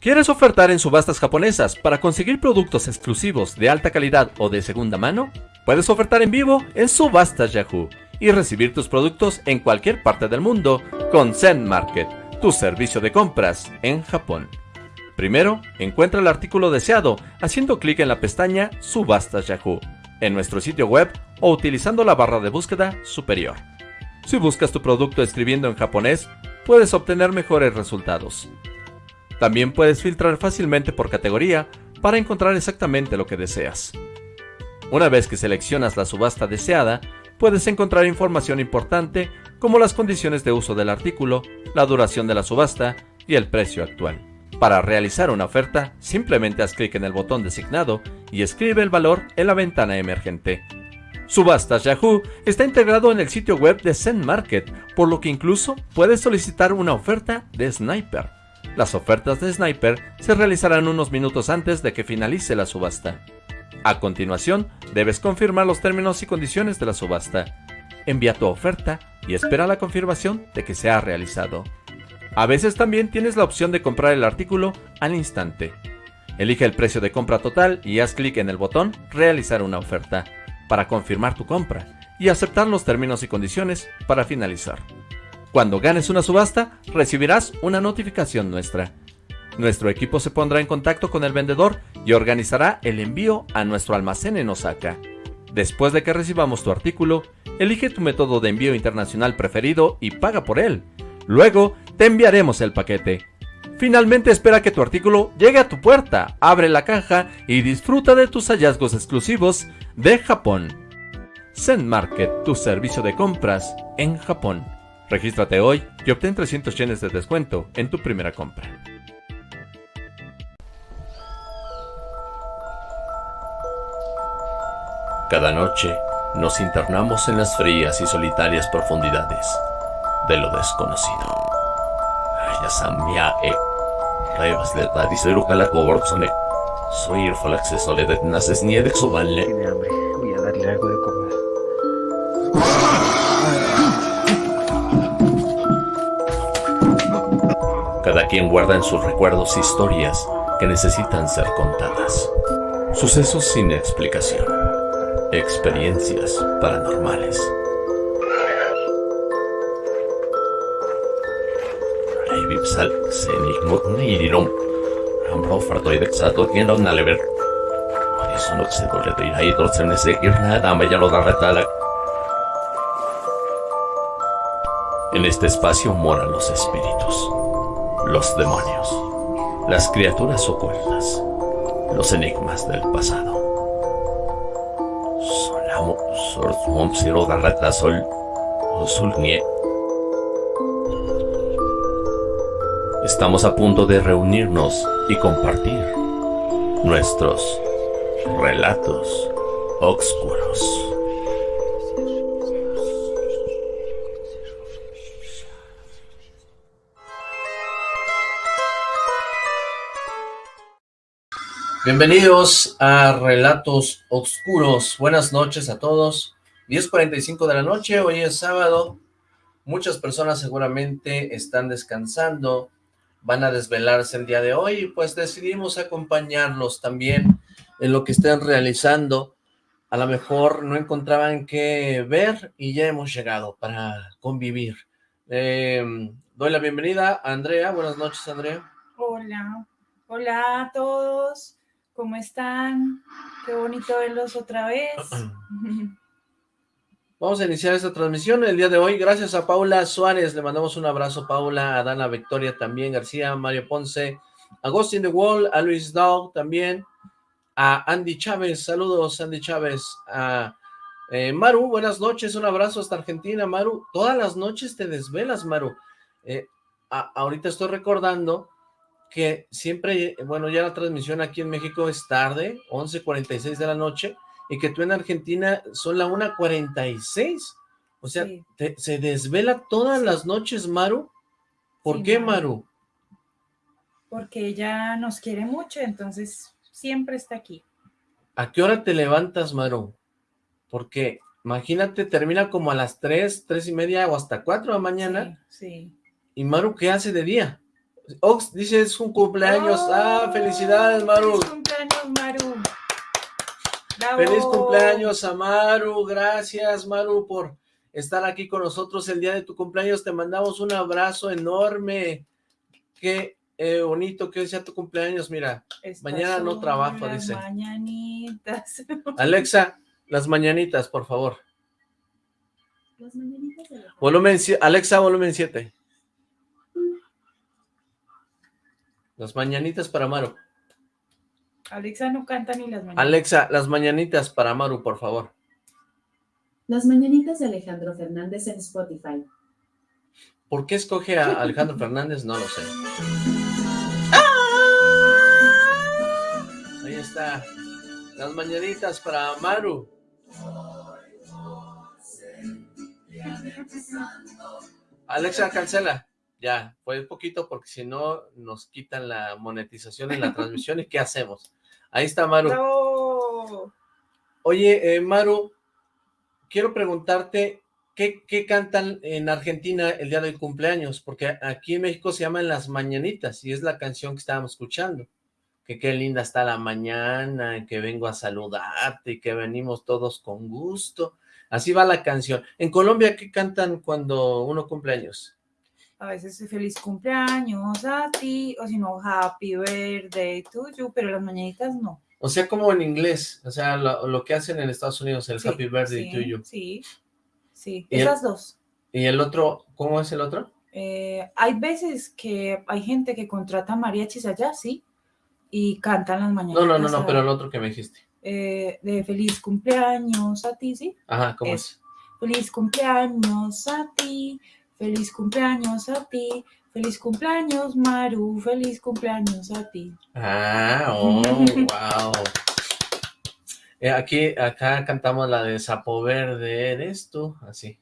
¿Quieres ofertar en subastas japonesas para conseguir productos exclusivos de alta calidad o de segunda mano? Puedes ofertar en vivo en Subastas Yahoo y recibir tus productos en cualquier parte del mundo con Zen Market, tu servicio de compras en Japón. Primero, encuentra el artículo deseado haciendo clic en la pestaña Subastas Yahoo en nuestro sitio web o utilizando la barra de búsqueda superior. Si buscas tu producto escribiendo en japonés, puedes obtener mejores resultados. También puedes filtrar fácilmente por categoría para encontrar exactamente lo que deseas. Una vez que seleccionas la subasta deseada, puedes encontrar información importante como las condiciones de uso del artículo, la duración de la subasta y el precio actual. Para realizar una oferta, simplemente haz clic en el botón designado y escribe el valor en la ventana emergente. Subastas Yahoo está integrado en el sitio web de Zen Market, por lo que incluso puedes solicitar una oferta de Sniper. Las ofertas de Sniper se realizarán unos minutos antes de que finalice la subasta. A continuación, debes confirmar los términos y condiciones de la subasta. Envía tu oferta y espera la confirmación de que se ha realizado. A veces también tienes la opción de comprar el artículo al instante. Elige el precio de compra total y haz clic en el botón Realizar una oferta para confirmar tu compra y aceptar los términos y condiciones para finalizar. Cuando ganes una subasta, recibirás una notificación nuestra. Nuestro equipo se pondrá en contacto con el vendedor y organizará el envío a nuestro almacén en Osaka. Después de que recibamos tu artículo, elige tu método de envío internacional preferido y paga por él. Luego, te enviaremos el paquete. Finalmente espera que tu artículo llegue a tu puerta, abre la caja y disfruta de tus hallazgos exclusivos de Japón. Zen Market, tu servicio de compras en Japón. Regístrate hoy y obtén 300 yenes de descuento en tu primera compra. Cada noche nos internamos en las frías y solitarias profundidades de lo desconocido. e Revas de Calacoborzone. Soy el Falaxeso de Naces Niede Tiene hambre, voy a darle algo de comer. Cada quien guarda en sus recuerdos historias que necesitan ser contadas. Sucesos sin explicación. Experiencias paranormales. En este espacio moran los espíritus los demonios, las criaturas ocultas, los enigmas del pasado. Estamos a punto de reunirnos y compartir nuestros relatos oscuros. Bienvenidos a Relatos Oscuros. Buenas noches a todos. 10.45 de la noche, hoy es sábado. Muchas personas seguramente están descansando, van a desvelarse el día de hoy pues decidimos acompañarlos también en lo que estén realizando. A lo mejor no encontraban qué ver y ya hemos llegado para convivir. Eh, doy la bienvenida a Andrea. Buenas noches, Andrea. Hola. Hola a todos. ¿Cómo están? Qué bonito verlos otra vez. Vamos a iniciar esta transmisión el día de hoy. Gracias a Paula Suárez. Le mandamos un abrazo, Paula, a Dana Victoria también, García, Mario Ponce, a Agustín de Wall, a Luis Dog también, a Andy Chávez. Saludos, Andy Chávez. A eh, Maru, buenas noches. Un abrazo hasta Argentina, Maru. Todas las noches te desvelas, Maru. Eh, ahorita estoy recordando que siempre, bueno, ya la transmisión aquí en México es tarde, 11.46 de la noche, y que tú en Argentina son la 1.46. O sea, se desvela todas las noches, Maru. ¿Por qué, Maru? Porque ella nos quiere mucho, entonces siempre está aquí. ¿A qué hora te levantas, Maru? Porque, imagínate, termina como a las 3, 3 y media o hasta 4 de la mañana. Sí, sí. ¿Y Maru qué hace de día? Ox dice es un cumpleaños. ah, felicidades, Maru. Feliz cumpleaños, Maru. Feliz cumpleaños a Maru. Gracias, Maru, por estar aquí con nosotros el día de tu cumpleaños. Te mandamos un abrazo enorme. Qué eh, bonito que sea tu cumpleaños. Mira, mañana no trabajo, las dice. mañanitas. Alexa, las mañanitas, por favor. Las mañanitas de la Volumen, Alexa, volumen 7. Las mañanitas para Maru. Alexa no canta ni las mañanitas. Alexa, las mañanitas para Maru, por favor. Las mañanitas de Alejandro Fernández en Spotify. ¿Por qué escoge a Alejandro Fernández? No lo sé. Ahí está. Las mañanitas para Maru. Alexa, cancela. Ya, fue poquito porque si no nos quitan la monetización en la transmisión y ¿qué hacemos? Ahí está Maru. No. Oye, eh, Maru, quiero preguntarte, ¿qué, ¿qué cantan en Argentina el día del cumpleaños? Porque aquí en México se llaman Las Mañanitas y es la canción que estábamos escuchando. Que qué linda está la mañana, que vengo a saludarte y que venimos todos con gusto. Así va la canción. En Colombia, ¿qué cantan cuando uno cumpleaños? A veces feliz cumpleaños a ti, o si no, happy birthday to you, pero las mañanitas no. O sea, como en inglés, o sea, lo, lo que hacen en Estados Unidos, el Sí, Happy Birthday sí, to You. Sí, sí, Y el- esas dos. Y el otro, ¿cómo es el otro? Eh, hay veces que hay gente que contrata mariachis allá, sí, y cantan las mañanitas. No, no, no, no, pero el otro que me dijiste. eh, de feliz cumpleaños a ti, sí. Ajá, ¿cómo Es- es? Feliz cumpleaños a ti, feliz cumpleaños a ti, feliz cumpleaños Maru, feliz cumpleaños a ti. Ah, oh, wow. Eh, aquí, acá cantamos la de Sapo Verde, eres tú, así.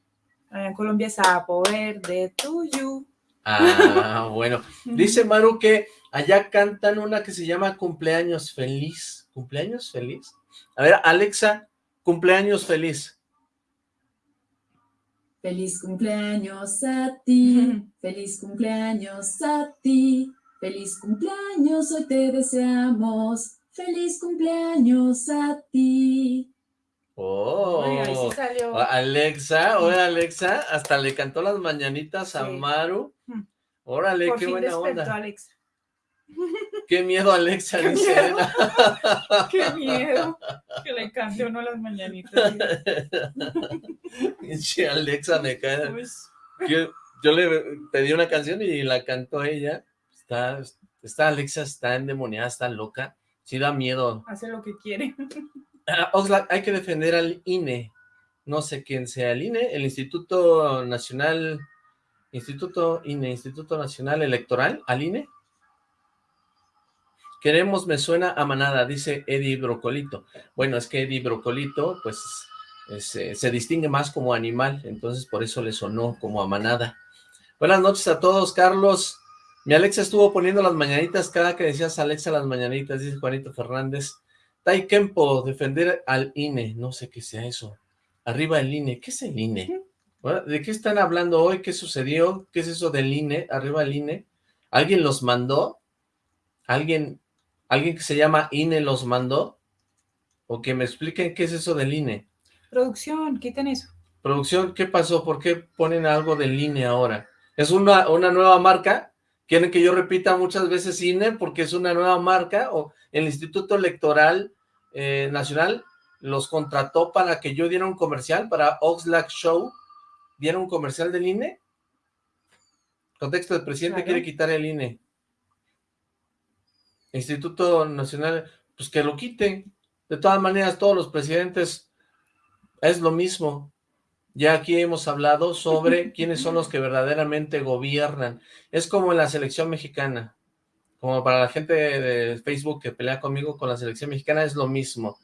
Allá en Colombia es sapo verde tuyo. Ah, bueno. Dice Maru que allá cantan una que se llama Cumpleaños Feliz. ¿Cumpleaños Feliz? A ver, Alexa, Cumpleaños Feliz. Feliz cumpleaños a ti, feliz cumpleaños a ti, feliz cumpleaños hoy te deseamos, feliz cumpleaños a ti. Oh, Ay, ahí sí salió. Alexa, oye Alexa, hasta le cantó las mañanitas a. Maru. Mm. Órale, Por qué fin buena onda. Alex. Qué miedo, Alexa, Qué dice miedo. Qué miedo que le cante uno las mañanitas. Alexa me cae. Pues, Yo, yo le pedí una canción y la cantó ella. Está, está Alexa, está endemoniada, está loca. Sí da miedo. hace lo que quiere. Oxlack, hay que defender al INE. No sé quién sea el INE, el Instituto Nacional, Instituto INE, Instituto Nacional Electoral, al INE. Queremos, me suena a manada, dice Eddie Brocolito. Bueno, es que Eddie Brocolito, pues, es, eh, se distingue más como animal, entonces por eso le sonó como a manada. Buenas noches a todos, Carlos. Mi Alexa estuvo poniendo las mañanitas cada que decías Alexa las mañanitas, dice Juanito Fernández. Tai Kempo, defender al INE, no sé qué sea eso. Arriba el INE, ¿qué es el INE? Bueno, ¿De qué están hablando hoy? ¿Qué sucedió? ¿Qué es eso del INE? Arriba el INE. ¿Alguien los mandó? ¿Alguien, alguien que se llama INE los mandó? O que me expliquen qué es eso del INE. Producción, quiten eso. Producción, ¿qué pasó? ¿Por qué ponen algo del INE ahora? ¿Es una, una nueva marca? ¿Quieren que yo repita muchas veces INE porque es una nueva marca? ¿O el Instituto Electoral eh, Nacional los contrató para que yo diera un comercial para Oxlack Show? ¿Diera un comercial del INE? Contexto, el presidente Claro. quiere quitar el INE. Instituto Nacional, pues que lo quiten. De todas maneras, todos los presidentes es lo mismo. Ya aquí hemos hablado sobre quiénes son los que verdaderamente gobiernan. Es como en la selección mexicana. Como para la gente de Facebook que pelea conmigo con la selección mexicana es lo mismo.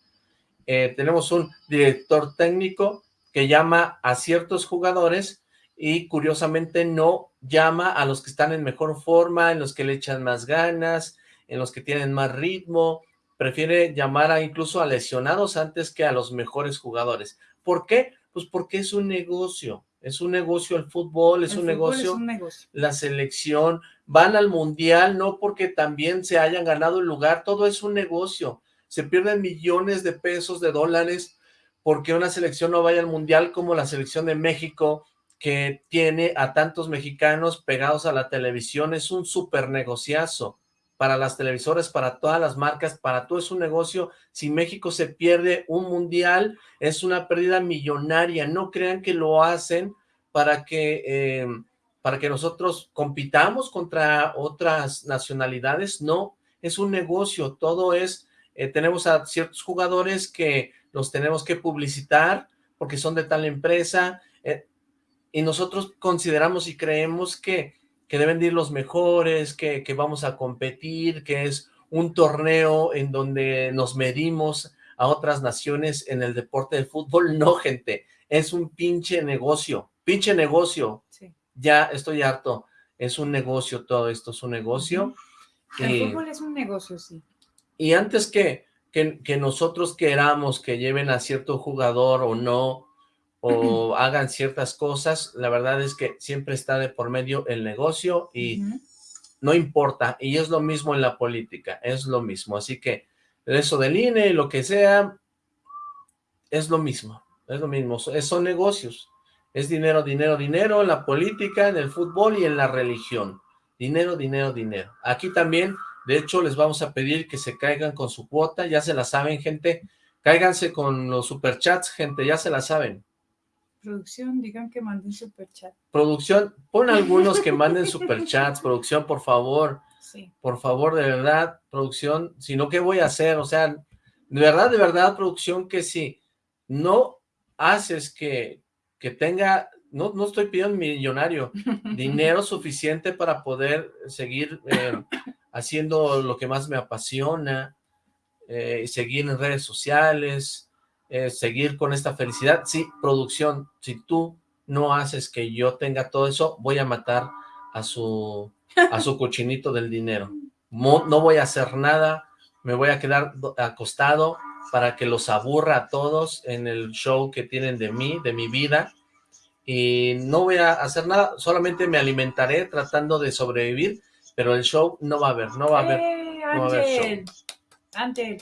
Eh, tenemos un director técnico que llama a ciertos jugadores y curiosamente no llama a los que están en mejor forma, en los que le echan más ganas, en los que tienen más ritmo. Prefiere llamar a incluso a lesionados antes que a los mejores jugadores. ¿Por qué? Pues porque es un negocio. Es un negocio el fútbol, es, El un, fútbol negocio es un negocio. la selección, van al mundial no porque también se hayan ganado el lugar, todo es un negocio, se pierden millones de pesos, de dólares, porque una selección no vaya al mundial como la selección de México, que tiene a tantos mexicanos pegados a la televisión, es un súper negociazo para las televisoras, para todas las marcas, para todo es un negocio, si México se pierde un mundial, es una pérdida millonaria, no crean que lo hacen para que... eh, para que nosotros compitamos contra otras nacionalidades, no, es un negocio, todo es, eh, tenemos a ciertos jugadores que los tenemos que publicitar porque son de tal empresa, eh, y nosotros consideramos y creemos que, que deben de ir los mejores, que, que vamos a competir, que es un torneo en donde nos medimos a otras naciones en el deporte de fútbol, no gente, es un pinche negocio, pinche negocio, Sí. ya estoy harto, es un negocio todo esto, es un negocio. El y, fútbol es un negocio, sí. y antes que, que, que nosotros queramos que lleven a cierto jugador o no, o hagan ciertas cosas, la verdad es que siempre está de por medio el negocio y no importa, y es lo mismo en la política, es lo mismo, así que eso del INE y lo que sea, es lo mismo, es lo mismo, es- son negocios, es dinero, dinero, dinero en la política, en el fútbol y en la religión, dinero, dinero, dinero. Aquí también, de hecho, les vamos a pedir que se caigan con su cuota, ya se la saben, gente, cáiganse con los superchats, gente, ya se la saben. Producción, digan que manden super chat. Producción, pon algunos que manden superchats, producción, por favor, Sí. por favor, de verdad, producción, si no, ¿qué voy a hacer? O sea, de verdad, de verdad, producción, que si no haces que, que tenga, no, no estoy pidiendo millonario, dinero suficiente para poder seguir eh, haciendo lo que más me apasiona, eh, seguir en redes sociales, eh, seguir con esta felicidad. Sí, producción, si tú no haces que yo tenga todo eso, voy a matar a su, a su cochinito del dinero. Mo- no voy a hacer nada, me voy a quedar do- acostado para que los aburra a todos en el show que tienen de mí, de mi vida, y no voy a hacer nada, solamente me alimentaré tratando de sobrevivir, pero el show no va a haber, no va a haber. ¡Eh, no va a haber show. Ángel!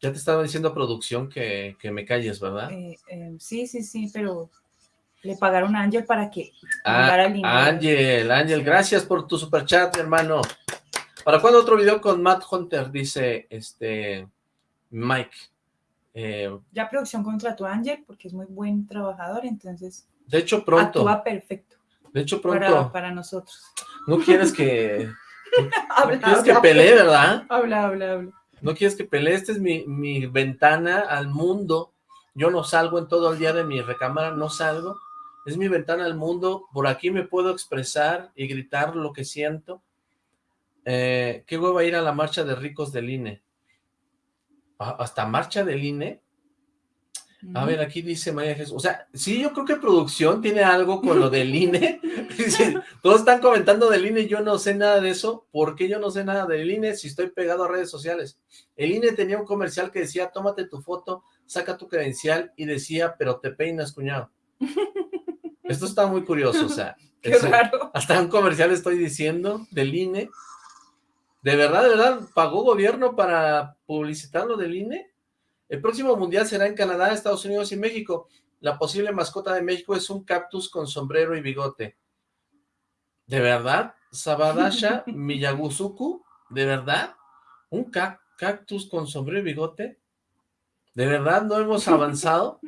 Ya te estaba diciendo producción que, que me calles, ¿verdad? Eh, eh, sí, sí, sí, pero le pagaron a Ángel para que Ah. Ángel, Ángel, gracias por tu superchat, hermano. ¿Para cuándo otro video con Matt Hunter? Dice este Mike. Eh, Ya producción contrató a Ángel porque es muy buen trabajador, entonces de hecho, pronto. actúa perfecto De hecho, pronto. para nosotros. No quieres que, no Habla, quieres que pelee, ¿verdad? habla, habla, habla. No quieres que pelee. Esta es mi, mi ventana al mundo. Yo no salgo en todo el día de mi recámara, no salgo. Es mi ventana al mundo. Por aquí me puedo expresar y gritar lo que siento. Eh, ¿Qué hueva ir a la marcha de ricos del INE? ¿A- ¿Hasta marcha del INE? A ver, aquí dice María Jesús. O sea, sí, yo creo que producción tiene algo con lo del INE. Todos están comentando del INE, yo no sé nada de eso. ¿Por qué yo no sé nada del INE si estoy pegado a redes sociales? El INE tenía un comercial que decía, tómate tu foto, saca tu credencial y decía, pero te peinas, cuñado. Esto está muy curioso, o sea. Qué es- raro. hasta un comercial estoy diciendo del INE. ¿De verdad, de verdad, pagó gobierno para publicitar lo del INE? El próximo mundial será en Canadá, Estados Unidos y México. La posible mascota de México es un cactus con sombrero y bigote. ¿De verdad? ¿Sabadasha Miyaguzuku? ¿De verdad? ¿Un ca- cactus con sombrero y bigote? ¿De verdad no hemos avanzado?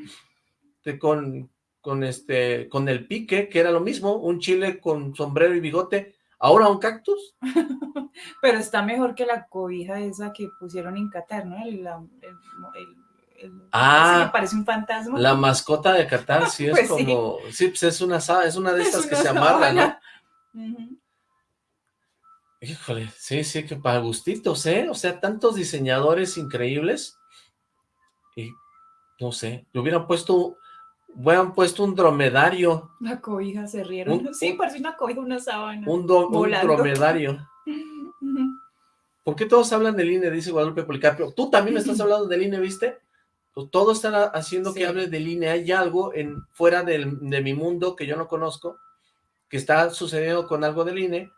De- con, con, este, con el pique, que era lo mismo, un chile con sombrero y bigote, ahora un cactus. Pero está mejor que la cobija esa que pusieron en Qatar, ¿no? El, Ah, que parece un fantasma. La mascota de Qatar sí es Pues como, sí, pues es una, es una de Es estas que se amarra, ¿no? Híjole, sí, sí, que para gustitos, ¿eh? O sea, tantos diseñadores increíbles. Y, no sé, le hubieran puesto, hubieran puesto un dromedario, La cobija se rieron. Un- sí, parece una cobija, una sábana. un, do- un dromedario. ¿Por qué todos hablan del INE? Dice Guadalupe Policarpio. Tú también estás hablando del INE, ¿viste? Pues todo está haciendo que hable del INE. Hay algo en, fuera del- de mi mundo que yo no conozco, que está sucediendo con algo del INE,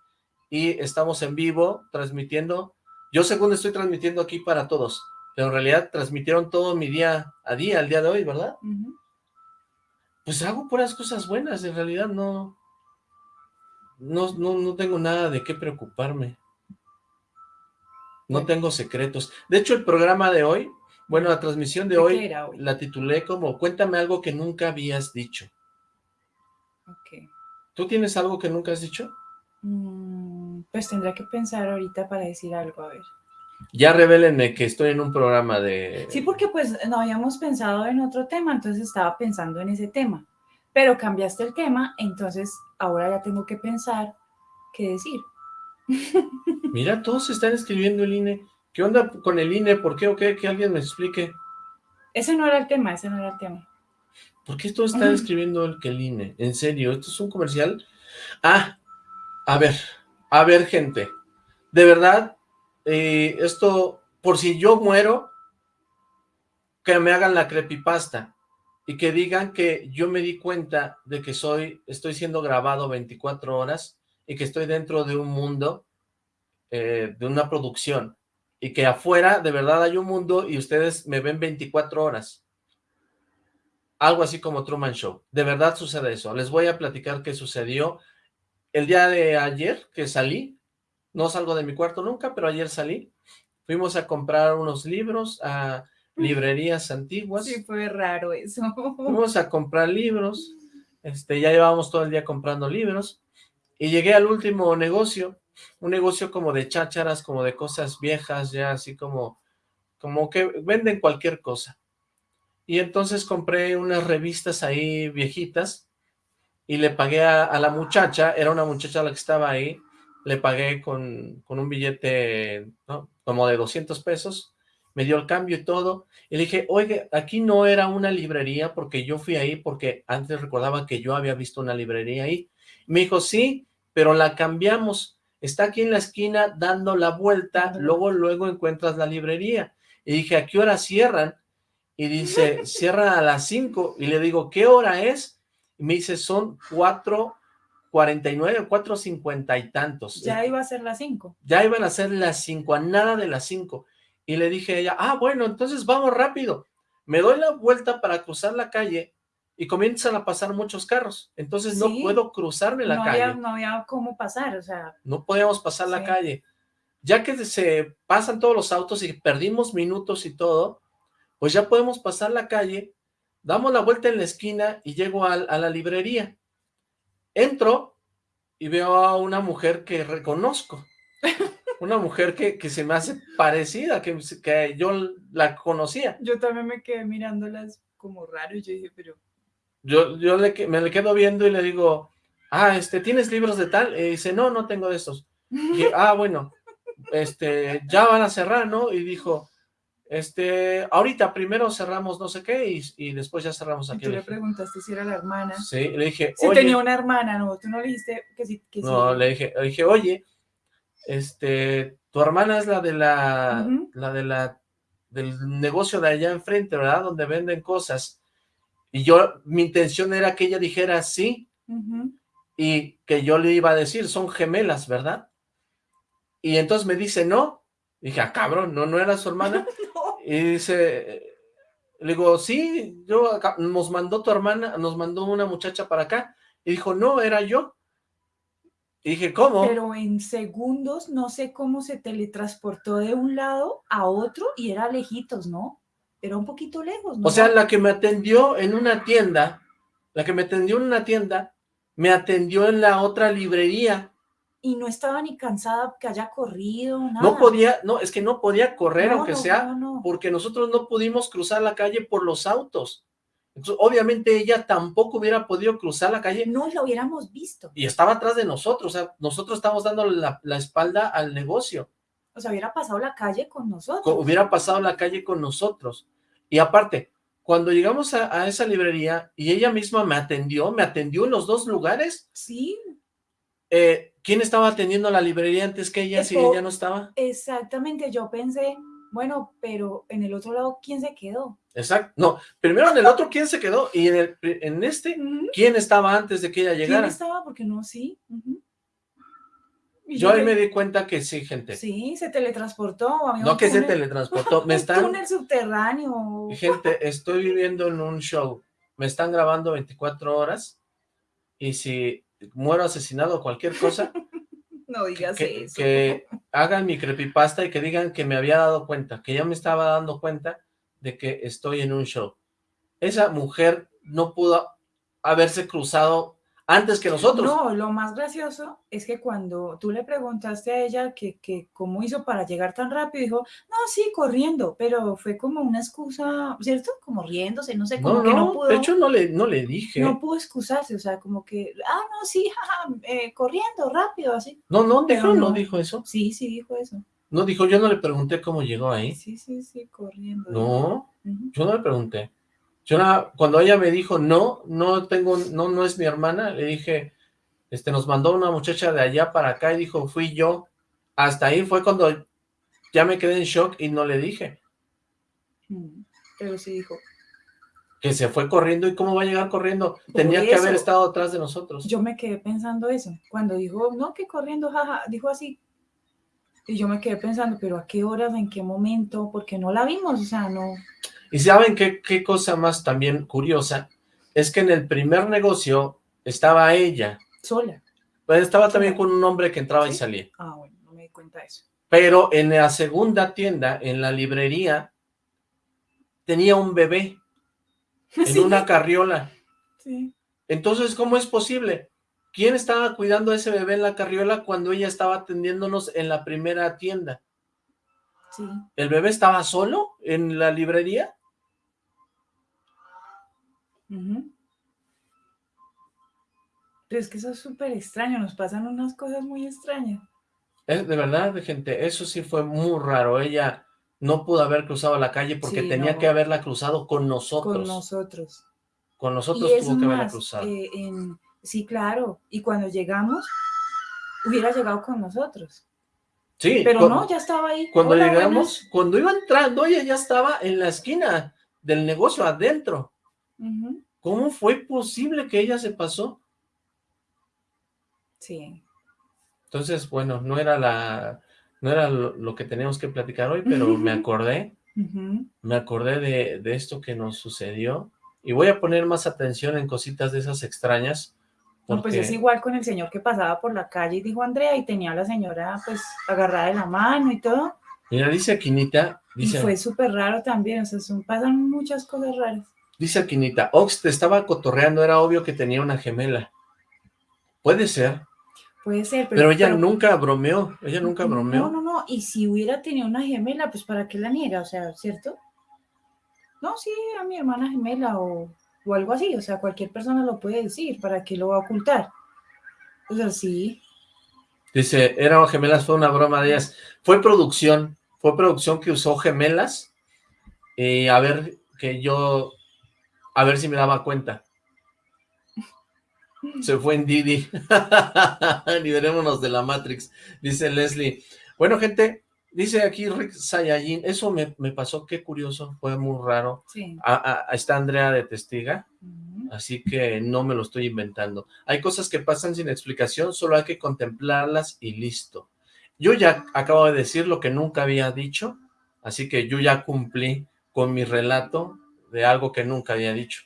y estamos en vivo, transmitiendo. Yo según estoy transmitiendo aquí para todos, pero en realidad transmitieron todo mi día a día, el día de hoy, ¿verdad? Ujú. Pues hago puras cosas buenas, en realidad no... No, no, no tengo nada de qué preocuparme. No tengo secretos. De hecho, el programa de hoy, bueno, la transmisión de ¿De hoy, la titulé como Cuéntame algo que nunca habías dicho. Ok. ¿Tú tienes algo que nunca has dicho? Mm, pues tendré que pensar ahorita para decir algo, a ver. Ya revélenme que estoy en un programa de... Sí, porque pues no habíamos pensado en otro tema, entonces estaba pensando en ese tema. Pero cambiaste el tema, entonces ahora ya tengo que pensar qué decir. Mira, todos están escribiendo el INE. ¿Qué onda con el INE? ¿Por qué o qué? Que alguien me explique. Ese no era el tema, ese no era el tema. ¿Por qué todos están escribiendo el que el INE? ¿En serio? ¿Esto es un comercial? Ah, a ver, a ver, gente. De verdad, eh, esto, por si yo muero, que me hagan la creepypasta y que digan que yo me di cuenta de que soy, estoy siendo grabado 24 horas y que estoy dentro de un mundo, eh, de una producción, y que afuera de verdad hay un mundo y ustedes me ven 24 horas. Algo así como Truman Show. De verdad sucede eso. Les voy a platicar qué sucedió el día de ayer que salí. No salgo de mi cuarto nunca, pero ayer salí. Fuimos a comprar unos libros a librerías antiguas. Sí, fue raro eso. Fuimos a comprar libros. Este, ya llevábamos todo el día comprando libros. Y llegué al último negocio. Un negocio como de chácharas, como de cosas viejas, ya así como, como que venden cualquier cosa. Y entonces compré unas revistas ahí viejitas y le pagué a, a la muchacha, era una muchacha la que estaba ahí, le pagué con, con un billete ¿no? como de 200 pesos, me dio el cambio y todo, y le dije, oye, aquí no era una librería porque yo fui ahí porque antes recordaba que yo había visto una librería ahí. Me dijo, sí, pero la cambiamos, está aquí en la esquina dando la vuelta, luego, luego encuentras la librería. Y dije, ¿a qué hora cierran? Y dice, cierran a las 5. Y le digo, ¿qué hora es? Y me dice, son 4.49, 4.50 y tantos. Ya iba a ser las 5. Ya iban a ser las 5, a nada de las 5. Y le dije a ella, ah, bueno, entonces vamos rápido. Me doy la vuelta para cruzar la calle y comienzan a pasar muchos carros. Entonces no puedo cruzarme la No calle. había, no había cómo pasar, o sea, No podíamos pasar la calle. Ya que se pasan todos los autos y perdimos minutos y todo, pues ya podemos pasar la calle, damos la vuelta en la esquina y llego al- a, la librería. Entro y veo a una mujer que reconozco. Una mujer que, que se me hace parecida, que, que yo la conocía. yo también me quedé mirándolas como raro y yo dije, pero Yo, yo le, me le quedo viendo y le digo, ah, este, ¿tienes libros de tal? Y dice, no, no tengo de estos. Y ah, bueno, este, ya van a cerrar, ¿no? Y dijo, este, ahorita primero cerramos no sé qué y, y después ya cerramos Y aquí. tú Le preguntaste si era la hermana. sí, le dije, Si oye, tenía una hermana, no, tú no le dijiste que sí. Que no, sí. le dije, le dije, oye, este, tu hermana es la de la, la de la, del negocio de allá enfrente, ¿verdad? Donde venden cosas. Y yo, mi intención era que ella dijera sí, y que yo le iba a decir, son gemelas, ¿verdad? Y entonces me dice, no. Dije, ah, cabrón, no, no era su hermana. Y dice, le digo, sí, yo, acá- nos mandó tu hermana, nos mandó una muchacha para acá. Y dijo, no, era yo. Y dije, ¿cómo? Pero en segundos, no sé cómo se teletransportó de un lado a otro y era lejitos, ¿no? Era un poquito lejos, ¿no? O sea, la que me atendió en una tienda, la que me atendió en una tienda, me atendió en la otra librería. Y no estaba ni cansada que haya corrido, nada. No podía, no, es que no podía correr, No, aunque no, sea no, porque nosotros no pudimos cruzar la calle por los autos. Entonces, obviamente ella tampoco hubiera podido cruzar la calle No lo hubiéramos visto. y estaba atrás de nosotros, o sea, nosotros estábamos dando la, la espalda al negocio, O sea, hubiera pasado la calle con nosotros. Hubiera pasado la calle con nosotros. Y aparte, cuando llegamos a, a esa librería y ella misma me atendió, me atendió en los dos lugares, Sí, eh, ¿quién estaba atendiendo la librería antes que ella si ella no estaba? exactamente. Yo pensé Bueno, pero en el otro lado, ¿quién se quedó? Exacto. No, primero en el otro, ¿quién se quedó? Y en, el, en este. ¿quién estaba antes de que ella ¿Quién llegara? estaba? Porque no, sí. Yo ahí me di cuenta que sí, gente. Sí, se teletransportó. había No que se teletransportó. Me están... túnel subterráneo. Gente, estoy viviendo en un show. Me están grabando 24 horas. Y si muero asesinado o cualquier cosa, No digas que, eso. que hagan mi creepypasta y que digan que me había dado cuenta, que ya me estaba dando cuenta de que estoy en un show. Esa mujer no pudo haberse cruzado antes que nosotros. No, lo más gracioso es que cuando tú le preguntaste a ella que, que cómo hizo para llegar tan rápido, dijo, no, sí, corriendo, pero fue como una excusa, ¿cierto? Como riéndose, no sé, como no, que no no, pudo, de hecho no le, no le dije. no pudo excusarse, o sea, como que, ah, no, sí, jaja, eh, corriendo, rápido, así. No, no, dijo, no no. dijo eso. Sí, sí, dijo eso. No dijo, yo no le pregunté cómo llegó ahí. Sí, sí, sí, corriendo. No, yo no le pregunté. Yo cuando ella me dijo, no, no tengo, no, no es mi hermana, le dije, este, nos mandó una muchacha de allá para acá y dijo, fui yo. Hasta ahí fue cuando ya me quedé en shock y no le dije. Mm, Pero sí dijo, Que se fue corriendo y cómo va a llegar corriendo. Tenía que haber eso. estado atrás de nosotros. yo me quedé pensando eso. Cuando dijo, no, que corriendo, jaja, dijo así. Y yo me quedé pensando, pero ¿a qué horas, en qué momento? Porque no la vimos, o sea, no. Y saben qué, qué cosa más también curiosa, es que en el primer negocio estaba ella, Sola. pero estaba también con un hombre que entraba y salía. Ah, bueno, no me di cuenta de eso. Pero en la segunda tienda, en la librería, tenía un bebé en Sí, una carriola. sí. Entonces, ¿cómo es posible? ¿Quién estaba cuidando a ese bebé en la carriola cuando ella estaba atendiéndonos en la primera tienda? Sí. ¿El bebé estaba solo en la librería? Pero es que eso es súper extraño, nos pasan unas cosas muy extrañas. Es de verdad, gente, eso sí fue muy raro. Ella no pudo haber cruzado la calle porque Sí, tenía no. que haberla cruzado con nosotros. Con nosotros. Con nosotros y tuvo que haberla cruzado. eh, en- sí, claro. Y cuando llegamos, hubiera llegado con nosotros. sí, Pero no, ya estaba ahí. cuando Hola, llegamos, cuando iba entrando, ella ya estaba en la esquina del negocio adentro. ¿Cómo fue posible que ella se pasó? Sí. Entonces, bueno, no era la, no era lo, lo que teníamos que platicar hoy, pero me acordé, me acordé de, de esto que nos sucedió y voy a poner más atención en cositas de esas extrañas. No, pues es igual con el señor que pasaba por la calle y dijo Andrea y tenía a la señora pues agarrada de la mano y todo. Mira, dice Aquinita, dice, Y fue súper raro también, o sea, son, pasan muchas cosas raras. Dice Aquinita, Ox te estaba cotorreando, era obvio que tenía una gemela. Puede ser, Puede ser, pero... pero ella pero- nunca bromeó, ella nunca bromeó. No, no, no, y si hubiera tenido una gemela, pues ¿para qué la niega? O sea, ¿cierto? No, sí, a mi hermana gemela o, o algo así, o sea, cualquier persona lo puede decir, ¿para qué lo va a ocultar? O sea, sí, Dice, eran gemelas, fue una broma de ellas. Fue producción, fue producción que usó gemelas y a ver que yo, a ver si me daba cuenta. Se fue en Didi. Liberémonos de la Matrix, dice Leslie. Bueno, gente, dice aquí Rick Sayajin, eso me, me pasó, qué curioso, fue muy raro. sí. A- a- está Andrea de testiga, así que no me lo estoy inventando. Hay cosas que pasan sin explicación, solo hay que contemplarlas y listo. Yo ya acabo de decir lo que nunca había dicho, así que yo ya cumplí con mi relato de algo que nunca había dicho.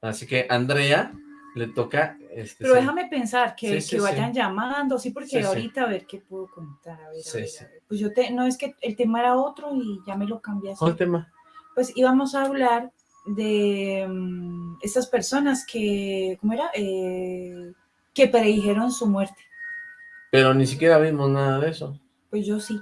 Así que Andrea le toca... Este, Pero sí. déjame pensar que, Sí, que sí, vayan llamando, sí, porque ahorita a ver qué puedo contar. A ver, a ver, a ver. Pues yo te, no es que el tema era otro y ya me lo cambiaste. ¿Cuál tema? Pues íbamos a hablar de mm, estas personas que, ¿cómo era? Eh, que predijeron su muerte. Pero ni siquiera vimos nada de eso. Pues yo sí.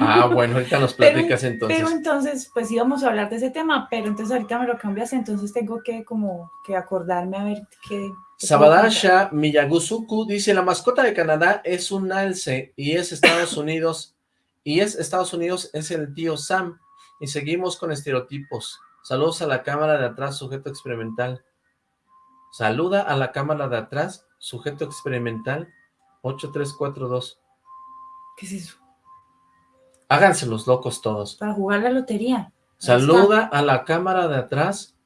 Ah, bueno, ahorita nos Pero- platicas entonces. Pero entonces, pues íbamos a hablar de ese tema, pero entonces ahorita me lo cambias, entonces tengo que como que acordarme a ver qué. qué. Sabadasha Miyagusuku dice, la mascota de Canadá es un alce y es Estados Unidos, y es Estados Unidos, es el tío Sam, y seguimos con estereotipos. Saludos a la cámara de atrás, sujeto experimental. Saluda a la cámara de atrás, sujeto experimental, 8342. ¿Qué es eso? Háganse los locos todos. Para jugar la lotería. Saluda a la cámara de atrás.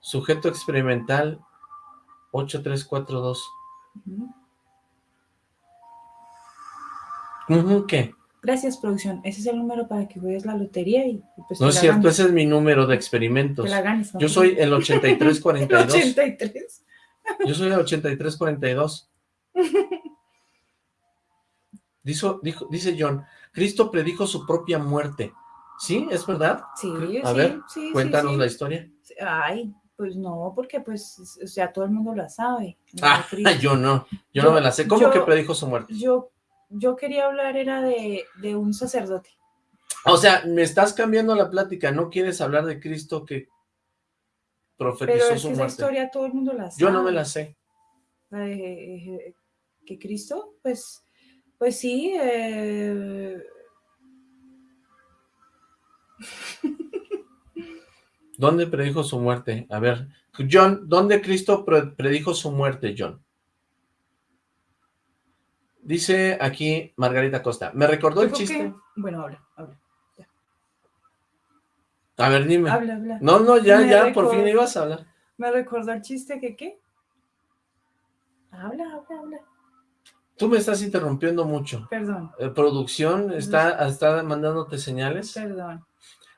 Sujeto experimental 8342. Ujú. Ujú, ¿Qué? Gracias, producción. Ese es el número para que juegues la lotería y, pues No es cierto, ganes. ese es mi número de experimentos. Te la ganes, ¿no? Yo soy el El 8342. 83. Yo soy el 8342. Dijo, dijo, dice John, Cristo predijo su propia muerte. ¿Sí? ¿Es verdad? Sí, A sí, ver, sí, Cuéntanos sí. la historia. Ay, pues no, porque pues, o sea, todo el mundo la sabe. Ah, yo no, yo, no me la sé. ¿Cómo yo- que predijo su muerte? Yo, yo quería hablar era de, de un sacerdote. O sea, me estás cambiando la plática, no quieres hablar de Cristo que profetizó Pero es su que esa muerte. historia todo el mundo la sabe. Yo no me la sé. La de, eh, que Cristo, pues, pues sí, eh, ¿Dónde predijo su muerte? A ver, John, ¿dónde Cristo pre- predijo su muerte, John? Dice aquí Margarita Costa, me recordó el chiste. que- bueno, habla, habla, A ver, dime. habla, habla. No, no, ya, Me ya, por fin ibas a hablar. Me recordó el chiste que qué. Habla, habla, habla. Tú me estás interrumpiendo mucho. Perdón, Eh, producción está, está mandándote señales. perdón.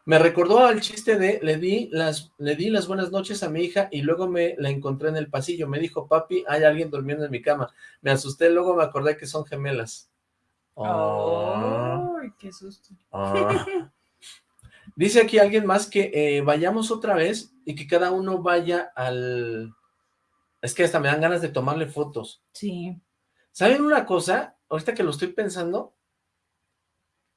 Me recordó al chiste de le di las le di las buenas noches a mi hija y luego me la encontré en el pasillo. Me dijo, papi, hay alguien durmiendo en mi cama. Me asusté, luego me acordé que son gemelas. Oh, Ay, qué susto. ah. Dice aquí alguien más que eh, vayamos otra vez y que cada uno vaya al... Es que hasta me dan ganas de tomarle fotos. Sí, ¿Saben una cosa? Ahorita que lo estoy pensando,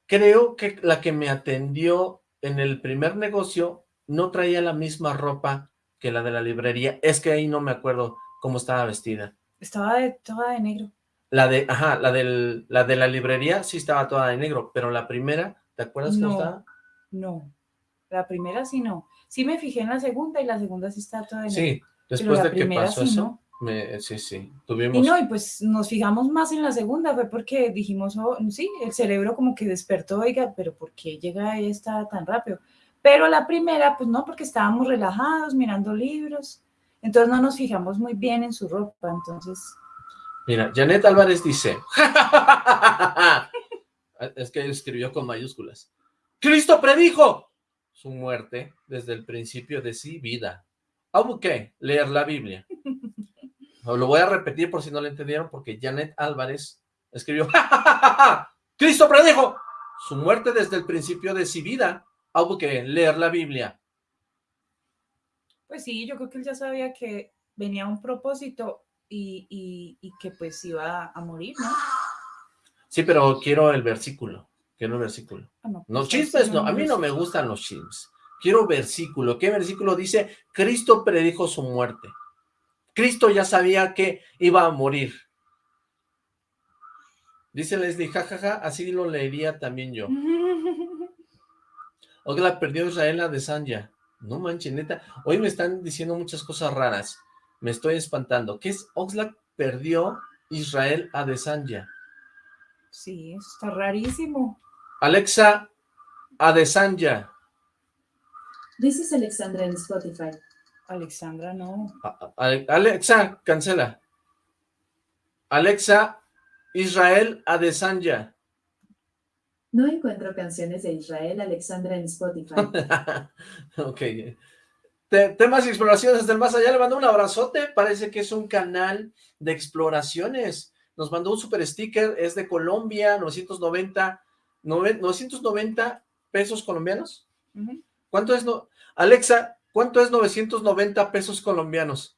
creo que la que me atendió en el primer negocio no traía la misma ropa que la de la librería. Es que ahí no me acuerdo cómo estaba vestida. estaba de, toda de negro. La de, ajá, la del, la de la librería sí estaba toda de negro, pero la primera, ¿te acuerdas cómo No. estaba? No, la primera sí no. Sí me fijé en la segunda y la segunda sí está toda de negro. Sí, después la de que pasó sí eso, no. Me- sí, sí, Y tuvimos... no, y pues nos fijamos más en la segunda, fue porque dijimos, oh, sí, el cerebro como que despertó, oiga, pero ¿por qué llega esta tan rápido? Pero la primera, pues no, porque estábamos relajados, mirando libros, entonces no nos fijamos muy bien en su ropa, entonces, Mira, Janet Álvarez dice, es que escribió con mayúsculas, Cristo predijo su muerte desde el principio de sí vida. ¿Cómo qué? Leer la Biblia. Lo voy a repetir por si no lo entendieron, porque Janet Álvarez escribió, Cristo predijo su muerte desde el principio de sí vida. ¿Cómo qué? Leer la Biblia. pues sí, yo creo que él ya sabía que venía un propósito y, y- y que pues iba a morir, ¿no? Sí, pero quiero el versículo. Quiero el versículo. Ah, no, No, pues, chismes no, a mí no me gustan los chismes. Quiero versículo. ¿Qué versículo dice? Cristo predijo su muerte. Cristo ya sabía que iba a morir. Dice Leslie, jajaja, así lo leería también yo. Ogla perdió Israel a Desanya. No manches, neta. Hoy me están diciendo muchas cosas raras. Me estoy espantando. ¿Qué es? Oxlack perdió Israel a Desanya. Sí, eso está rarísimo. Alexa, Adesanya. Dices Alexandra en Spotify. Alexandra, no. Alexa, cancela. Alexa, Israel Adesanya. No encuentro canciones de Israel Alexandra en Spotify. ok. Te- temas y exploraciones del más allá. Le mando un abrazote. Parece que es un canal de exploraciones. Nos mandó un super sticker. Es de Colombia, 990. nove- 990 pesos colombianos. ¿Cuánto es? No? Alexa, ¿cuánto es 990 pesos colombianos?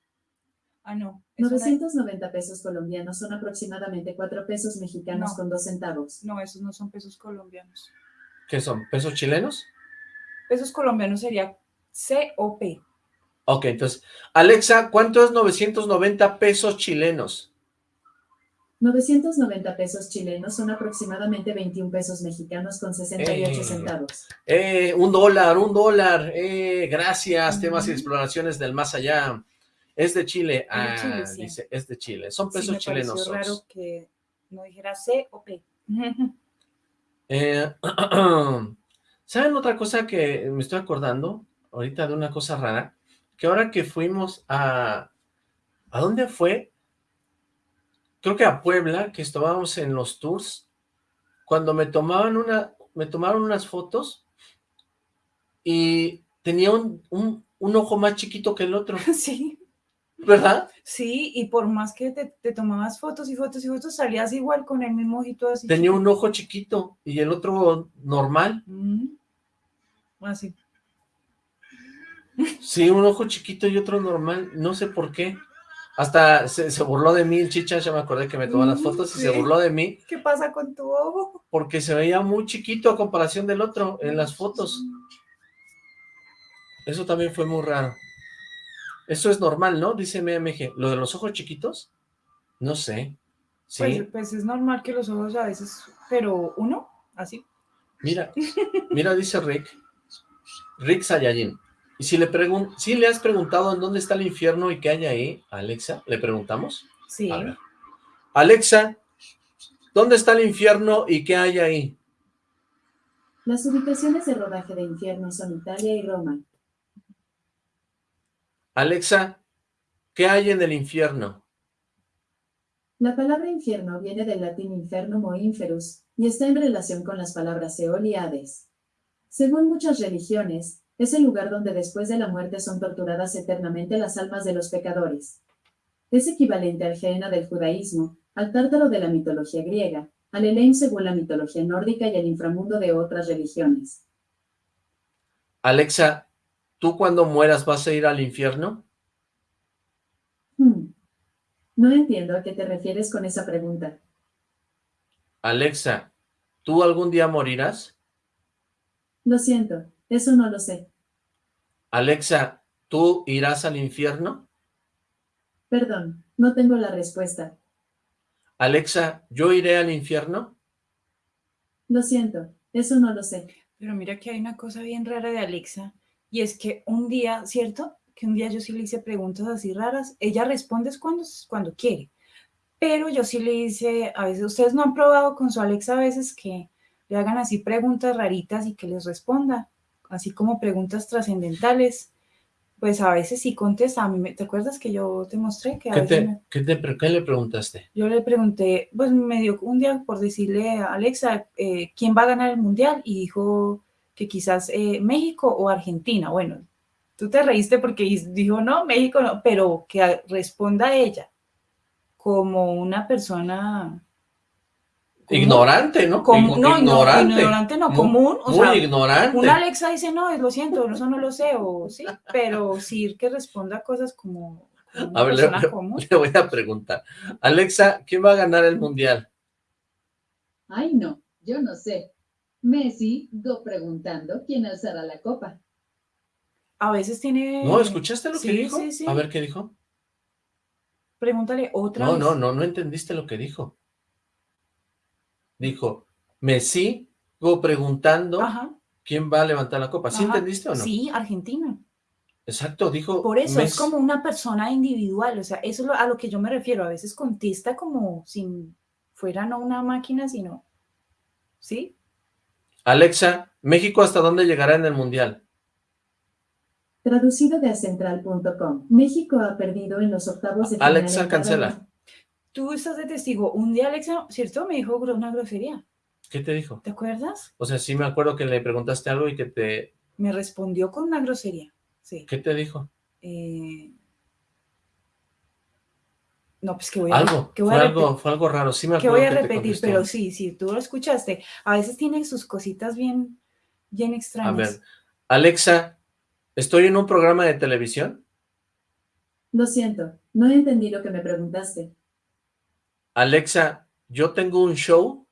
Ah, no. es una- 990 pesos colombianos son aproximadamente 4 pesos mexicanos No. con 2 centavos. No, esos no son pesos colombianos. ¿Qué son? ¿Pesos chilenos? Pesos colombianos sería COP. Ok, entonces, Alexa, ¿cuánto es 990 pesos chilenos? 990 pesos chilenos son aproximadamente 21 pesos mexicanos con 68 Eh. centavos. Eh, un dólar, un dólar. Eh, gracias, temas y exploraciones del más allá. Es de Chile. Es de Ah, Chile, sí. dice, es de Chile. Son Sí, pesos me pareció chilenos. Ox. raro que no dijera COP. Eh, ¿Saben otra cosa que me estoy acordando? Ahorita de una cosa rara. Que ahora que fuimos a... ¿A dónde fue? Creo que a Puebla, que estábamos en los tours. Cuando me tomaban una... Me tomaron unas fotos y tenía un, un, un ojo más chiquito que el otro. Sí, ¿Verdad? sí, y por más que te, te tomabas fotos y fotos y fotos, salías igual con el mismo ojito así. Tenía chiquito. un ojo chiquito y el otro normal. Mm. Así. Sí, un ojo chiquito y otro normal. No sé por qué. Hasta se, se burló de mí el chicha, ya me acordé que me tomó las fotos y se burló de mí ¿Qué pasa con tu ojo? porque se veía muy chiquito a comparación del otro en las fotos. Eso también fue muy raro. Eso es normal, ¿no? Dice MMG. ¿Lo de los ojos chiquitos? No sé. Sí, Pues, pues es normal que los ojos a veces, pero uno, así. mira, mira, dice Rick. Rick Sayayin. Y si le pregun si le has preguntado en dónde está el infierno y qué hay ahí, Alexa, ¿le preguntamos? Sí. A ver. Alexa, ¿dónde está el infierno y qué hay ahí? Las ubicaciones de rodaje de Infierno son Italia y Roma. Alexa, ¿qué hay en el infierno? La palabra infierno viene del latín infernum o inferus y está en relación con las palabras Seol y Hades. Según muchas religiones, es el lugar donde después de la muerte son torturadas eternamente las almas de los pecadores. Es equivalente al Gehenna del judaísmo, al Tártaro de la mitología griega, al Elaim según la mitología nórdica y al inframundo de otras religiones. Alexa, ¿tú cuando mueras vas a ir al infierno? Hmm. No entiendo a qué te refieres con esa pregunta. Alexa, ¿tú algún día morirás? Lo siento, eso no lo sé. Alexa, ¿tú irás al infierno? Perdón, no tengo la respuesta. Alexa, ¿yo iré al infierno? Lo siento, eso no lo sé. Pero mira que hay una cosa bien rara de Alexa, y es que un día, ¿cierto? Que un día yo sí le hice preguntas así raras, ella responde es cuando, cuando quiere, pero yo sí le hice, a veces, ustedes no han probado con su Alexa a veces que le hagan así preguntas raritas y que les responda, así como preguntas trascendentales, pues a veces sí contesta, a mí, me- ¿te acuerdas que yo te mostré que a ¿Qué, veces te, me- qué, te qué le preguntaste? yo le pregunté, pues me dio un día por decirle a Alexa, eh, ¿quién va a ganar el mundial? Y dijo que quizás eh, México o Argentina. Bueno, tú te reíste porque dijo, no, México no, pero que responda ella como una persona... Ignorante, ¿no? Como- Ig- no, no, ignorante. ignorante no, Muy- común, o muy sea, ignorante. Una Alexa dice, no, lo siento, eso no lo sé, o sí, pero sí que responda cosas como, A ver, le, voy a preguntar. Alexa, ¿quién va a ganar el mundial? Ay, no, yo no sé. Messi, go preguntando quién alzará la copa. A veces tiene... ¿No? ¿Escuchaste lo que dijo? sí, sí. A ver, ¿qué dijo? Pregúntale otra No, vez. no, no, no entendiste lo que dijo. Dijo, me sigo preguntando Ajá. quién va a levantar la copa. ¿Sí ajá. entendiste o no? Sí, Argentina. Exacto, dijo. Por eso es como una persona individual, o sea, eso es lo- a lo que yo me refiero. A veces contesta como si fuera no una máquina, sino, ¿sí? Alexa, ¿México hasta dónde llegará en el mundial? Traducido de acentral.com. México ha perdido en los octavos de final. Alexa, en cada cancela. Tú estás de testigo. Un día Alexa, ¿cierto? Me dijo una grosería. ¿Qué te dijo? ¿Te acuerdas? O sea, sí me acuerdo que le preguntaste algo y que te... Me respondió con una grosería. Sí. ¿Qué te dijo? Eh, No, pues que voy a, Algo, que voy fue a algo, repetir. fue algo raro. Sí me que acuerdo voy a que repetir, pero sí, sí, tú lo escuchaste. A veces tiene sus cositas bien, bien A extrañas. ver, Alexa, ¿estoy en un programa de televisión? Lo siento, no entendí lo que me preguntaste. Alexa, ¿yo tengo un show?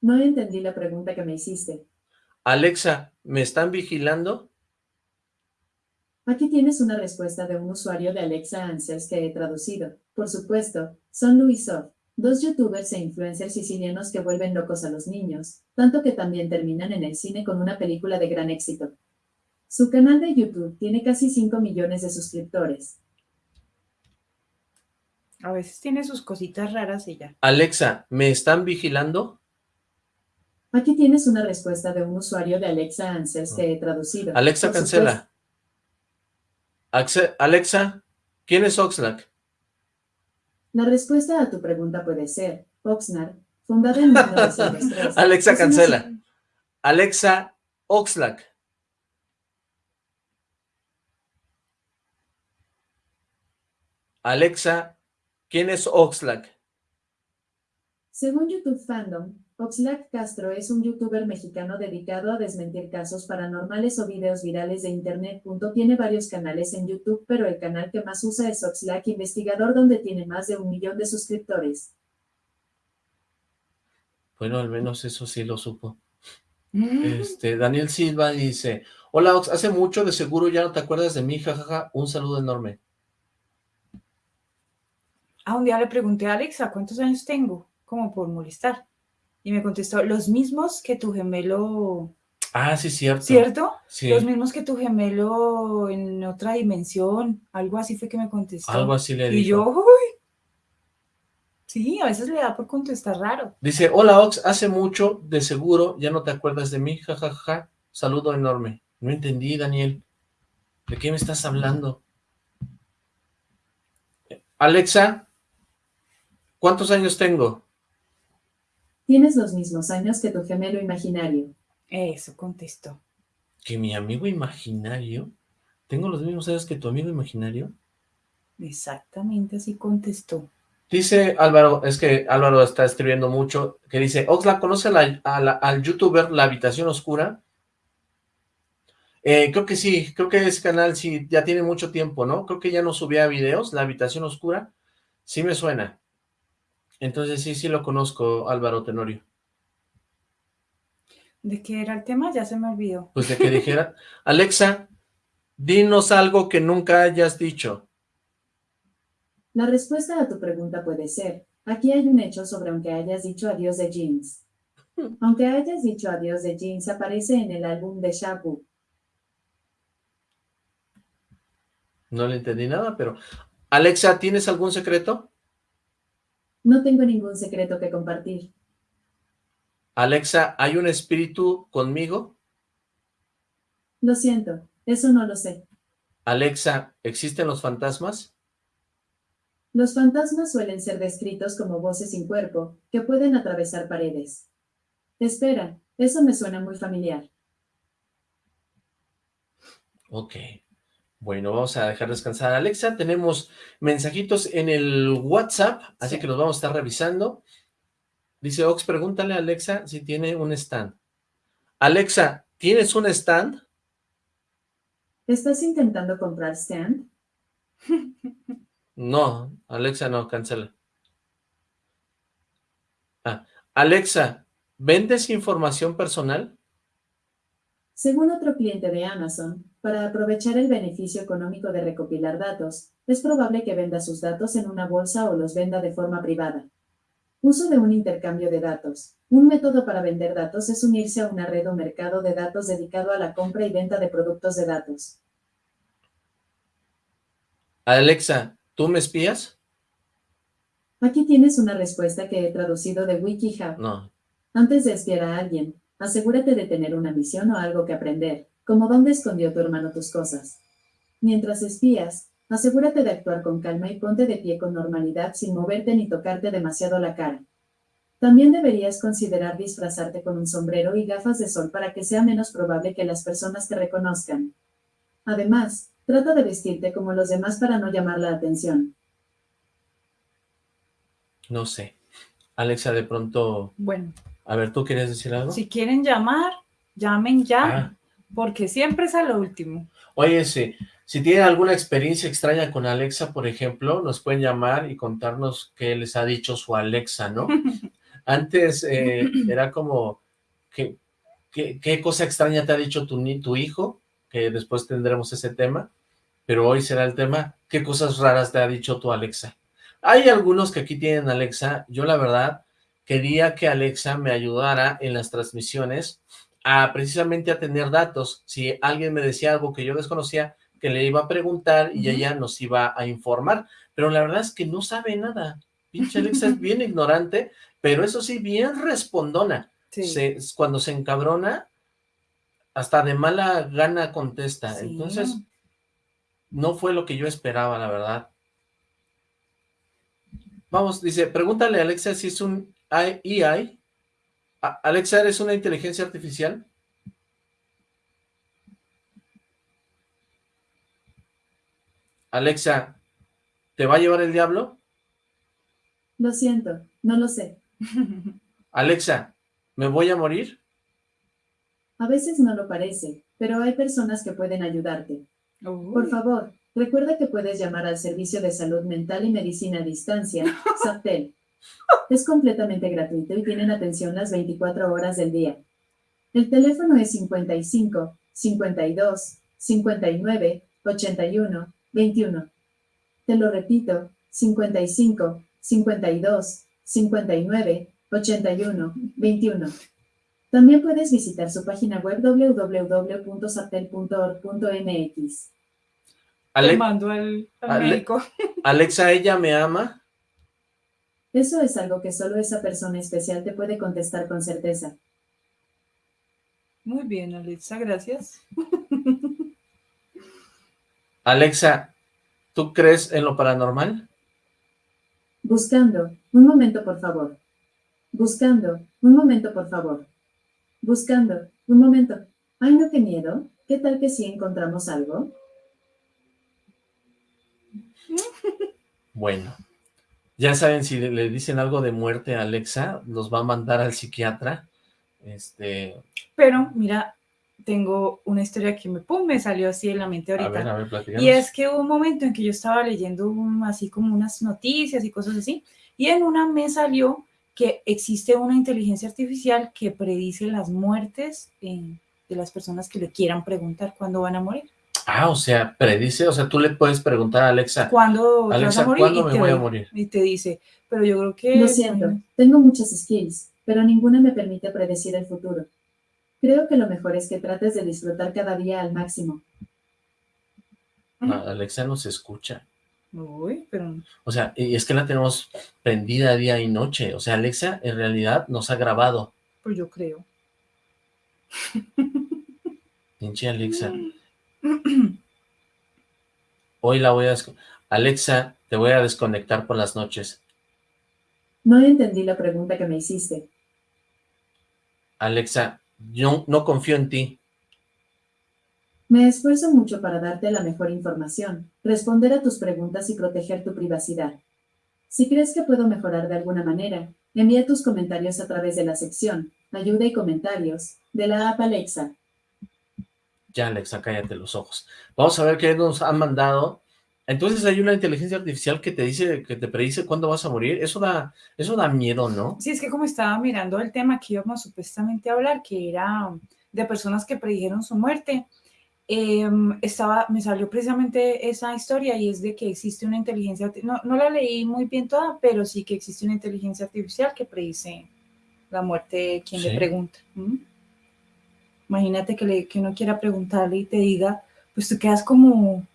No entendí la pregunta que me hiciste. Alexa, ¿me están vigilando? Aquí tienes una respuesta de un usuario de Alexa Answers que he traducido. Por supuesto, son Luisov, dos youtubers e influencers sicilianos que vuelven locos a los niños, tanto que también terminan en el cine con una película de gran éxito. Su canal de YouTube tiene casi 5 millones de suscriptores. A veces tiene sus cositas raras y ya. Alexa, ¿me están vigilando? Aquí tienes una respuesta de un usuario de Alexa Answers que he traducido. Alexa, Por cancela. Alexa, ¿quién es Oxlack? La respuesta a tu pregunta puede ser Oxnard, fundada en 1903. Alexa, Es una cancela. Alexa, Oxlack. Alexa, ¿quién es Oxlack? Según YouTube Fandom, Oxlack Castro es un youtuber mexicano dedicado a desmentir casos paranormales o videos virales de internet. Tiene varios canales en YouTube, pero el canal que más usa es Oxlack Investigador, donde tiene más de un millón de suscriptores. Bueno, al menos eso sí lo supo. Este, Daniel Silva dice, hola Ox, hace mucho de seguro ya no te acuerdas de mí, jajaja, un saludo enorme. Ah, un día le pregunté a Alexa cuántos años tengo, como por molestar. Y me contestó, los mismos que tu gemelo, Ah, sí, cierto. ¿cierto? Sí, Los mismos que tu gemelo en otra dimensión. Algo así fue que me contestó. algo así le Y dijo. yo, uy. Sí, a veces le da por contestar raro. Dice, hola Ox, hace mucho de seguro ya no te acuerdas de mí, jajaja, saludo enorme. No entendí, Daniel. ¿De qué me estás hablando? Alexa, ¿cuántos años tengo? Tienes los mismos años que tu gemelo imaginario. Eso contestó. ¿Que mi amigo imaginario? ¿Tengo los mismos años que tu amigo imaginario? Exactamente así contestó. Dice Álvaro, es que Álvaro está escribiendo mucho, que dice, Oxlack, ¿conoce a la- a la- al youtuber La Habitación Oscura? Eh, creo que sí, creo que ese canal sí, ya tiene mucho tiempo, ¿no? Creo que ya no subía videos, La Habitación Oscura, sí me suena. Entonces sí, sí lo conozco, Álvaro Tenorio. ¿De qué era el tema? Ya se me olvidó. Pues de que dijera, Alexa, dinos algo que nunca hayas dicho. La respuesta a tu pregunta puede ser, aquí hay un hecho sobre aunque hayas dicho adiós de jeans. Aunque hayas dicho adiós de jeans aparece en el álbum de Shabu. No le entendí nada, pero... Alexa, ¿tienes algún secreto? No tengo ningún secreto que compartir. Alexa, ¿hay un espíritu conmigo? Lo siento, eso no lo sé. Alexa, ¿existen los fantasmas? Los fantasmas suelen ser descritos como voces sin cuerpo, que pueden atravesar paredes. Espera, eso me suena muy familiar. Ok. Bueno, vamos a dejar descansar a Alexa. Tenemos mensajitos en el WhatsApp, así Sí. que los vamos a estar revisando. Dice Ox, pregúntale a Alexa si tiene un stand. Alexa, ¿tienes un stand? ¿Estás intentando comprar stand? No, Alexa no, cancela. Ah, Alexa, ¿vendes información personal? Según otro cliente de Amazon, para aprovechar el beneficio económico de recopilar datos, es probable que venda sus datos en una bolsa o los venda de forma privada. Uso de un intercambio de datos. Un método para vender datos es unirse a una red o mercado de datos dedicado a la compra y venta de productos de datos. Alexa, ¿tú me espías? Aquí tienes una respuesta que he traducido de WikiHub. No. Antes de espiar a alguien, asegúrate de tener una misión o algo que aprender, como dónde escondió tu hermano tus cosas. Mientras espías, asegúrate de actuar con calma y ponte de pie con normalidad sin moverte ni tocarte demasiado la cara. También deberías considerar disfrazarte con un sombrero y gafas de sol para que sea menos probable que las personas te reconozcan. Además, trata de vestirte como los demás para no llamar la atención. No sé. Alexa, de pronto... Bueno, A ver, ¿tú querías decir algo? si quieren llamar, llamen ya, Ah, porque siempre es a lo último. Oye, si, si tienen alguna experiencia extraña con Alexa, por ejemplo, nos pueden llamar y contarnos qué les ha dicho su Alexa, ¿no? Antes eh, era como, ¿qué, qué, qué cosa extraña te ha dicho tu, tu hijo? Que después tendremos ese tema, pero hoy será el tema, ¿qué cosas raras te ha dicho tu Alexa? Hay algunos que aquí tienen Alexa, yo la verdad quería que Alexa me ayudara en las transmisiones a precisamente a tener datos. Si alguien me decía algo que yo desconocía, que le iba a preguntar y ella nos iba a informar. Pero la verdad es que no sabe nada. Pinche Alexa es bien ignorante, pero eso sí, bien respondona. Sí. se, cuando se encabrona, hasta de mala gana contesta. Sí. Entonces, no fue lo que yo esperaba, la verdad. Vamos, dice, pregúntale a Alexa si es un AI. Alexa, ¿eres una inteligencia artificial? Alexa, ¿te va a llevar el diablo? Lo siento, no lo sé. Alexa, ¿me voy a morir? A veces no lo parece, pero hay personas que pueden ayudarte. Uy. Por favor, recuerda que puedes llamar al Servicio de Salud Mental y Medicina a Distancia, SAPTEL. Es completamente gratuito y tienen atención las 24 horas del día. El teléfono es 55 52 59 81 21. Te lo repito, 55 52 59 81 21. También puedes visitar su página web www.saptel.org.mx. Te Ale- mando al, al Ale- médico. Alexa, ¿ella me ama? Eso es algo que solo esa persona especial te puede contestar con certeza. Muy bien, Alexa, gracias. Alexa, ¿tú crees en lo paranormal? Buscando. Un momento, por favor. Buscando. Un momento, por favor. Buscando. Un momento. Ay, no, qué miedo. ¿Qué tal que si encontramos algo? Bueno, ya saben, si le, dicen algo de muerte a Alexa, los va a mandar al psiquiatra. Este, Pero mira, tengo una historia que me, pum, me salió así en la mente a ahorita. ver, a ver, platicamos. Y es que hubo un momento en que yo estaba leyendo un- así como unas noticias y cosas así, y en una me salió que existe una inteligencia artificial que predice las muertes eh, de las personas que le quieran preguntar cuándo van a morir. Ah, o sea, predice, o sea, tú le puedes preguntar a Alexa, ¿Cuándo te vas Alexa, a morir? ¿cuándo me te voy a morir? Y te dice, pero yo creo que... Lo siento. Tengo muchas skills, pero ninguna me permite predecir el futuro. Creo que lo mejor es que trates de disfrutar cada día al máximo. Ujú. A- Alexa nos escucha. Uy, pero... O sea, y es que la tenemos prendida día y noche. O sea, Alexa en realidad nos ha grabado. Pues yo creo. Pinche Alexa. Hoy la voy a... Alexa, te voy a desconectar por las noches. No entendí la pregunta que me hiciste. Alexa, yo no confío en ti. Me esfuerzo mucho para darte la mejor información, responder a tus preguntas y proteger tu privacidad. Si crees que puedo mejorar de alguna manera, envía tus comentarios a través de la sección Ayuda y comentarios de la app Alexa. Ya, Alexa, cállate los ojos. Vamos a ver qué nos han mandado. Entonces hay una inteligencia artificial que te dice, que te predice cuándo vas a morir. Eso da, eso da miedo, ¿no? Sí, es que como estaba mirando el tema que íbamos supuestamente a hablar, que era de personas que predijeron su muerte, em, estaba, me salió precisamente esa historia y es de que existe una inteligencia, no, no la leí muy bien toda, pero sí que existe una inteligencia artificial que predice la muerte quien Sí. le pregunta. ¿m? Imagínate que, le, que uno quiera preguntarle y te diga, pues tú quedas como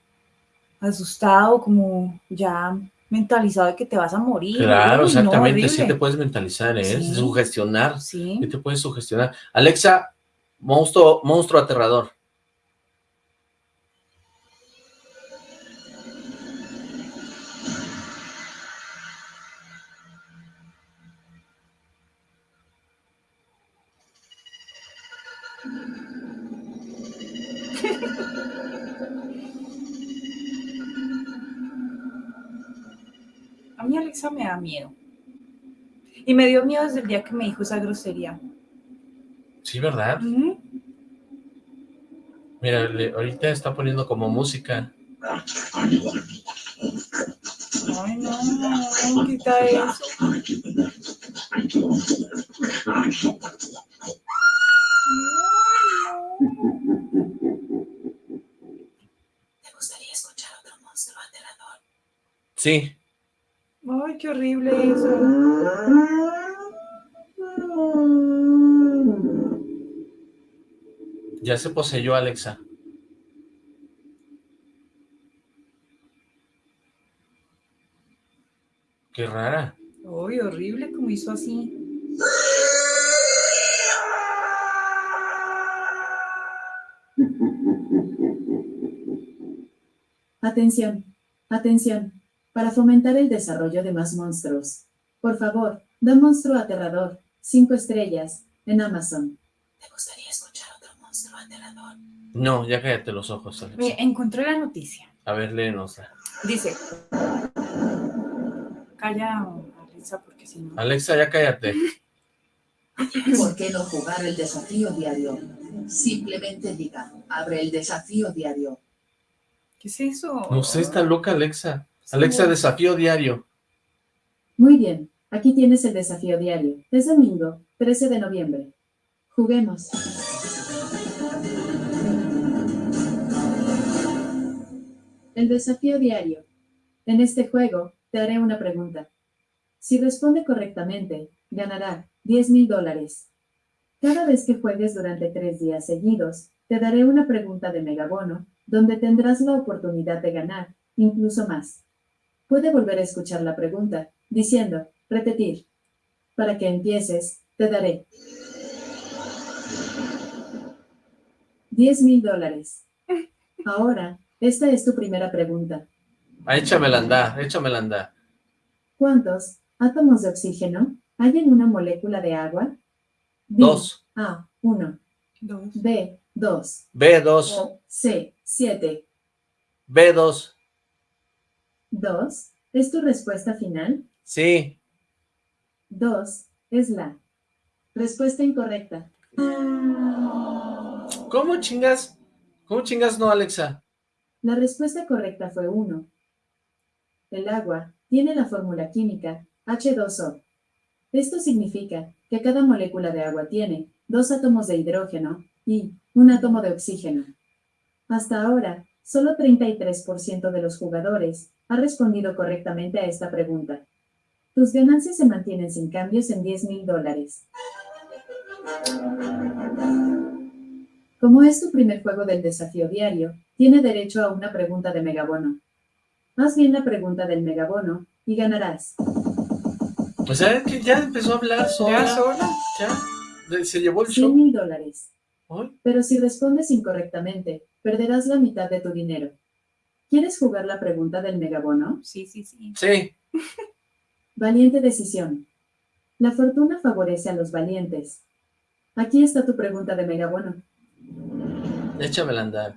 asustado, como ya mentalizado de que te vas a morir. Claro, no, exactamente. sí te puedes mentalizar, ¿eh? Sí. Sugestionar. Sí. Sí te puedes sugestionar. Alexa, monstruo, monstruo aterrador. Me da miedo. Y me dio miedo desde el día que me dijo esa grosería. Sí, ¿verdad? Mira, le- ahorita está poniendo como música. Ay, no, quita eso. Ay, ¿Te gustaría escuchar otro monstruo aterrador? Sí, no. Ay, qué horrible eso. Ya se poseyó Alexa. Qué rara. Uy, horrible como hizo así. Atención, atención para fomentar el desarrollo de más monstruos. Por favor, da monstruo aterrador, cinco estrellas, en Amazon. ¿Te gustaría escuchar otro monstruo aterrador? No, ya cállate los ojos, Alexa. Mire, encontré la noticia. A ver, léenosla. Dice. Calla, Alexa, porque si no... Alexa, ya cállate. ¿Por qué no jugar el desafío diario? Simplemente diga, abre el desafío diario. ¿Qué es eso? No sé, está loca Alexa. Alexa, desafío diario. Muy bien, aquí tienes el desafío diario. Es domingo, 13 de noviembre. Juguemos. El desafío diario. En este juego, te haré una pregunta. Si responde correctamente, ganará 10 mil dólares. Cada vez que juegues durante tres días seguidos, te daré una pregunta de megabono, donde tendrás la oportunidad de ganar, incluso más. Puede volver a escuchar la pregunta, diciendo, repetir. Para que empieces, te daré 10 mil dólares. Ahora, esta es tu primera pregunta. Ah, échamela andar, échamela andar. ¿Cuántos átomos de oxígeno hay en una molécula de agua? B, Dos. A, 1. Dos. B, 2. B2, C, 7. B2. 2. ¿Es tu respuesta final? Sí. 2. Es la respuesta incorrecta. ¿Cómo chingas? ¿Cómo chingas no, Alexa? La respuesta correcta fue 1. El agua tiene la fórmula química H2O. Esto significa que cada molécula de agua tiene dos átomos de hidrógeno y un átomo de oxígeno. Hasta ahora, solo 33% de los jugadores ha respondido correctamente a esta pregunta. Tus ganancias se mantienen sin cambios en 10 mil dólares. Como es tu primer juego del desafío diario, tiene derecho a una pregunta de megabono. Haz bien la pregunta del megabono y ganarás. O sea, que ya empezó a hablar sola. ¿Ya sola? Ya. Se llevó el 100 show. mil dólares. Pero si respondes incorrectamente, perderás la mitad de tu dinero. ¿Quieres jugar la pregunta del megabono? Sí, sí, sí. Sí. Valiente decisión. La fortuna favorece a los valientes. Aquí está tu pregunta de megabono. Échamela andar.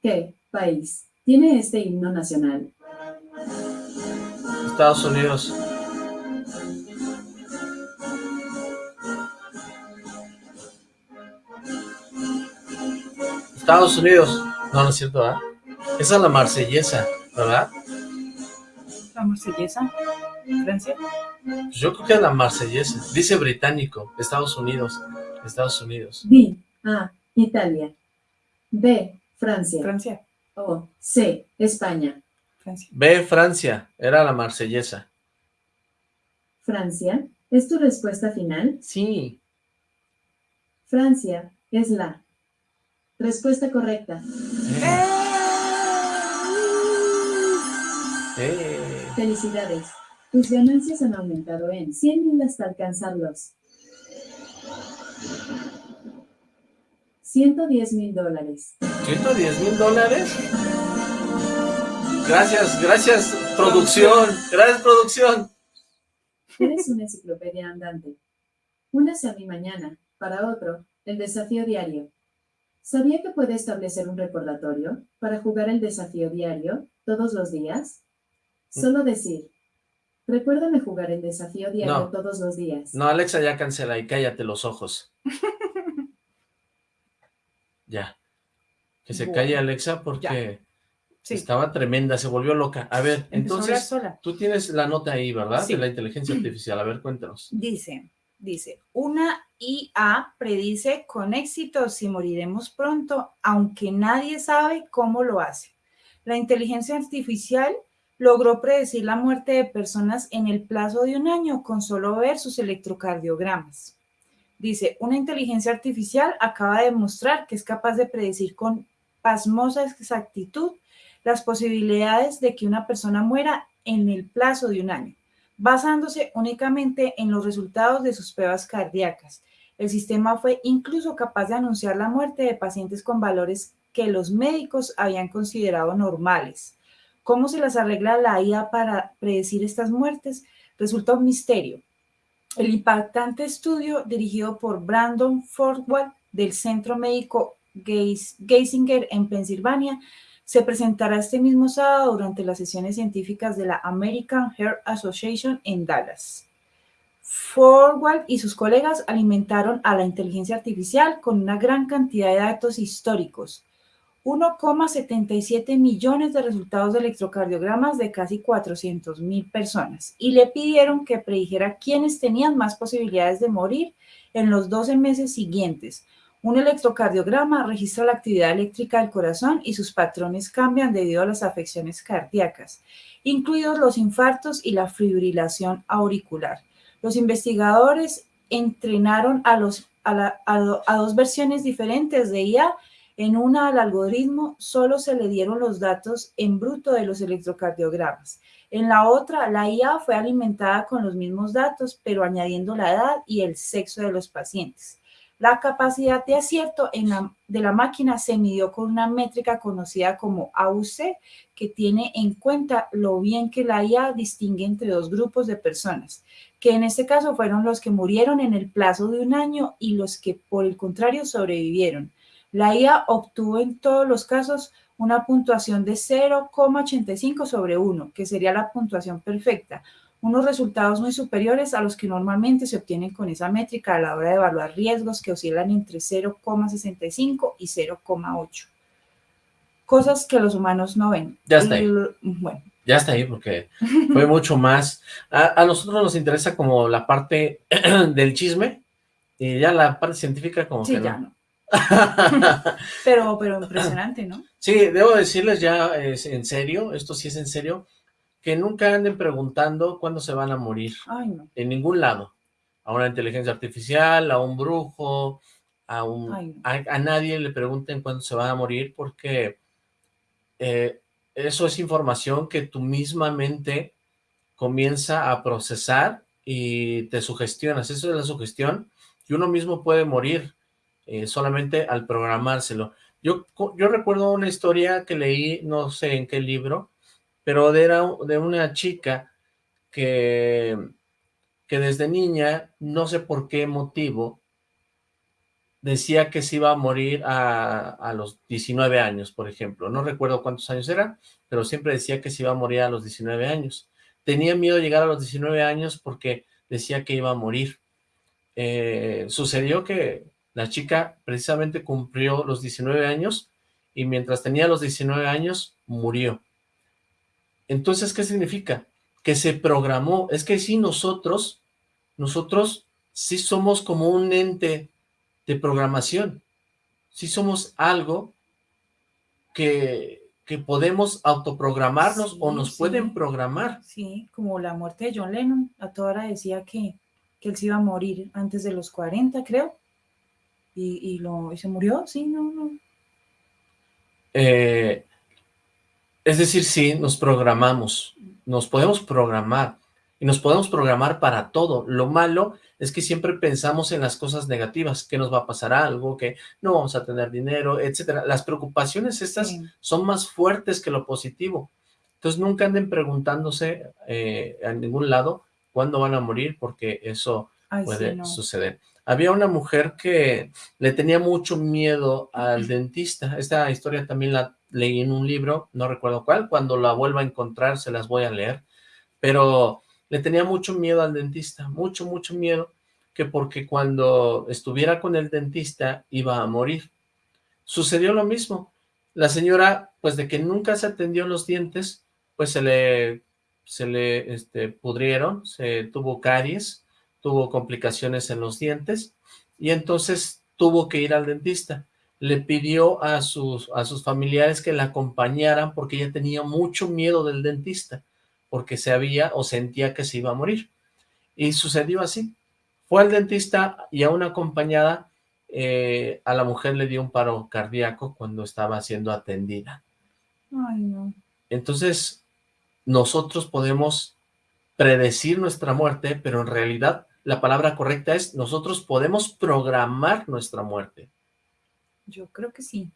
¿Qué país tiene este himno nacional? Estados Unidos. Estados Unidos. No, no es cierto, ¿verdad? Esa es la marsellesa, ¿verdad? La marsellesa. Francia. Pues yo creo que es la marsellesa. Dice británico. Estados Unidos. Estados Unidos. D. A. Italia. B. Francia. Francia. O. C. España. Francia. B, Francia. Era la marsellesa. Francia. ¿Es tu respuesta final? Sí. Francia es la respuesta correcta. Eh. Felicidades. Tus ganancias han aumentado en 100 mil hasta alcanzarlos. 110 mil dólares. ¿110 mil dólares? Gracias, gracias, producción. Gracias, producción. Eres una enciclopedia andante. Únase a mí mañana, para otro, el desafío diario. ¿Sabía que puede establecer un recordatorio para jugar el desafío diario todos los días? Solo decir, recuérdame jugar el desafío diario No. todos los días. No, Alexa, ya cancela y cállate los ojos. Ya. Que se Bueno, calle Alexa porque Sí. estaba tremenda, se volvió loca. A ver, Empezó a hablar entonces, sola. tú tienes la nota ahí, ¿verdad? Sí. De la inteligencia artificial. A ver, cuéntanos. Dice, dice, una IA predice con éxito si moriremos pronto, aunque nadie sabe cómo lo hace. La inteligencia artificial logró predecir la muerte de personas en el plazo de un año con solo ver sus electrocardiogramas. Dice, una inteligencia artificial acaba de demostrar que es capaz de predecir con pasmosa exactitud las posibilidades de que una persona muera en el plazo de un año basándose únicamente en los resultados de sus pruebas cardíacas. El sistema fue incluso capaz de anunciar la muerte de pacientes con valores que los médicos habían considerado normales. ¿Cómo se las arregla la IA para predecir estas muertes? Resulta un misterio. El impactante estudio dirigido por Brandon Forward del Centro Médico Geisinger en Pensilvania se presentará este mismo sábado durante las sesiones científicas de la American Heart Association en Dallas. Forward y sus colegas alimentaron a la inteligencia artificial con una gran cantidad de datos históricos, 1,77 millones de resultados de electrocardiogramas de casi 400 mil personas y le pidieron que predijera quiénes tenían más posibilidades de morir en los 12 meses siguientes. Un electrocardiograma registra la actividad eléctrica del corazón y sus patrones cambian debido a las afecciones cardíacas, incluidos los infartos y la fibrilación auricular. Los investigadores entrenaron a, los, a, dos versiones diferentes de IA. En una al algoritmo solo se le dieron los datos en bruto de los electrocardiogramas. En la otra, la IA fue alimentada con los mismos datos, pero añadiendo la edad y el sexo de los pacientes. La capacidad de acierto de la máquina se midió con una métrica conocida como AUC, que tiene en cuenta lo bien que la IA distingue entre dos grupos de personas, que en este caso fueron los que murieron en el plazo de un año y los que por el contrario sobrevivieron. La IA obtuvo en todos los casos una puntuación de 0,85 sobre 1, que sería la puntuación perfecta, unos resultados muy superiores a los que normalmente se obtienen con esa métrica a la hora de evaluar riesgos que oscilan entre 0,65 y 0,8. Cosas que los humanos no ven. Ya está ahí. Bueno. Ya está ahí porque fue mucho más. A, nosotros nos interesa como la parte del chisme y ya la parte científica como sí, que ya no. pero, pero impresionante, ¿no? Sí, debo decirles ya es en serio, esto sí es en serio, que nunca anden preguntando cuándo se van a morir. En ningún lado. A una inteligencia artificial, a un brujo, a, un, a, nadie le pregunten cuándo se van a morir porque eh, eso es información que tu misma mente comienza a procesar y te sugestionas. Eso es la sugestión y uno mismo puede morir eh, solamente al programárselo. Yo, yo recuerdo una historia que leí, no sé en qué libro, pero era de una chica que, que desde niña, no sé por qué motivo, decía que se iba a morir a, a, los 19 años, por ejemplo. No recuerdo cuántos años era, pero siempre decía que se iba a morir a los 19 años. Tenía miedo de llegar a los 19 años porque decía que iba a morir. Eh, sucedió que la chica precisamente cumplió los 19 años y mientras tenía los 19 años, murió. Entonces, ¿qué significa? Que se programó. Es que sí, nosotros, nosotros sí somos como un ente de programación. Sí somos algo que, que podemos autoprogramarnos o nos pueden programar. Sí, como la muerte de John Lennon. A toda hora decía que, que él se iba a morir antes de los 40, creo. Y, y, lo, y se murió, sí, no, no. Eh, es decir, sí, nos programamos, nos podemos programar y nos podemos programar para todo. Lo malo es que siempre pensamos en las cosas negativas, que nos va a pasar algo, que no vamos a tener dinero, etcétera. Las preocupaciones estas son más fuertes que lo positivo. Entonces nunca anden preguntándose eh, a ningún lado cuándo van a morir, porque eso puede suceder. Había una mujer que le tenía mucho miedo al dentista. Esta historia también la leí en un libro, no recuerdo cuál, cuando la vuelva a encontrar se las voy a leer, pero le tenía mucho miedo al dentista, mucho, mucho miedo, que porque cuando estuviera con el dentista iba a morir. Sucedió lo mismo, la señora, pues de que nunca se atendió los dientes, pues se le, se le este, pudrieron, se tuvo caries, tuvo complicaciones en los dientes, y entonces tuvo que ir al dentista le pidió a sus, a sus familiares que la acompañaran porque ella tenía mucho miedo del dentista, porque se había o sentía que se iba a morir. Y sucedió así. Fue al dentista y a una acompañada, eh, a la mujer le dio un paro cardíaco cuando estaba siendo atendida. Ay, no. Entonces, nosotros podemos predecir nuestra muerte, pero en realidad la palabra correcta es nosotros podemos programar nuestra muerte. Yo creo que sí.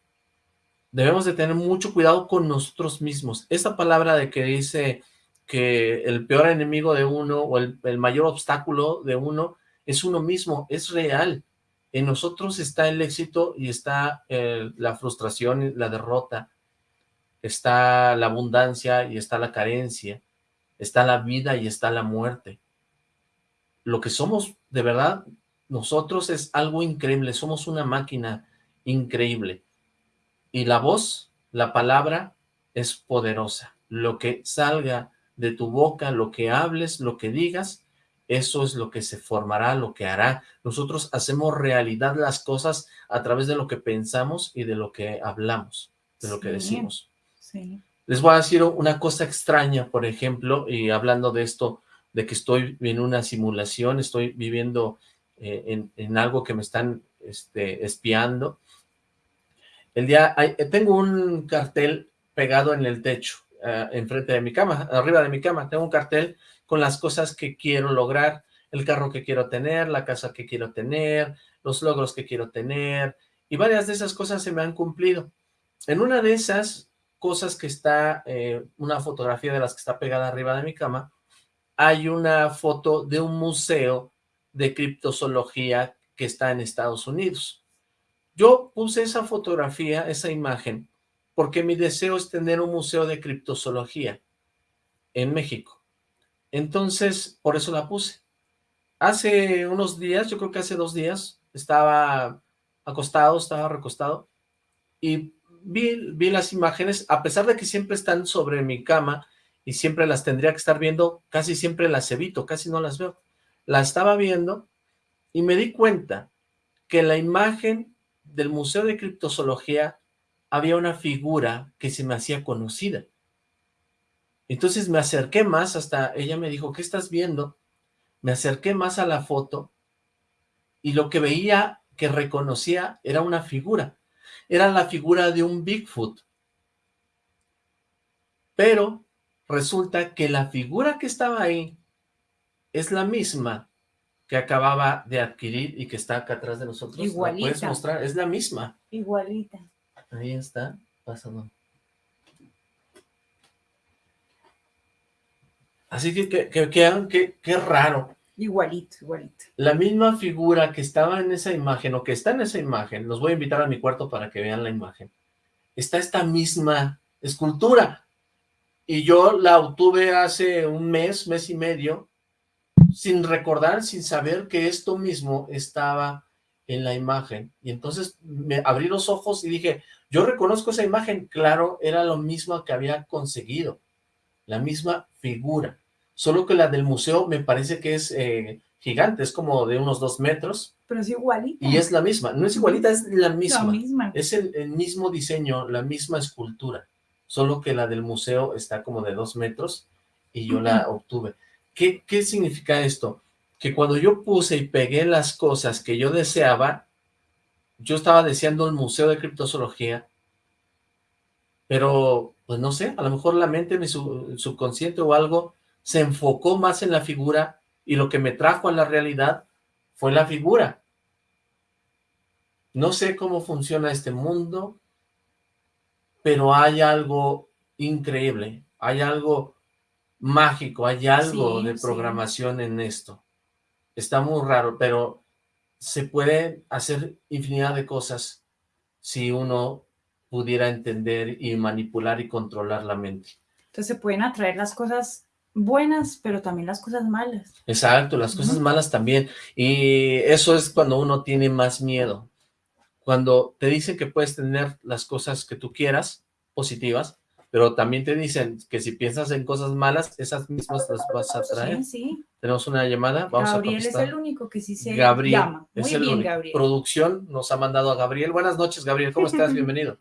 debemos de tener mucho cuidado con nosotros mismos. Esta palabra de que dice que el peor enemigo de uno o el, el mayor obstáculo de uno es uno mismo, es real. En nosotros está el éxito y está eh, la frustración y la derrota, está la abundancia y está la carencia, está la vida y está la muerte. Lo que somos, de verdad, nosotros es algo increíble, somos una máquina increíble. Y la voz, la palabra, es poderosa. Lo que salga de tu boca, lo que hables, lo que digas, eso es lo que se formará, lo que hará. Nosotros hacemos realidad las cosas a través de lo que pensamos y de lo que hablamos, de lo que decimos. Les voy a decir una cosa extraña, por ejemplo, y hablando de esto, de que estoy en una simulación, estoy viviendo eh, en, algo que me están este, espiando. El día, tengo un cartel pegado en el techo, uh, enfrente de mi cama, arriba de mi cama, tengo un cartel con las cosas que quiero lograr, el carro que quiero tener, la casa que quiero tener, los logros que quiero tener, y varias de esas cosas se me han cumplido. En una de esas cosas que está, eh, una fotografía de las que está pegada arriba de mi cama, hay una foto de un museo de criptozoología que está en Estados Unidos. Yo puse esa fotografía, esa imagen, porque mi deseo es tener un museo de criptozoología en México. Entonces, por eso la puse. Hace unos días, yo creo que hace dos días, estaba acostado, estaba recostado, y vi, vi las imágenes, a pesar de que siempre están sobre mi cama, y siempre las tendría que estar viendo, casi siempre las evito, casi no las veo. La estaba viendo, y me di cuenta que la imagen del Museo de Criptozoología había una figura que se me hacía conocida. Entonces me acerqué más hasta, ella me dijo, ¿qué estás viendo? Me acerqué más a la foto y lo que veía, que reconocía, era una figura. Era la figura de un Bigfoot. Pero resulta que la figura que estaba ahí es la misma que acababa de adquirir y que está acá atrás de nosotros. Igualita. puedes mostrar? Es la misma. Igualita. Ahí está, pasando. Así que, que, que, que, raro. Igualito, igualito. La misma figura que estaba en esa imagen, o que está en esa imagen, los voy a invitar a mi cuarto para que vean la imagen, está esta misma escultura. Y yo la obtuve hace un mes, mes y medio, sin recordar, sin saber que esto mismo estaba en la imagen. Y entonces me abrí los ojos y dije, yo reconozco esa imagen, claro, era lo mismo que había conseguido, la misma figura, solo que la del museo me parece que es eh, gigante, es como de unos dos metros. Pero es igualita. Y es la misma, no es igualita, es la misma. La misma. Es el, el, mismo diseño, la misma escultura, solo que la del museo está como de dos metros y yo la obtuve. ¿Qué, qué significa esto? que cuando yo puse y pegué las cosas que yo deseaba, yo estaba deseando el museo de criptozoología, pero pues no sé, a lo mejor la mente, mi subconsciente o algo, se enfocó más en la figura y lo que me trajo a la realidad fue la figura. No sé cómo funciona este mundo, pero hay algo increíble, hay algo mágico, hay algo de programación en esto está muy raro, pero se puede hacer infinidad de cosas si uno pudiera entender y manipular y controlar la mente. Entonces se pueden atraer las cosas buenas, pero también las cosas malas. Exacto, las cosas malas también. Y eso es cuando uno tiene más miedo. Cuando te dicen que puedes tener las cosas que tú quieras, positivas, pero también te dicen que si piensas en cosas malas, esas mismas las vas a traer. Sí, sí. Tenemos una llamada, vamos Gabriel a Gabriel es el único que sí se Gabriel llama. Muy es el único. Gabriel. Producción nos ha mandado a Gabriel. Buenas noches, Gabriel, ¿cómo estás? Bienvenido.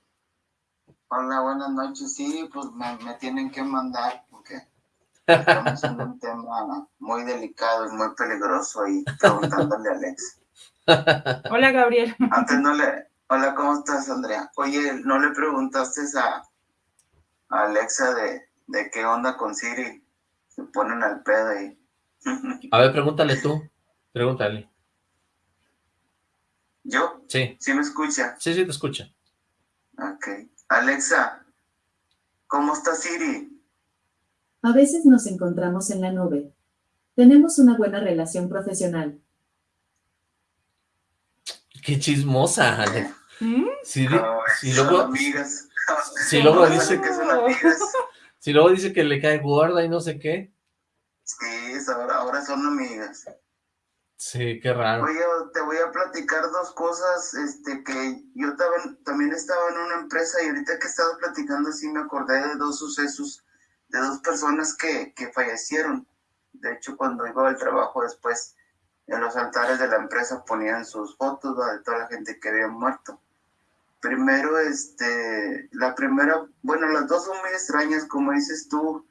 Hola, buenas noches. Sí, pues me, me tienen que mandar porque estamos en un tema muy delicado y muy peligroso y preguntándole a Alex. Hola, Gabriel. Antes no le... Hola, ¿cómo estás, Andrea? Oye, ¿no le preguntaste a, a Alexa de, de qué onda con Siri? Se ponen al pedo y... A ver, pregúntale tú. Pregúntale. ¿Yo? Sí. ¿Sí me escucha? Sí, sí, te escucha. Ok. Alexa, ¿cómo está Siri? A veces nos encontramos en la nube. Tenemos una buena relación profesional. Qué chismosa, Ale. ¿Mm? Si, luego, amigas. si luego dice que son amigas. si luego dice que le cae gorda y no sé qué. Sí, ahora, ahora son amigas. Sí, qué raro. Oye, te voy a platicar dos cosas, este, que yo también, también estaba en una empresa y ahorita que he estado platicando así me acordé de dos sucesos, de dos personas que, que fallecieron. De hecho, cuando iba al trabajo después, en los altares de la empresa ponían sus fotos ¿va? de toda la gente que había muerto. Primero, este, la primera, bueno, las dos son muy extrañas, como dices tú,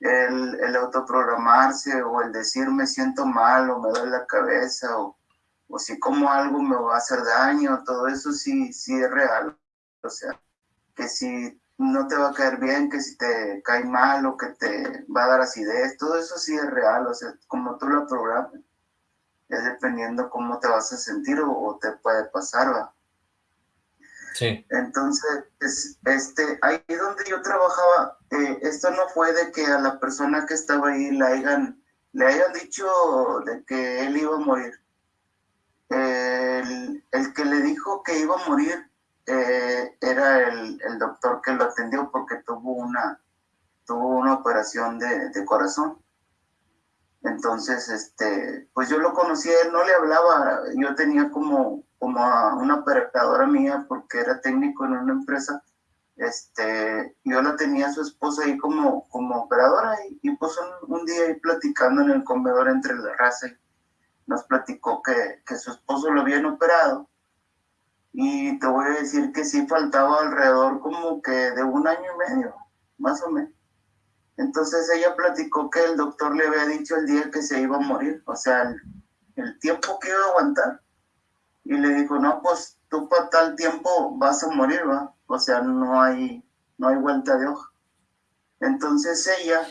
el, el autoprogramarse o el decir me siento mal o me duele la cabeza o, o si como algo me va a hacer daño, todo eso sí, sí es real. O sea, que si no te va a caer bien, que si te cae mal o que te va a dar acidez, todo eso sí es real. O sea, como tú lo programas, es dependiendo cómo te vas a sentir o, o te puede pasar, ¿va? Sí. Entonces, es- este, ahí donde yo trabajaba, eh, esto no fue de que a la persona que estaba ahí le hayan, le hayan dicho de que él iba a morir. El, el que le dijo que iba a morir eh, era el, el doctor que lo atendió porque tuvo una, tuvo una operación de, de corazón. Entonces, este, pues yo lo conocí, él no le hablaba, yo tenía como, como a una operadora mía porque era técnico en una empresa, este, yo la tenía a su esposa ahí como, como operadora y, y pues un, un día ahí platicando en el comedor entre la raza, nos platicó que, que su esposo lo habían operado y te voy a decir que sí faltaba alrededor como que de un año y medio, más o menos. Entonces ella platicó que el doctor le había dicho el día que se iba a morir, o sea, el, tiempo que iba a aguantar. Y le dijo, no, pues tú para tal tiempo vas a morir, ¿va? O sea, no hay, no hay vuelta de hoja. Entonces ella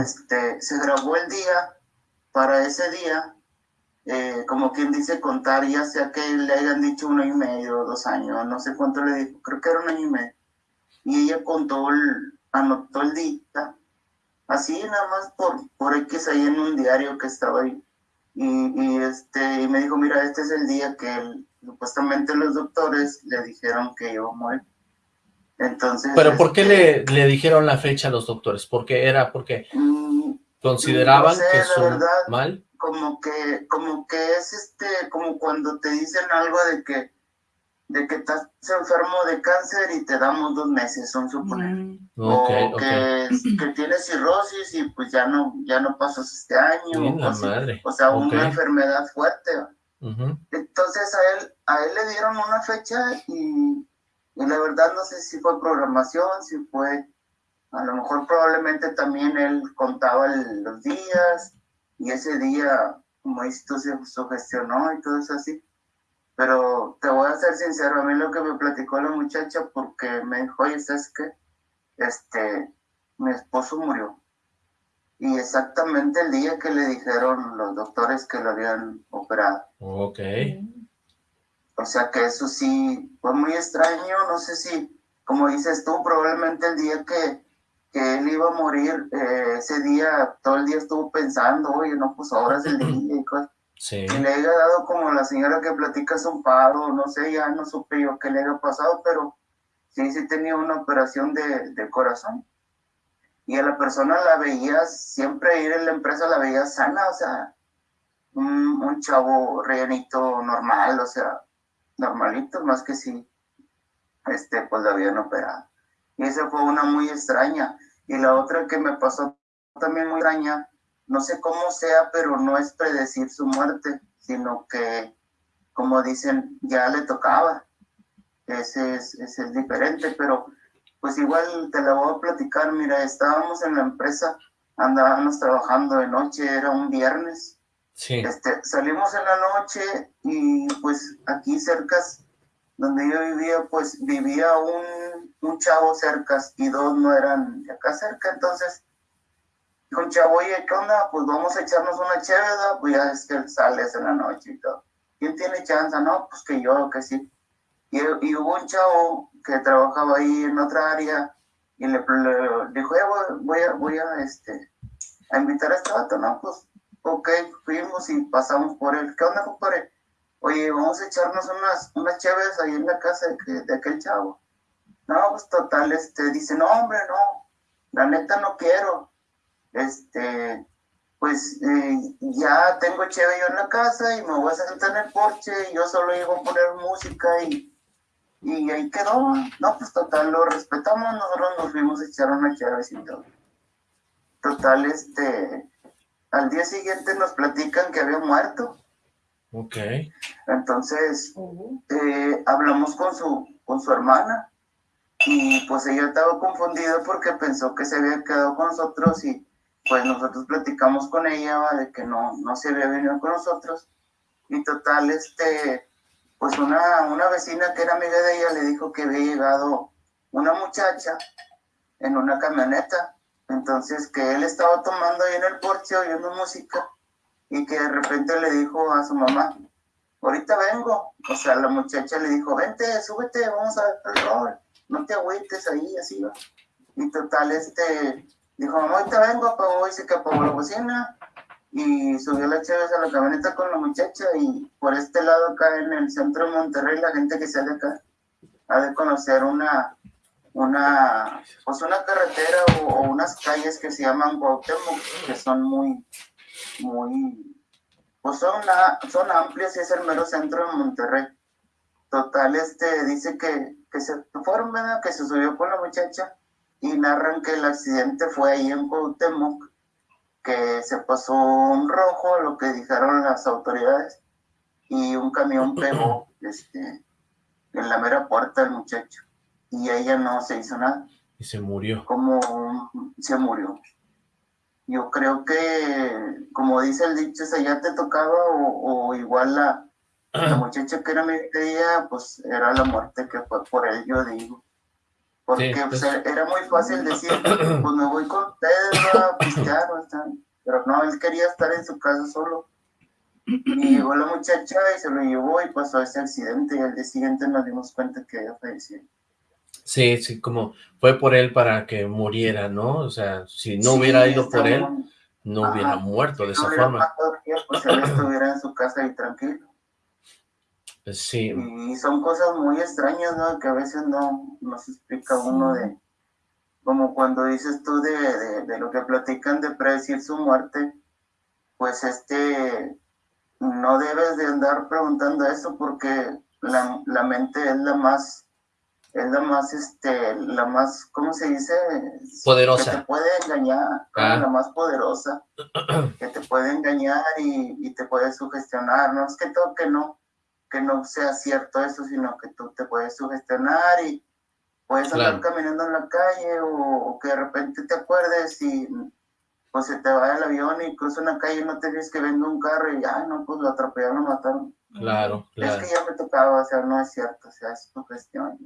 este, se grabó el día, para ese día, eh, como quien dice contar, ya sea que le hayan dicho un año y medio, dos años, no sé cuánto le dijo, creo que era un año y medio. Y ella contó, el, anotó el día, así nada más por, por X ahí en un diario que estaba ahí. Y, y, este, y me dijo, mira, este es el día que supuestamente los doctores le dijeron que iba a morir. Entonces... Pero ¿por qué este, le, le dijeron la fecha a los doctores? ¿Porque era porque mm, consideraban No sé, que la su verdad. mal? como que, como que es este, como cuando te dicen algo de que, de que estás enfermo de cáncer y te damos dos meses, son suponer. Mm, o que, que tienes cirrosis y pues ya no, ya no pasas este año. Bien, o, así. sea, una enfermedad fuerte. Entonces a él, a él le dieron una fecha y, y la verdad no sé si fue programación, si fue, a lo mejor probablemente también él contaba el- los días y ese día, como tú, se sugestionó y todo eso así. Pero te voy a ser sincero, a mí lo que me platicó la muchacha porque me dijo, oye, ¿sabes qué? Este, mi esposo murió. Y exactamente el día que le dijeron los doctores que lo habían operado. Ok. O sea que eso sí fue muy extraño, no sé si, como dices tú, probablemente el día que, que él iba a morir, eh, ese día, todo el día estuvo pensando, oye, no, pues ahora es el día y cosas. Sí. Y le haya dado como la señora que platica un paro, no sé, ya no supe yo qué le haya pasado, pero sí, sí tenía una operación de, de corazón. Y a la persona la veía, siempre ir en la empresa la veía sana, o sea, un, un chavo rellenito normal, o sea, normalito, más que sí, este, pues la habían operado. Y esa fue una muy extraña. Y la otra que me pasó también muy extraña, no sé cómo sea, pero no es predecir su muerte, sino que, como dicen, ya le tocaba. Ese es, ese es diferente, pero pues igual te la voy a platicar. Mira, estábamos en la empresa, andábamos trabajando de noche, era un viernes. Sí. Este, salimos en la noche y pues aquí cerca, donde yo vivía, pues vivía un, un chavo cerca y dos no eran de acá cerca, entonces dijo chavo, oye, ¿qué onda? Pues vamos a echarnos una chévere, pues ya es que sales en la noche y todo. ¿Quién tiene chance? No, pues que yo, que sí. Y, y hubo un chavo que trabajaba ahí en otra área y le, le dijo, "Eh, voy, voy a, voy a, este, a invitar a este vato, ¿no? Pues, ok, fuimos y pasamos por él. ¿Qué onda, compadre? Oye, vamos a echarnos unas, unas chaves ahí en la casa de, de aquel chavo. No, pues total, este, dice, no, hombre, no, la neta no quiero. Este, pues eh, ya tengo chévere yo en la casa y me voy a sentar en el porche y yo solo iba a poner música y, y ahí quedó. No, pues total, lo respetamos, nosotros nos fuimos a echar una chévere y todo. Total, este, al día siguiente nos platican que había muerto. Ok. Entonces, eh, hablamos con su, con su hermana y pues ella estaba confundida porque pensó que se había quedado con nosotros y pues nosotros platicamos con ella de que no, no se había venido con nosotros y total, este, pues una, una vecina que era amiga de ella le dijo que había llegado una muchacha en una camioneta, entonces que él estaba tomando ahí en el porche oyendo música y que de repente le dijo a su mamá, ahorita vengo. O sea, la muchacha le dijo, vente, súbete, vamos a ver no te agüites ahí, así va. Y total, este, dijo, mamá, ahorita vengo, apagó, dice que apagó la bocina y subió la Chévez a la camioneta con la muchacha y por este lado acá en el centro de Monterrey, la gente que sale acá ha de conocer una, una, pues una carretera o, o unas calles que se llaman Cuauhtémoc, que son muy, muy, pues son, a- son amplias y es el mero centro de Monterrey. Total, este, dice que, que se ¿verdad? Que se subió con la muchacha y narran que el accidente fue ahí en Cuauhtémoc, que se pasó un rojo, lo que dijeron las autoridades, y un camión pegó este, en la mera puerta del muchacho. Y ella no se hizo nada Y se murió. como se murió. Yo creo que, como dice el dicho, si ya te tocaba o, o igual la, la muchacha que era mi ella, pues era la muerte que fue por él, yo digo. Porque Sí, pues, pues- era muy fácil decir, pues me voy con ustedes a pistear, o sea, pero no, él quería estar en su casa solo. Y llegó la muchacha y se lo llevó y pasó ese accidente y al día siguiente nos dimos cuenta que ella falleció. Sí, sí, como fue por él para que muriera, ¿no? O sea, si no Sí, hubiera ido por él, no Ajá. hubiera muerto de Si esa no hubiera forma. pasado pues él estuviera en su casa y tranquilo. Pues sí, Y son cosas muy extrañas, ¿no? Que a veces no, no se explica uno de, como cuando dices tú de, de, de lo que platican de predecir su muerte, pues este, no debes de andar preguntando eso porque la, la mente es la más, es la más, este, la más, ¿cómo se dice? Poderosa. Que te puede engañar, Ah. la más poderosa, que te puede engañar y, y te puede sugestionar, no es que todo que no, que no sea cierto eso, sino que tú te puedes sugestionar y puedes andar Claro. caminando en la calle o, o que de repente te acuerdes y pues se te va el avión y cruza una calle y no te ves que venga un carro y ay no, pues lo atropellaron, lo mataron. claro, claro. Es que ya me tocaba, o sea, no es cierto, o sea, es sugestión.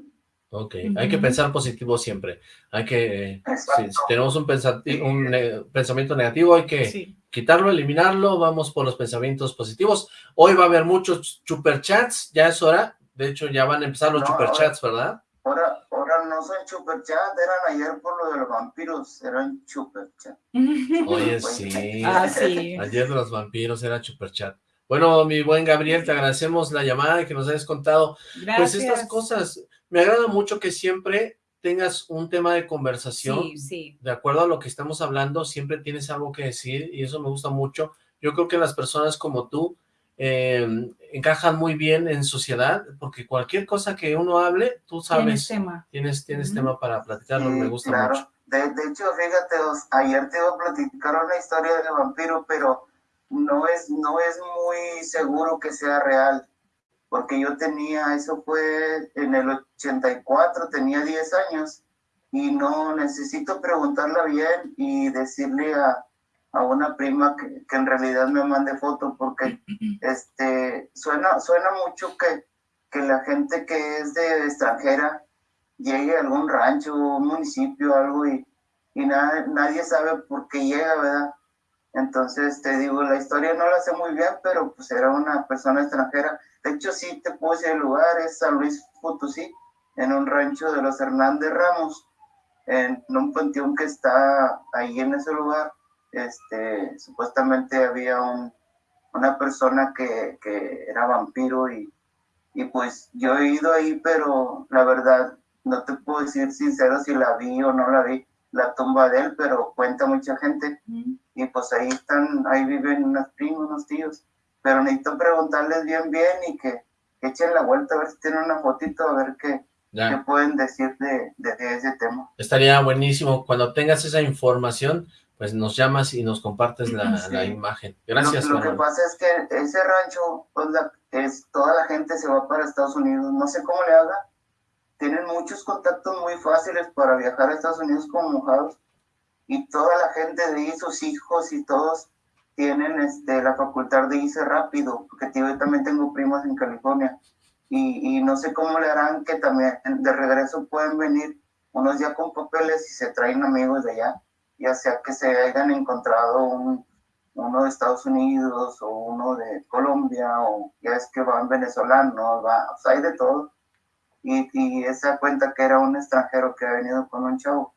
Ok, hay que pensar positivo siempre. Hay que, si, si tenemos un, pensamiento negativo, hay que Sí. quitarlo, eliminarlo, vamos por los pensamientos positivos. Hoy va a haber muchos superchats, ya es hora. De hecho, ya van a empezar los No, superchats, ¿verdad? Ahora, ahora no son superchat, eran ayer por lo de los vampiros, eran superchat. Oye, sí. Ah, sí. Ayer de los vampiros era superchat. Bueno, mi buen Gabriel, te agradecemos la llamada y que nos hayas contado Gracias. pues estas cosas. Me agrada mucho que siempre tengas un tema de conversación Sí, sí. de acuerdo a lo que estamos hablando, siempre tienes algo que decir y eso me gusta mucho. Yo creo que las personas como tú eh, encajan muy bien en sociedad porque cualquier cosa que uno hable, tú Tienes sabes, tema. tienes, tienes Ujú. tema para platicarlo, Sí, me gusta claro. mucho. De, de hecho, fíjate, os- ayer te iba a platicar una historia de vampiro, pero no es, no es muy seguro que sea real, porque yo tenía, eso fue en el 84, tenía 10 años, y no necesito preguntarla bien y decirle a, a una prima que, que en realidad me mande foto, porque este, suena, suena mucho que, que la gente que es de extranjera llegue a algún rancho, un municipio, algo, y, y nada, nadie sabe por qué llega, ¿verdad? Entonces, te digo, la historia no la sé muy bien, pero pues era una persona extranjera. De hecho, sí te puse el lugar, es San Luis Potosí, en un rancho de los Hernández Ramos, en un panteón que está ahí en ese lugar. Este, supuestamente había un, una persona que, que era vampiro y, y pues yo he ido ahí, pero la verdad no te puedo decir sincero si la vi o no la vi, la tumba de él, pero cuenta mucha gente. Y pues ahí están, ahí viven unos primos, unos tíos. Pero necesito preguntarles bien, bien y que, echen la vuelta a ver si tienen una fotito, a ver qué, qué pueden decir de, de, ese tema. Estaría buenísimo. Cuando tengas esa información, pues nos llamas y nos compartes la, la imagen. Gracias. Lo, lo que pasa es que ese rancho, pues es, toda la gente se va para Estados Unidos. No sé cómo le haga, tienen muchos contactos muy fáciles para viajar a Estados Unidos como mojados y toda la gente de ahí, sus hijos y todos tienen este, la facultad de irse rápido, porque yo también tengo primos en California y, no sé cómo le harán que también de regreso pueden venir unos ya con papeles y se traen amigos de allá, ya sea que se hayan encontrado un, uno de Estados Unidos o uno de Colombia o ya es que van venezolanos, va, hay de todo. Y, y esa cuenta que era un extranjero que ha venido con un chavo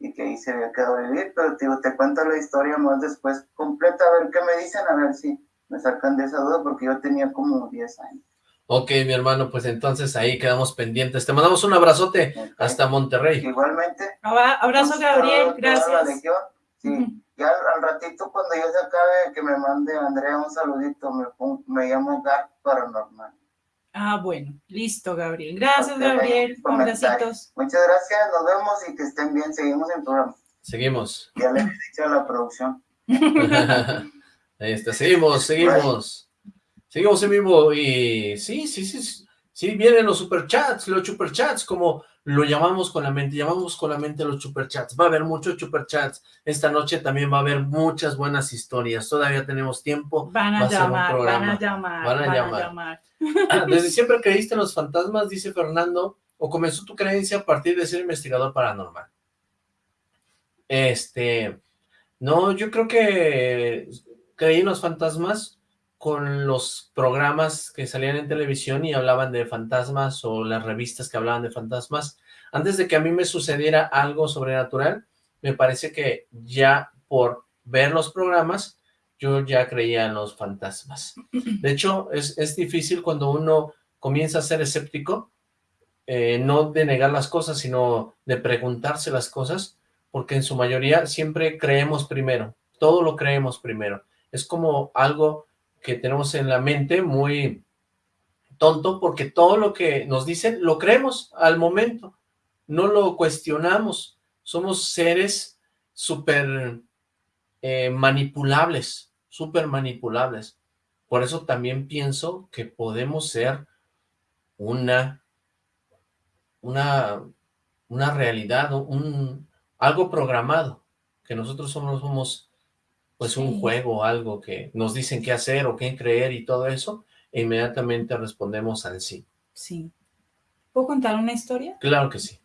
y que ahí se había quedado a vivir, pero te cuento la historia más después completa, a ver qué me dicen, a ver si me sacan de esa duda, porque yo tenía como 10 años. Ok, mi hermano, pues entonces ahí quedamos pendientes. Te mandamos un abrazote hasta Monterrey. Igualmente. Abrazo, Gabriel, gracias. Sí, ya al, ratito cuando yo se acabe, que me mande Andrea un saludito, me, me llamo Gar Paranormal. Ah, bueno, listo, Gabriel. Gracias, Gabriel. Muchas gracias, nos vemos y que estén bien. Seguimos en programa. Seguimos. Ya le he dicho a la producción. Ahí está, seguimos, seguimos. Seguimos en vivo y sí, sí, sí, sí, vienen los superchats, los superchats, como lo llamamos con la mente, llamamos con la mente los superchats. Va a haber muchos superchats. Esta noche también va a haber muchas buenas historias. Todavía tenemos tiempo. Van a, llamar, van a llamar, van a llamar. Ah, desde siempre creíste en los fantasmas, dice Fernando, o comenzó tu creencia a partir de ser investigador paranormal. Este, no, yo creo que creí en los fantasmas con los programas que salían en televisión y hablaban de fantasmas o las revistas que hablaban de fantasmas. Antes de que a mí me sucediera algo sobrenatural, me parece que ya por ver los programas, yo ya creía en los fantasmas. De hecho, es, es difícil cuando uno comienza a ser escéptico, eh, no de negar las cosas, sino de preguntarse las cosas, porque en su mayoría siempre creemos primero, todo lo creemos primero. Es como algo que tenemos en la mente muy tonto porque todo lo que nos dicen lo creemos al momento, no lo cuestionamos, somos seres súper eh, manipulables, súper manipulables. Por eso también pienso que podemos ser una, una, una realidad, un, algo programado, que nosotros somos, somos pues un juego o algo que nos dicen qué hacer o qué creer y todo eso, e inmediatamente respondemos al sí. Sí. ¿Puedo contar una historia? Claro que sí.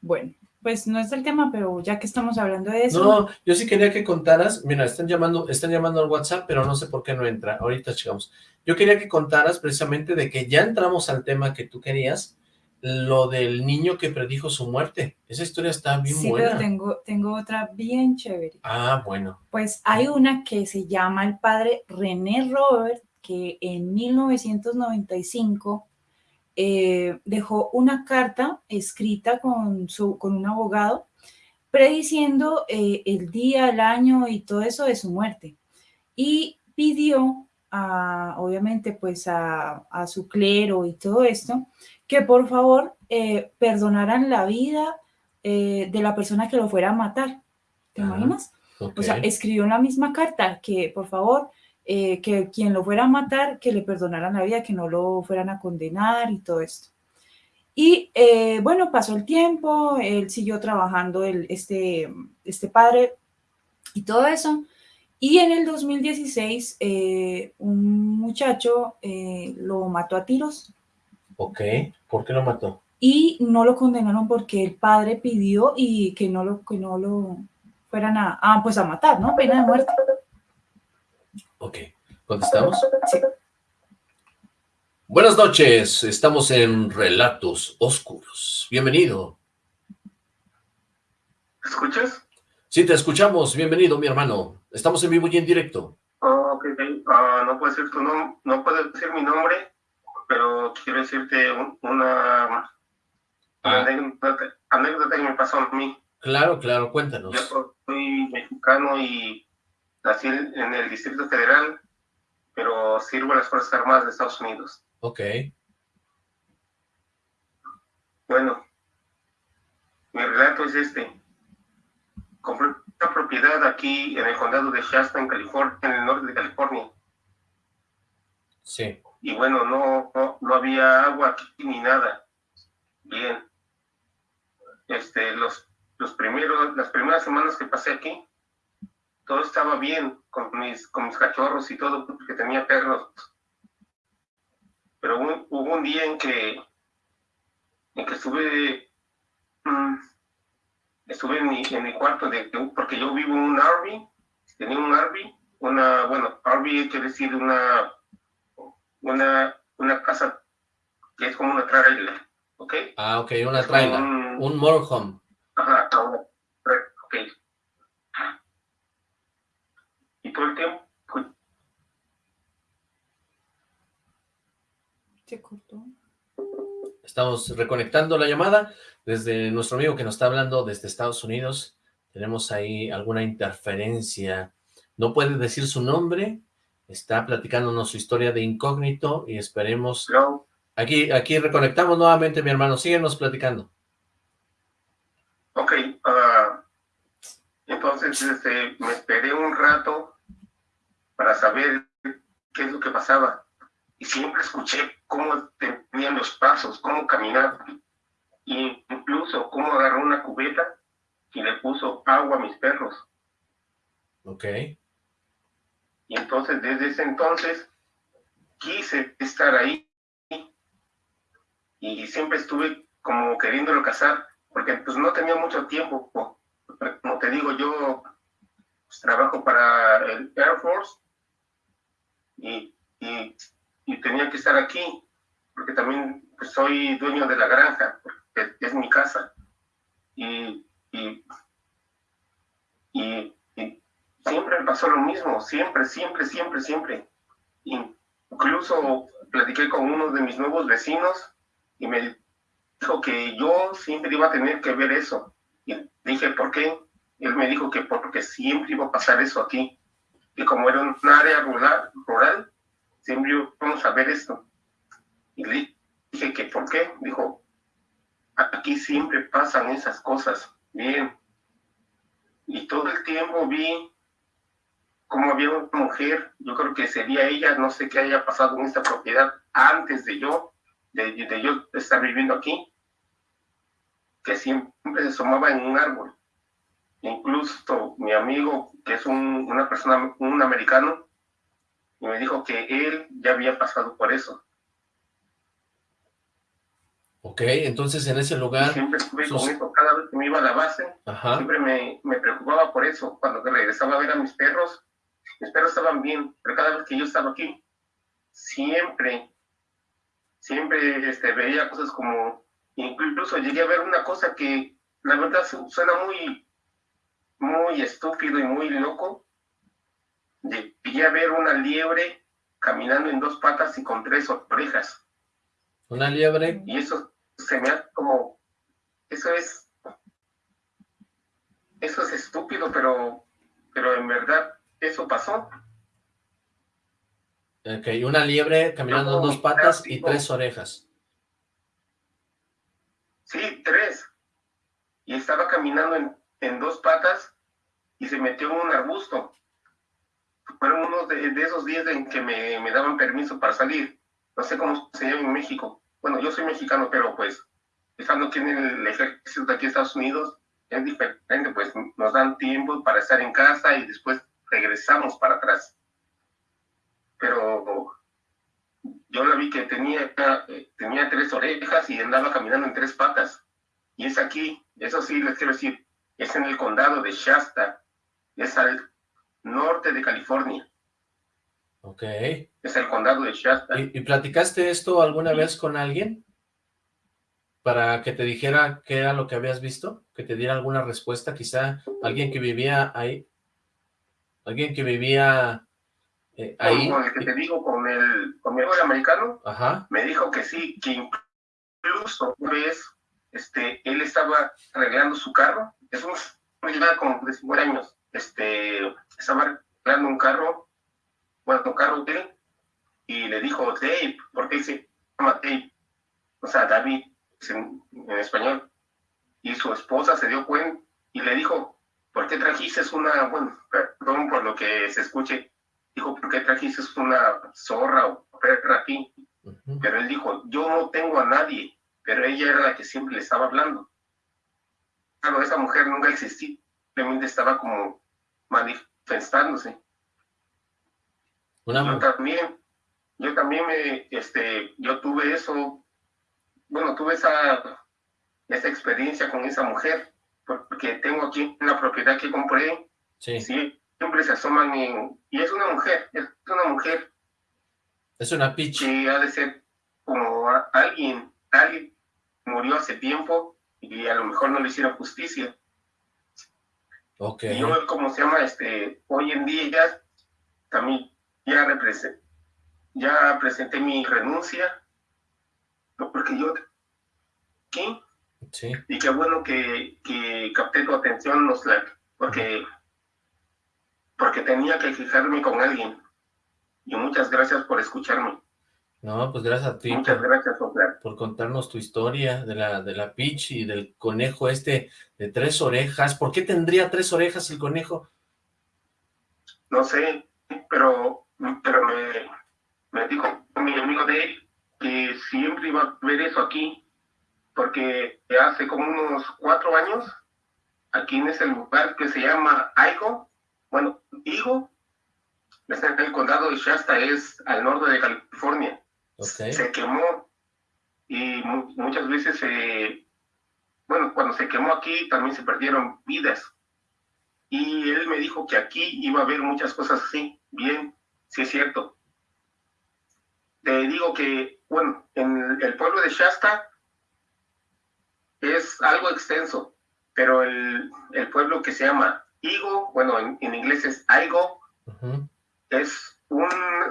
Bueno, pues no es el tema, pero ya que estamos hablando de eso... No, yo sí quería que contaras, mira, están llamando, están llamando al WhatsApp, pero no sé por qué no entra, ahorita llegamos. Yo quería que contaras precisamente de que ya entramos al tema que tú querías, lo del niño que predijo su muerte. Esa historia está bien buena. Sí, pero tengo, tengo otra bien chévere. Ah, bueno. Pues hay una que se llama el padre René Robert, que en 1995 eh, dejó una carta escrita con, su, con un abogado prediciendo eh, el día, el año y todo eso de su muerte. Y pidió, a, obviamente, pues a, a su clero y todo esto, que por favor eh, perdonaran la vida eh, de la persona que lo fuera a matar. ¿Te imaginas? O sea, escribió en la misma carta que por favor, eh, que quien lo fuera a matar, que le perdonaran la vida, que no lo fueran a condenar y todo esto. Y bueno, pasó el tiempo, él siguió trabajando, el, este, este padre y todo eso. Y en el 2016, un muchacho lo mató a tiros Ok, ¿por qué lo mató? Y no lo condenaron porque el padre pidió y que no lo, que no lo fueran a, ah, pues a matar, ¿no? Pena de muerte. Ok, ¿contestamos? Sí. Buenas noches, estamos en Relatos Oscuros. Bienvenido. ¿Me escuchas? Sí, te escuchamos. Bienvenido, mi hermano. Estamos en vivo y en directo. Oh, ok, uh, no puedo decir tu nombre, no puedo decir mi nombre, pero quiero decirte una, ah. anécdota, anécdota, que me pasó a mí. Claro, claro, cuéntanos. Yo soy mexicano y nací en el Distrito Federal, pero sirvo a las Fuerzas Armadas de Estados Unidos. Ok. Bueno, mi relato es este. Compré una propiedad aquí en el condado de Shasta, en California, en el norte de California. Sí. Y bueno, no, no, había agua aquí ni nada. Bien. Este, los, los primeros, las primeras semanas que pasé aquí, todo estaba bien con mis, con mis cachorros y todo, porque tenía perros pero hubo un día en que, en que estuve, mm, estuve en mi, en mi cuarto, de, porque yo vivo en un RV, tenía un RV, una, bueno, RV quiere decir una, una, una casa que es como una trailer, ¿ok? Ah, ok, una trailer, un, un motorhome. Ajá, ok. Y todo el tiempo Estamos reconectando la llamada desde nuestro amigo que nos está hablando desde Estados Unidos. Tenemos ahí alguna interferencia. No puede decir su nombre. Está platicándonos su historia de incógnito y esperemos... Aquí, aquí reconectamos nuevamente, mi hermano. Síguenos platicando. Ok. Ah, entonces este, me esperé un rato para saber qué es lo que pasaba y siempre escuché cómo tenían los pasos, cómo caminaban, y incluso cómo agarró una cubeta y le puso agua a mis perros. Ok. Y entonces, desde ese entonces, quise estar ahí y siempre estuve como queriéndolo casar, porque pues no tenía mucho tiempo. Como te digo, yo pues, trabajo para el Air Force y, y tenía que estar aquí, porque también pues, soy dueño de la granja, porque es mi casa. Y, y, siempre pasó lo mismo, siempre, siempre, siempre, siempre. Incluso platiqué con uno de mis nuevos vecinos y me dijo que yo siempre iba a tener que ver eso. Y dije, ¿por qué? Él me dijo que porque siempre iba a pasar eso aquí. Y como era un área rural, rural siempre vamos a ver esto. Y le dije que, ¿por qué? Dijo, aquí siempre pasan esas cosas. Bien. Y todo el tiempo vi cómo había una mujer, yo creo que sería ella, no sé qué haya pasado en esta propiedad antes de yo, de, de yo estar viviendo aquí, que siempre se asomaba en un árbol. Incluso mi amigo, que es un, una persona, un americano, me dijo que él ya había pasado por eso. Ok, entonces en ese lugar... siempre estuve con eso, cada vez que me iba a la base, siempre me, me, preocupaba por eso. Cuando regresaba a ver a mis perros, mis perros estaban bien, pero cada vez que yo estaba aquí, siempre, siempre este, veía cosas como... Incluso llegué a ver una cosa que la verdad suena muy, muy estúpido y muy loco, llegué a ver una liebre caminando en dos patas y con tres orejas. ¿Una liebre? Y eso se me ha como... Eso es... Eso es estúpido, pero, pero en verdad eso pasó. Ok, una liebre caminando en dos patas y tres orejas. Sí, tres. Y estaba caminando en, en dos patas y se metió en un arbusto fueron unos de, esos días en que me, me, daban permiso para salir. No sé cómo se llama en México. Bueno, yo soy mexicano, pero pues, estando aquí en el ejército de aquí en Estados Unidos, es diferente, pues nos dan tiempo para estar en casa y después regresamos para atrás. Pero yo la vi que tenía, tenía tres orejas y andaba caminando en tres patas. Y es aquí, eso sí les quiero decir, es en el condado de Shasta, es al norte de California. Ok. Es el condado de Shasta. ¿Y, y platicaste esto alguna vez con alguien? Para que te dijera qué era lo que habías visto, que te diera alguna respuesta, quizá alguien que vivía ahí, alguien que vivía eh, ahí. Con el que te digo, con el, con mi el americano, Ajá, me dijo que sí, que incluso una vez este, él estaba arreglando su carro, es un como de 50 años, este, estaba arreglando un carro, bueno, un carro de él, y le dijo, Dave, porque él se llama Dave, o sea, David, en, en español, y su esposa se dio cuenta y le dijo, ¿por qué trajiste una, bueno, perdón por lo que se escuche, dijo, ¿por qué trajiste una zorra o perra aquí? Pero él dijo, yo no tengo a nadie, pero ella era la que siempre le estaba hablando. Claro, esa mujer nunca existía, simplemente estaba como manifestándose. una Yo también, yo también me, este, yo tuve eso, bueno, tuve esa, esa experiencia con esa mujer, porque tengo aquí una propiedad que compré, sí, sí, siempre se asoman en, y es una mujer, es una mujer. Es una pitch, que ha de ser como alguien, alguien murió hace tiempo y a lo mejor no le hicieron justicia. ok, Y yo, como se llama, este, hoy en día ya también ya representé, ya presenté mi renuncia, porque yo, ¿qué? Sí, Y qué bueno que, que capté tu atención, Noslack, porque, porque tenía que fijarme con alguien. Y muchas gracias por escucharme. no, pues gracias a ti Muchas por, gracias, Noslack. por contarnos tu historia de la, de la pitch y del conejo este de tres orejas, ¿por qué tendría tres orejas el conejo? no sé, pero, pero me, me dijo mi amigo de él que siempre iba a ver eso aquí, porque hace como unos cuatro años, aquí en ese lugar que se llama Aigo, bueno, Higo, está en el condado de Shasta, es al norte de California, Ok, se quemó y mu- muchas veces se, bueno, cuando se quemó aquí también se perdieron vidas. Y él me dijo que aquí iba a haber muchas cosas así. Bien, sí es cierto. Te digo que, bueno, en el pueblo de Shasta es algo extenso, pero el, el pueblo que se llama Igo, bueno, en, en inglés es Aigo, es un-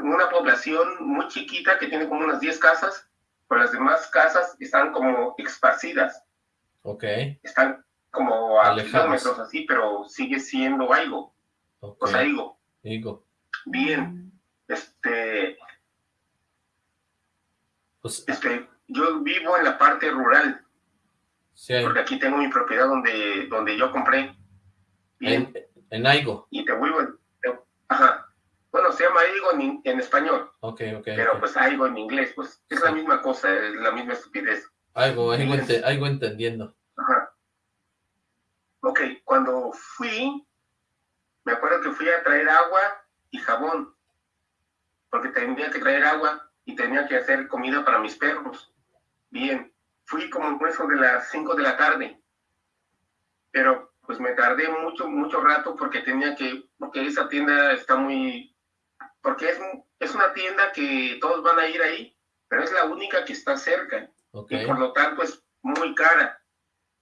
una población muy chiquita que tiene como unas 10 casas, pero las demás casas están como esparcidas, ok, están como a kilómetros así, pero sigue siendo algo, ok, o sea, digo, digo, bien, este, pues este, yo vivo en la parte rural, sí, porque aquí tengo mi propiedad donde, donde yo compré, bien, en, en Aigo, y te vuelvo, te- ajá, bueno, se llama Aigo en, en español, ok, ok, pero pues Aigo en inglés, pues es la misma cosa, es la misma estupidez. Aigo, Aigo, ente- Aigo entendiendo, Ajá. Ok, cuando fui, me acuerdo que fui a traer agua y jabón, porque tenía que traer agua y tenía que hacer comida para mis perros. Bien, fui como eso de las 5 de la tarde, pero pues me tardé mucho, mucho rato porque tenía que, porque esa tienda está muy, porque es, es una tienda que todos van a ir ahí, pero es la única que está cerca ok, y por lo tanto es muy cara.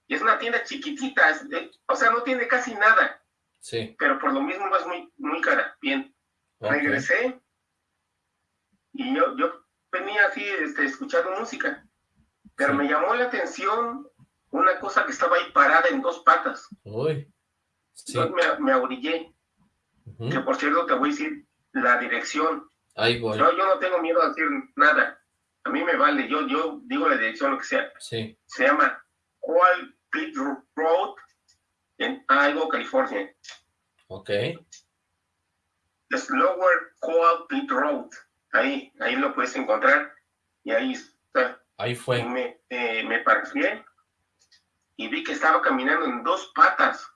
Y es una tienda chiquitita, es o sea, no tiene casi nada, sí, pero por lo mismo es muy, muy cara. Bien, ok, regresé y yo, yo venía así este, escuchando música, pero me llamó la atención una cosa que estaba ahí parada en dos patas. uy, sí, me, me que por cierto te voy a decir la dirección. Aigo, Yo, yo no tengo miedo a decir nada, a mí me vale, yo, yo digo la dirección, lo que sea. sí, se llama Coal Pit Road en Idaho, California. ok, Es Lower Coal Pit Road. Ahí, ahí lo puedes encontrar. Y ahí está. Ahí fue, me, eh, me parqué y vi que estaba caminando en dos patas.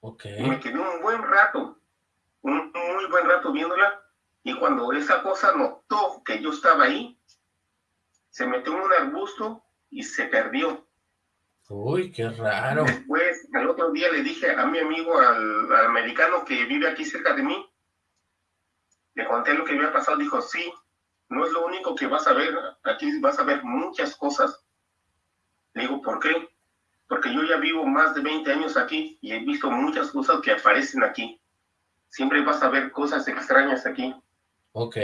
ok, Y me quedé un buen rato, un muy buen rato viéndola. Y cuando esa cosa notó que yo estaba ahí, se metió en un arbusto y se perdió. uy, qué raro, Después, al otro día le dije a mi amigo, al, al americano que vive aquí cerca de mí, le conté lo que había pasado, dijo, sí, no es lo único que vas a ver, aquí vas a ver muchas cosas. Le digo, ¿por qué? Porque yo ya vivo más de 20 años aquí y he visto muchas cosas que aparecen aquí. Siempre vas a ver cosas extrañas aquí. Ok,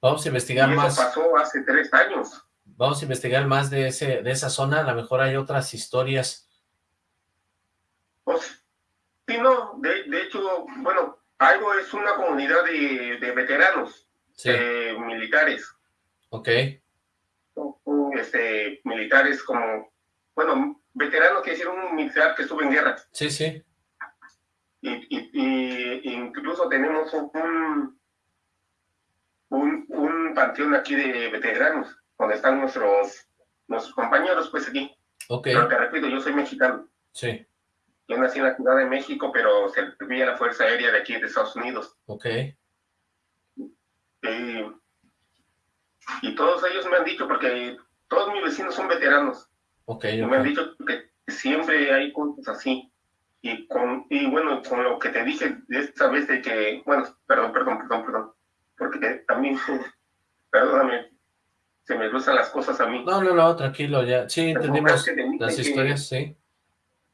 vamos a investigar y eso más. pasó hace tres años. Vamos a investigar más de, ese, de esa zona, a lo mejor hay otras historias. Pues, sí, no, de, de hecho, bueno, algo es una comunidad de, de veteranos, Sí, eh, militares, ok, o- o, este, militares como, bueno, veterano quiere decir un militar que estuvo en guerra. sí, sí, Y, y- y incluso tenemos un, un, un panteón aquí de veteranos, donde están nuestros, nuestros compañeros, pues aquí. ok, Pero te repito, yo soy mexicano. sí, Yo nací en la Ciudad de México, pero serví a la Fuerza Aérea de aquí de Estados Unidos. ok, Y, y todos ellos me han dicho, porque todos mis vecinos son veteranos, y me han dicho que siempre hay cosas así. Y, con, y bueno, con lo que te dije de esta vez de que, bueno, perdón, perdón, perdón, perdón, porque también, perdóname, se me gustan las cosas a mí. No, no, no, tranquilo, ya, sí, Pero entendimos que te dije las que- historias, sí,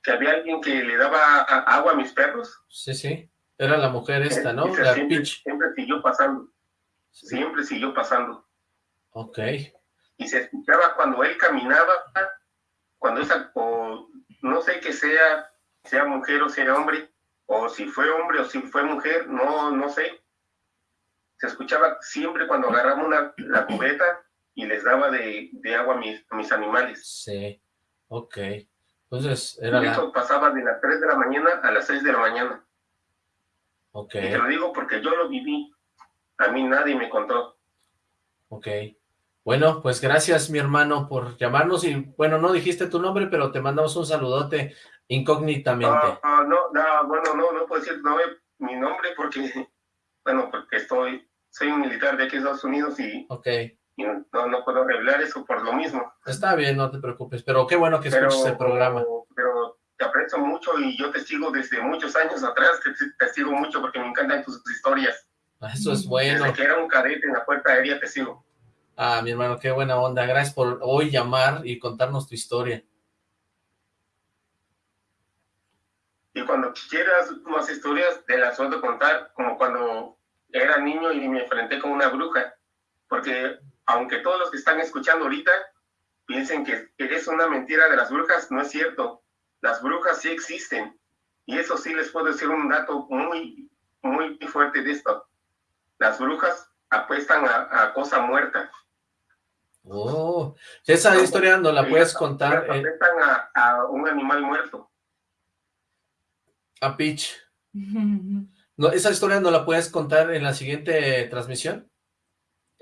Que había alguien que le daba a- agua a mis perros. sí, sí, era la mujer esta, ¿no? Y La siempre, siempre siguió pasando, siempre siguió pasando. ok, y se escuchaba cuando él caminaba, cuando esa, o no sé que sea, sea mujer o sea hombre, o si fue hombre o si fue mujer, no, no sé. Se escuchaba siempre cuando agarraba una, la cubeta y les daba de, de agua a mis, a mis animales. sí, ok, entonces era Y la, eso pasaba de las 3 de la mañana a las 6 de la mañana. ok, Y te lo digo porque yo lo viví. A mí nadie me contó. ok. Bueno, pues gracias mi hermano por llamarnos y bueno, no dijiste tu nombre, pero te mandamos un saludote incógnitamente. Ah, ah, no, no, bueno, no, no puedo decir no, mi nombre porque, bueno, porque estoy, soy un militar de aquí de Estados Unidos y, Ok, y no, no puedo revelar eso por lo mismo. está bien, no te preocupes, pero qué bueno que Pero, escuches el programa. pero te aprecio mucho y yo te sigo desde muchos años atrás, te, te sigo mucho porque me encantan tus historias. Eso es bueno. Desde que era un cadete en la puerta aérea te sigo. Ah, mi hermano, qué buena onda. Gracias por hoy llamar y contarnos tu historia. Y cuando quieras más historias, te las puedo contar, como cuando era niño y me enfrenté con una bruja. Porque aunque todos los que están escuchando ahorita piensen que es una mentira de las brujas, no es cierto. Las brujas sí existen. Y eso sí les puedo decir un dato muy, muy fuerte de esto. Las brujas apuestan a, a cosa muerta. Oh, esa historia no la puedes contar eh, apuestan a, a un animal muerto. a Peach. No, esa historia no la puedes contar en la siguiente transmisión.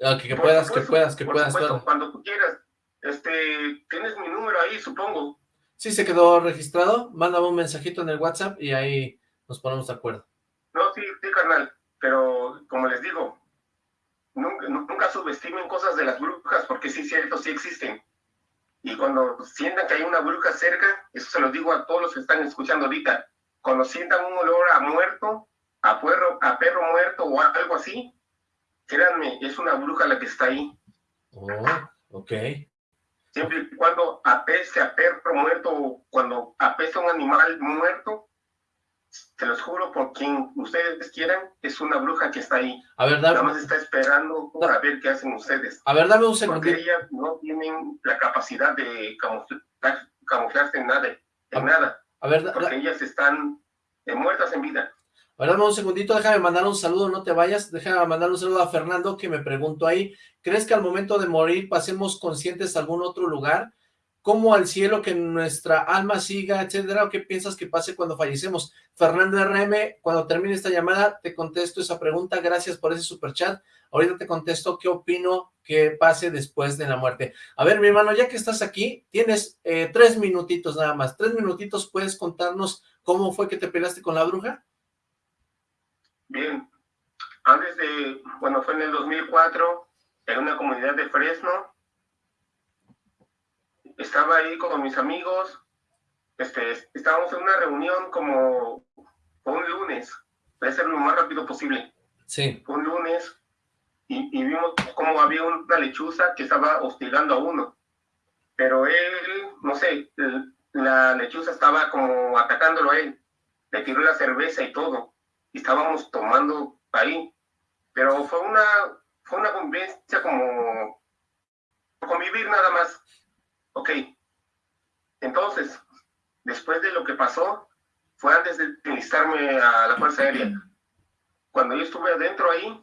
Ah, que, puedas, que puedas, que por puedas. supuesto, claro. cuando tú quieras. Este, tienes mi número ahí, supongo. Sí, se quedó registrado. Mándame un mensajito en el WhatsApp y ahí nos ponemos de acuerdo. No, sí, sí, carnal. Pero, como les digo, nunca, nunca subestimen cosas de las brujas, porque sí, cierto, sí existen. Y cuando sientan que hay una bruja cerca, eso se lo digo a todos los que están escuchando ahorita, cuando sientan un olor a muerto, a perro, a perro muerto o algo así, créanme, es una bruja la que está ahí. Oh, ok. Siempre y cuando apeste a perro muerto o cuando apeste a un animal muerto, te los juro por quien ustedes quieran, es una bruja que está ahí. A ver, Nada más está esperando para ver qué hacen ustedes. a ver, dame un Porque segundito. ellas no tienen la capacidad de camuflar- camuflarse en nada, en nada, A ver, da- da- porque ellas están eh, muertas en vida. A ver, dame un segundito, déjame mandar un saludo, no te vayas, déjame mandar un saludo a Fernando que me preguntó ahí, ¿crees que al momento de morir pasemos conscientes a algún otro lugar? ¿Cómo al cielo que nuestra alma siga, etcétera? ¿O qué piensas que pase cuando fallecemos? Fernando RM, cuando termine esta llamada, te contesto esa pregunta, gracias por ese superchat. Ahorita te contesto qué opino que pase después de la muerte. A ver, mi hermano, ya que estás aquí, tienes eh, tres minutitos nada más. Tres minutitos, ¿puedes contarnos cómo fue que te peleaste con la bruja? Bien, antes de, bueno, fue en el 2004, en una comunidad de Fresno. Estaba ahí con mis amigos. Este, estábamos en una reunión como un lunes. Voy a hacerlo lo más rápido posible. Sí. Fue un lunes y, y vimos cómo había una lechuza que estaba hostigando a uno. Pero él, no sé, la lechuza estaba como atacándolo a él. Le tiró la cerveza y todo. Y estábamos tomando ahí. Pero fue una, fue una convivencia como convivir nada más. Ok. Entonces, después de lo que pasó, fue antes de enlistarme a la Fuerza Aérea. Cuando yo estuve adentro ahí,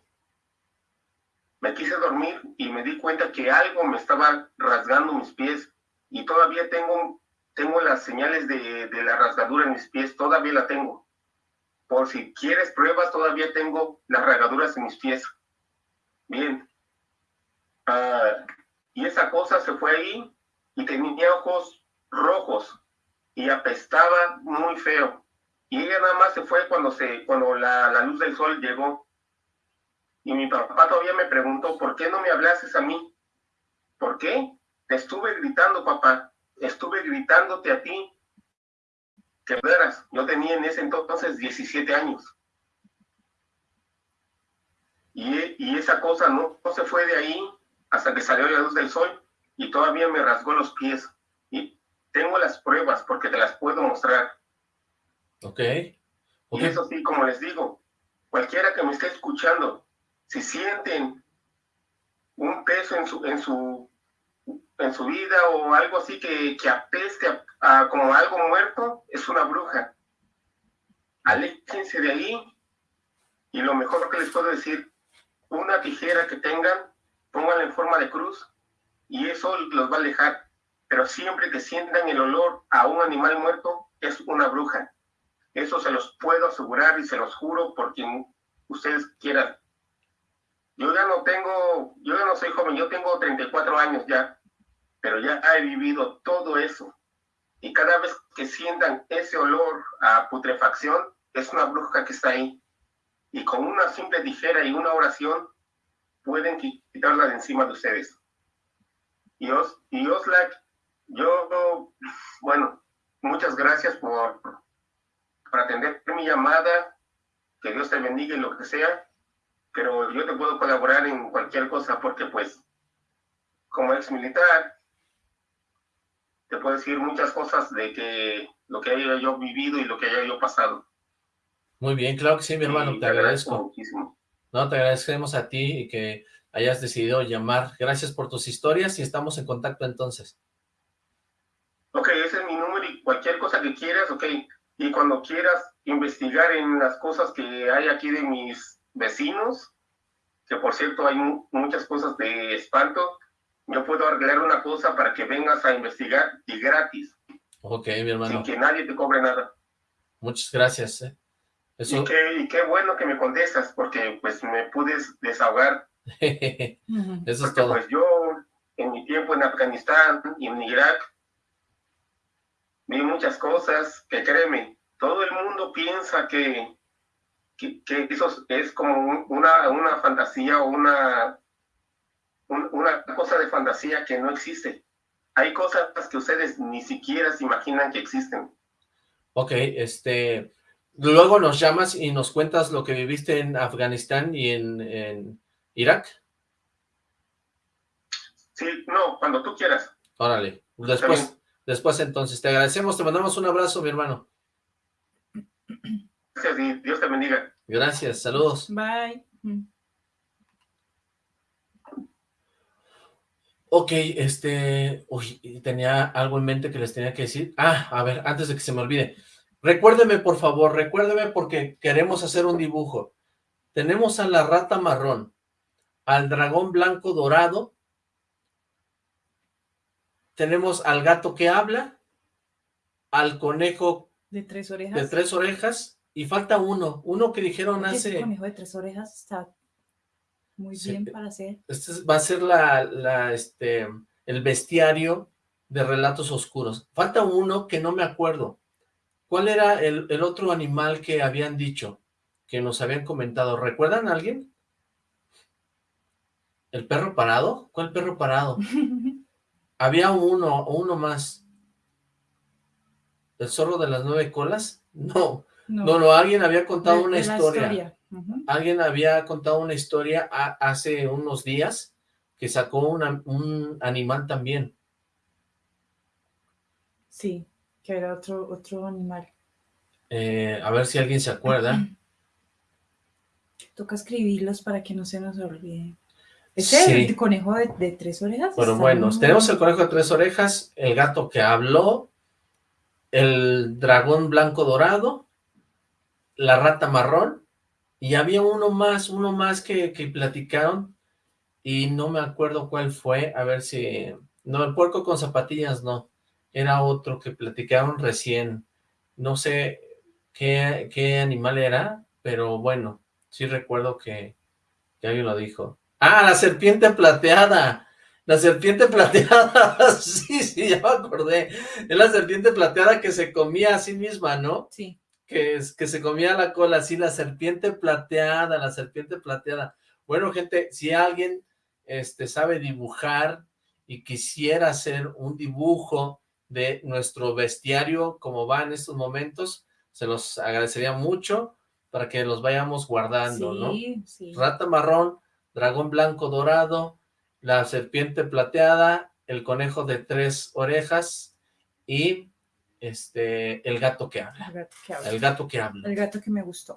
me quise dormir y me di cuenta que algo me estaba rasgando mis pies y todavía tengo, tengo las señales de, de la rasgadura en mis pies, todavía la tengo. Por si quieres pruebas, todavía tengo las rasgaduras en mis pies. Bien. Ah, y esa cosa se fue ahí y tenía ojos rojos y apestaba muy feo. Y ella nada más se fue cuando, se, cuando la, la luz del sol llegó. Y mi papá todavía me preguntó, ¿por qué no me hablases a mí? ¿Por qué? Te estuve gritando, papá. Estuve gritándote a ti. Que veras, yo tenía en ese entonces 17 años. Y, y esa cosa no, no se fue de ahí hasta que salió la luz del sol y todavía me rasgó los pies. Y tengo las pruebas porque te las puedo mostrar. Ok. Y eso sí, como les digo, cualquiera que me esté escuchando, si sienten un peso en su, en su, en su vida o algo así que, que apeste a, a como algo muerto, es una bruja. Aléjense de ahí y lo mejor que les puedo decir, una tijera que tengan, pónganla en forma de cruz y eso los va a alejar. Pero siempre que sientan el olor a un animal muerto, es una bruja. Eso se los puedo asegurar y se los juro por quien ustedes quieran. Yo ya no tengo, yo ya no soy joven, yo tengo 34 años ya, pero ya he vivido todo eso. Y cada vez que sientan ese olor a putrefacción, es una bruja que está ahí. Y con una simple tijera y una oración, pueden quitarla de encima de ustedes. Y, Os, y Oslac, yo, bueno, muchas gracias por, por atender mi llamada, que Dios te bendiga y lo que sea, pero yo te puedo colaborar en cualquier cosa porque pues, como ex militar, te puedo decir muchas cosas de que lo que haya yo vivido y lo que haya yo pasado. Muy bien, claro que sí, mi hermano, Y te agradezco. muchísimo. No, te agradecemos a ti y que hayas decidido llamar. Gracias por tus historias y estamos en contacto entonces. Ok, ese es mi número y cualquier cosa que quieras, ok. Y cuando quieras investigar en las cosas que hay aquí de mis vecinos, que por cierto hay mu- muchas cosas de espanto, yo puedo arreglar una cosa para que vengas a investigar y gratis, Ok, mi hermano, sin que nadie te cobre nada. muchas gracias. ¿eh? Eso, Y, qué, y qué bueno que me contestas, porque pues me puedes desahogar. Eso es Porque todo. pues yo, en mi tiempo en Afganistán y en Irak, vi muchas cosas que créeme, todo el mundo piensa que, que, que eso es- como un- una, una fantasía o una, un- una cosa de fantasía que no existe. Hay cosas que ustedes ni siquiera se imaginan que existen. Ok, este, luego nos llamas y nos cuentas lo que viviste en Afganistán y en, en Irak. Sí, no, cuando tú quieras. Órale, después, después entonces, te agradecemos, te mandamos un abrazo, mi hermano. Gracias y Dios te bendiga. Gracias, saludos. Bye. Ok, este, uy, tenía algo en mente que les tenía que decir. Ah, a ver, antes de que se me olvide. Recuérdeme, por favor, recuérdeme porque queremos hacer un dibujo. Tenemos a la rata marrón, al dragón blanco dorado, tenemos al gato que habla, al conejo De tres orejas. de tres orejas, y falta uno, uno que dijeron hace... conejo de tres orejas está muy Sí. bien para hacer. Este es- va a ser la, la, este, el bestiario de relatos oscuros. Falta uno que no me acuerdo. ¿Cuál era el, el otro animal que habían dicho? Que nos habían comentado. ¿Recuerdan a alguien? ¿El perro parado? ¿Cuál perro parado? Había uno, uno más. ¿El zorro de las nueve colas? No, no, no, alguien había contado De- una de historia. Alguien había contado una historia a- hace unos días que sacó una- un animal también. Sí, que era otro, otro animal. Eh, a ver si alguien se acuerda. Toca escribirlos para que no se nos olvide. Ese Sí. el conejo de, de tres orejas. Bueno, bueno, muy- tenemos el conejo de tres orejas, el gato que habló, el dragón blanco dorado, la rata marrón, y había uno más, uno más que, que platicaron, y no me acuerdo cuál fue, a ver si... No, el puerco con zapatillas no, era otro que platicaron recién, no sé qué, qué animal era, pero bueno, sí recuerdo que, que alguien lo dijo. ¡Ah, la serpiente plateada! La serpiente plateada, sí, sí, ya me acordé. Es la serpiente plateada que se comía a sí misma, ¿no? Sí, Que, es, que se comía la cola, sí, la serpiente plateada, la serpiente plateada. Bueno, gente, si alguien este, sabe dibujar y quisiera hacer un dibujo de nuestro bestiario como va en estos momentos, se los agradecería mucho para que los vayamos guardando, ¿no? sí, sí. rata marrón, dragón blanco dorado, la serpiente plateada, el conejo de tres orejas y este el gato que habla. El gato que habla. El gato que habla. El gato que me gustó.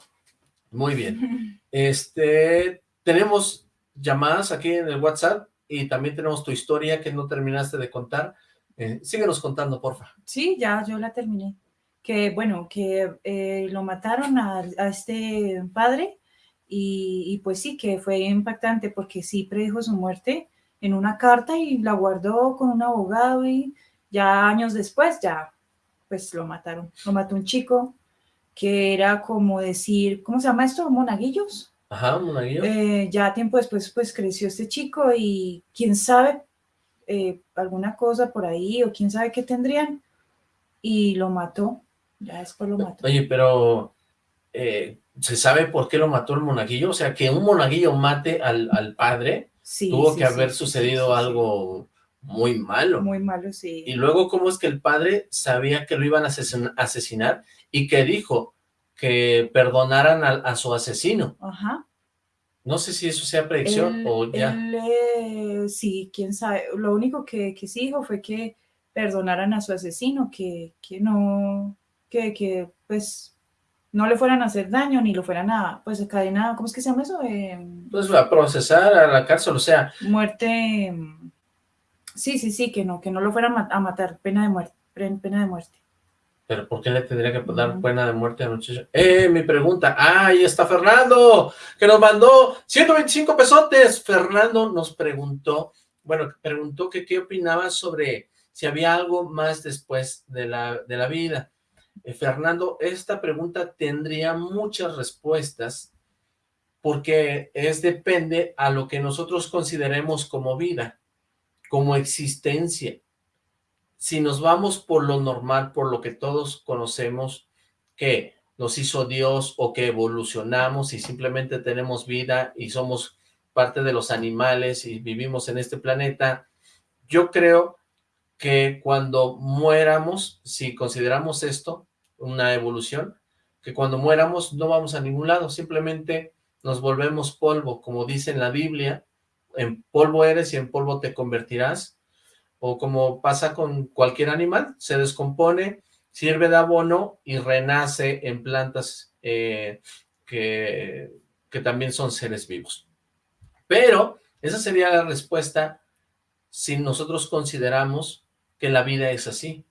Muy bien. Este, tenemos llamadas aquí en el WhatsApp y también tenemos tu historia que no terminaste de contar. Eh, síguenos contando, porfa. Sí, ya yo la terminé. Que bueno, que eh, lo mataron a, a este padre y, y pues sí, que fue impactante porque sí predijo su muerte en una carta y la guardó con un abogado y ya años después ya pues lo mataron. Lo mató un chico que era como decir, ¿cómo se llama esto? Monaguillos. Ajá, monaguillo. Eh, ya tiempo después pues creció este chico y quién sabe eh, alguna cosa por ahí o quién sabe qué tendrían y lo mató, ya después lo mató. Oye, pero eh, ¿se sabe por qué lo mató el monaguillo? O sea, que un monaguillo mate al, al padre, Sí, tuvo sí, que sí, haber sucedido algo muy malo. Muy malo, sí. Y luego, ¿cómo es que el padre sabía que lo iban a asesin- asesinar y que dijo que perdonaran a, a su asesino? Ajá. No sé si eso sea predicción Él- o ya. él, eh, sí, quién sabe. Lo único que, que sí dijo fue que perdonaran a su asesino, que, que no, que, que pues no le fueran a hacer daño ni lo fueran a, pues, cadena, ¿cómo es que se llama eso? Eh, Pues a procesar a la cárcel, o sea, muerte. mm, Sí, sí, sí, que no, que no lo fueran a matar, pena de muerte, pena de muerte. pero ¿por qué le tendría que dar pena de muerte al muchacho? ¡Eh, mi pregunta! ¡Ah, ahí está Fernando! Que nos mandó 125 pesotes. Fernando nos preguntó, bueno, preguntó que qué opinaba sobre si había algo más después de la, de la vida. Eh, Fernando, esta pregunta tendría muchas respuestas porque es depende a lo que nosotros consideremos como vida, como existencia. Si nos vamos por lo normal, por lo que todos conocemos, que nos hizo Dios o que evolucionamos y simplemente tenemos vida y somos parte de los animales y vivimos en este planeta, yo creo que cuando muéramos, si consideramos esto una evolución, que cuando muéramos no vamos a ningún lado, simplemente nos volvemos polvo, como dice en la Biblia, en polvo eres y en polvo te convertirás, o como pasa con cualquier animal, se descompone, sirve de abono y renace en plantas eh, que, que también son seres vivos. Pero esa sería la respuesta si nosotros consideramos que la vida es así.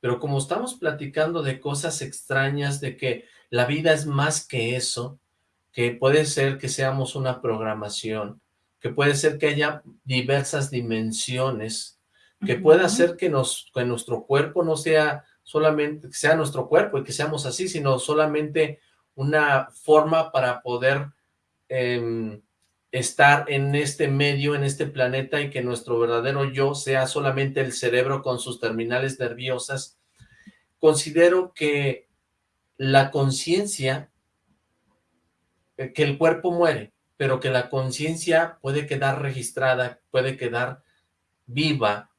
Pero como estamos platicando de cosas extrañas, de que la vida es más que eso, que puede ser que seamos una programación, que puede ser que haya diversas dimensiones, que pueda ser que, nos, que nuestro cuerpo no sea solamente, que sea nuestro cuerpo y que seamos así, sino solamente una forma para poder em, estar en este medio, en este planeta y que nuestro verdadero yo sea solamente el cerebro con sus terminales nerviosas. Considero que la conciencia, que el cuerpo muere, pero que la conciencia puede quedar registrada, puede quedar viva,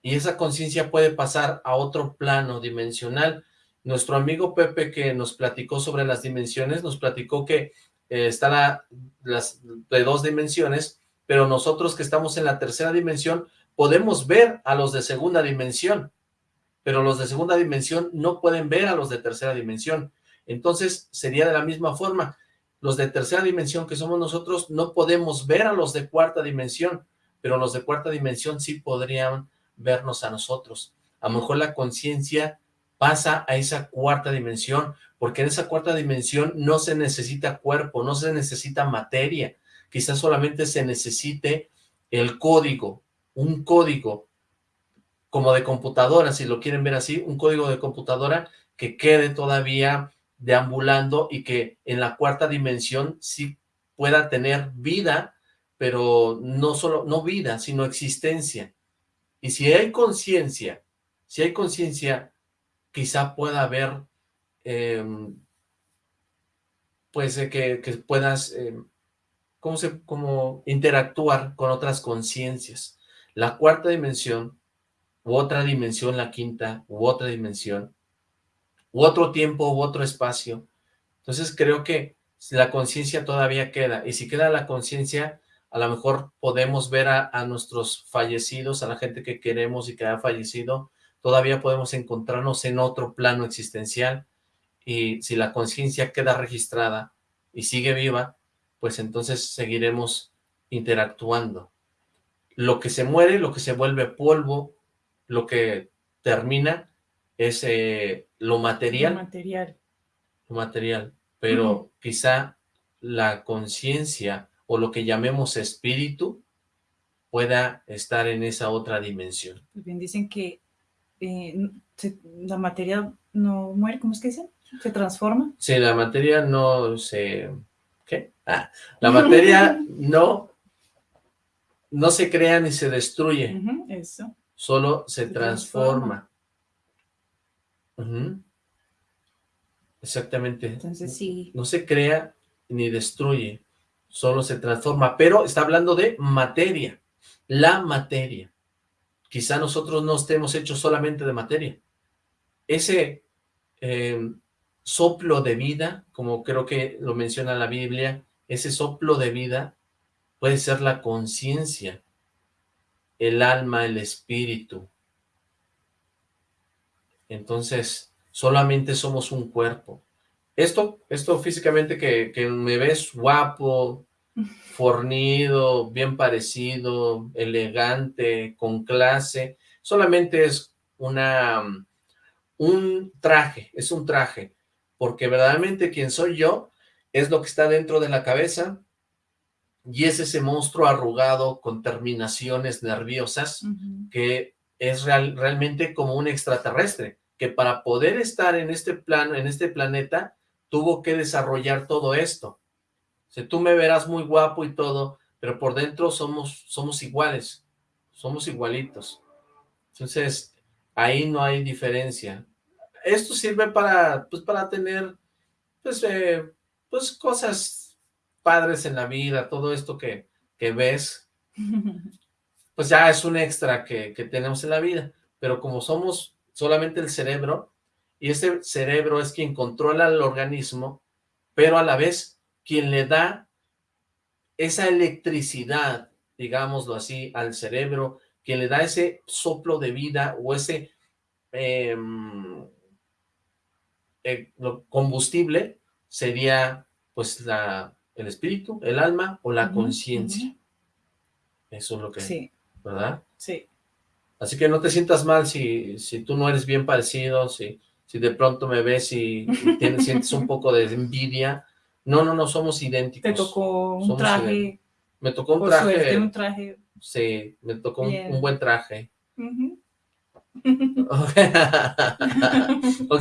y esa conciencia puede pasar a otro plano dimensional. Nuestro amigo Pepe que nos platicó sobre las dimensiones, nos platicó que eh, está la, las de dos dimensiones, pero nosotros que estamos en la tercera dimensión podemos ver a los de segunda dimensión, pero los de segunda dimensión no pueden ver a los de tercera dimensión. Entonces sería de la misma forma. Los de tercera dimensión que somos nosotros no podemos ver a los de cuarta dimensión, pero los de cuarta dimensión sí podrían vernos a nosotros. A lo mejor la conciencia pasa a esa cuarta dimensión, porque en esa cuarta dimensión no se necesita cuerpo, no se necesita materia, quizás solamente se necesite el código, un código como de computadora, si lo quieren ver así, un código de computadora que quede todavía deambulando y que en la cuarta dimensión sí pueda tener vida, pero no solo, no vida, sino existencia. Y si hay conciencia, si hay conciencia, quizá pueda haber, em, pues, que, puedas, em, ¿cómo se, interactuar con otras conciencias. La cuarta dimensión, u otra dimensión, la quinta, u otra dimensión, u otro tiempo, u otro espacio. Entonces creo que la conciencia todavía queda, y si queda la conciencia, a lo mejor podemos ver a, a, nuestros fallecidos, a la gente que queremos y que ha fallecido, todavía podemos encontrarnos en otro plano existencial y si la conciencia queda registrada y sigue viva, pues entonces seguiremos interactuando. Lo que se muere, lo que se vuelve polvo, lo que termina es eh, lo material. Lo material. Lo material, pero uh -huh. quizá la conciencia o lo que llamemos espíritu pueda estar en esa otra dimensión. Pues bien dicen que eh, se, la materia no muere, ¿cómo es que dicen? ¿Se transforma? Sí, la materia no se... ¿Qué? Ah, la materia no, no se crea ni se destruye. Uh -huh, eso. Solo se, se transforma. transforma. Uh -huh. Exactamente. Entonces sí. No se crea ni destruye, solo se transforma. Pero está hablando de materia, la materia. Quizá nosotros no estemos hechos solamente de materia. Ese eh, soplo de vida, como creo que lo menciona la Biblia, ese soplo de vida puede ser la conciencia, el alma, el espíritu. Entonces, solamente somos un cuerpo. Esto, esto físicamente que, que me ves guapo, fornido, bien parecido, elegante, con clase, solamente es una, un traje, es un traje, porque verdaderamente quien soy yo es lo que está dentro de la cabeza y es ese monstruo arrugado con terminaciones nerviosas uh -huh. que es real, realmente como un extraterrestre, que para poder estar en este plano, en este planeta, tuvo que desarrollar todo esto. Sea, tú me verás muy guapo y todo, pero por dentro somos, somos iguales, somos igualitos. Entonces, ahí no hay diferencia. Esto sirve para, pues, para tener, pues, eh, pues, cosas padres en la vida, todo esto que, que ves, pues ya es un extra que, que tenemos en la vida. Pero como somos solamente el cerebro, y ese cerebro es quien controla el organismo, pero a la vez quien le da esa electricidad, digámoslo así, al cerebro, quien le da ese soplo de vida o ese eh, eh, combustible, sería pues la, el espíritu, el alma o la uh -huh, conciencia. Uh -huh. Eso es lo que... Sí. ¿Verdad? Sí. Así que no te sientas mal si, si tú no eres bien parecido, si, si de pronto me ves y, y tienes, sientes un poco de envidia, no, no, no, somos idénticos. Te tocó un somos traje. Idénticos. Me tocó un traje. Suerte, un traje. Sí, me tocó un, un, buen traje. Uh -huh.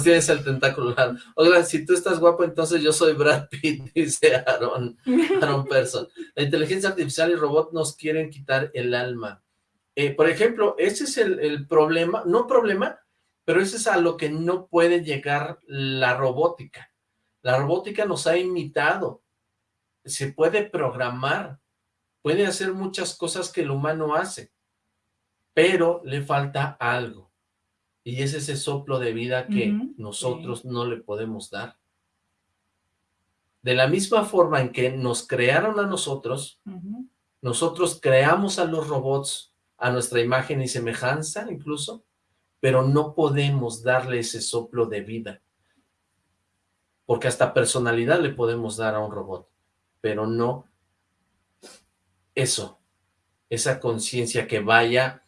Es el tentáculo. Oigan, si tú estás guapo, entonces yo soy Brad Pitt, dice Aaron, Aaron Person. La inteligencia artificial y robot nos quieren quitar el alma. Eh, por ejemplo, ese es el, el problema, no problema, pero ese es a lo que no puede llegar la robótica la robótica nos ha imitado, se puede programar, puede hacer muchas cosas que el humano hace, pero le falta algo. Y es ese soplo de vida que uh -huh, nosotros sí. no le podemos dar. De la misma forma en que nos crearon a nosotros, nosotros creamos a los robots a nuestra imagen y semejanza incluso, pero no podemos darle ese soplo de vida. Porque hasta personalidad le podemos dar a un robot, pero no eso, esa conciencia que vaya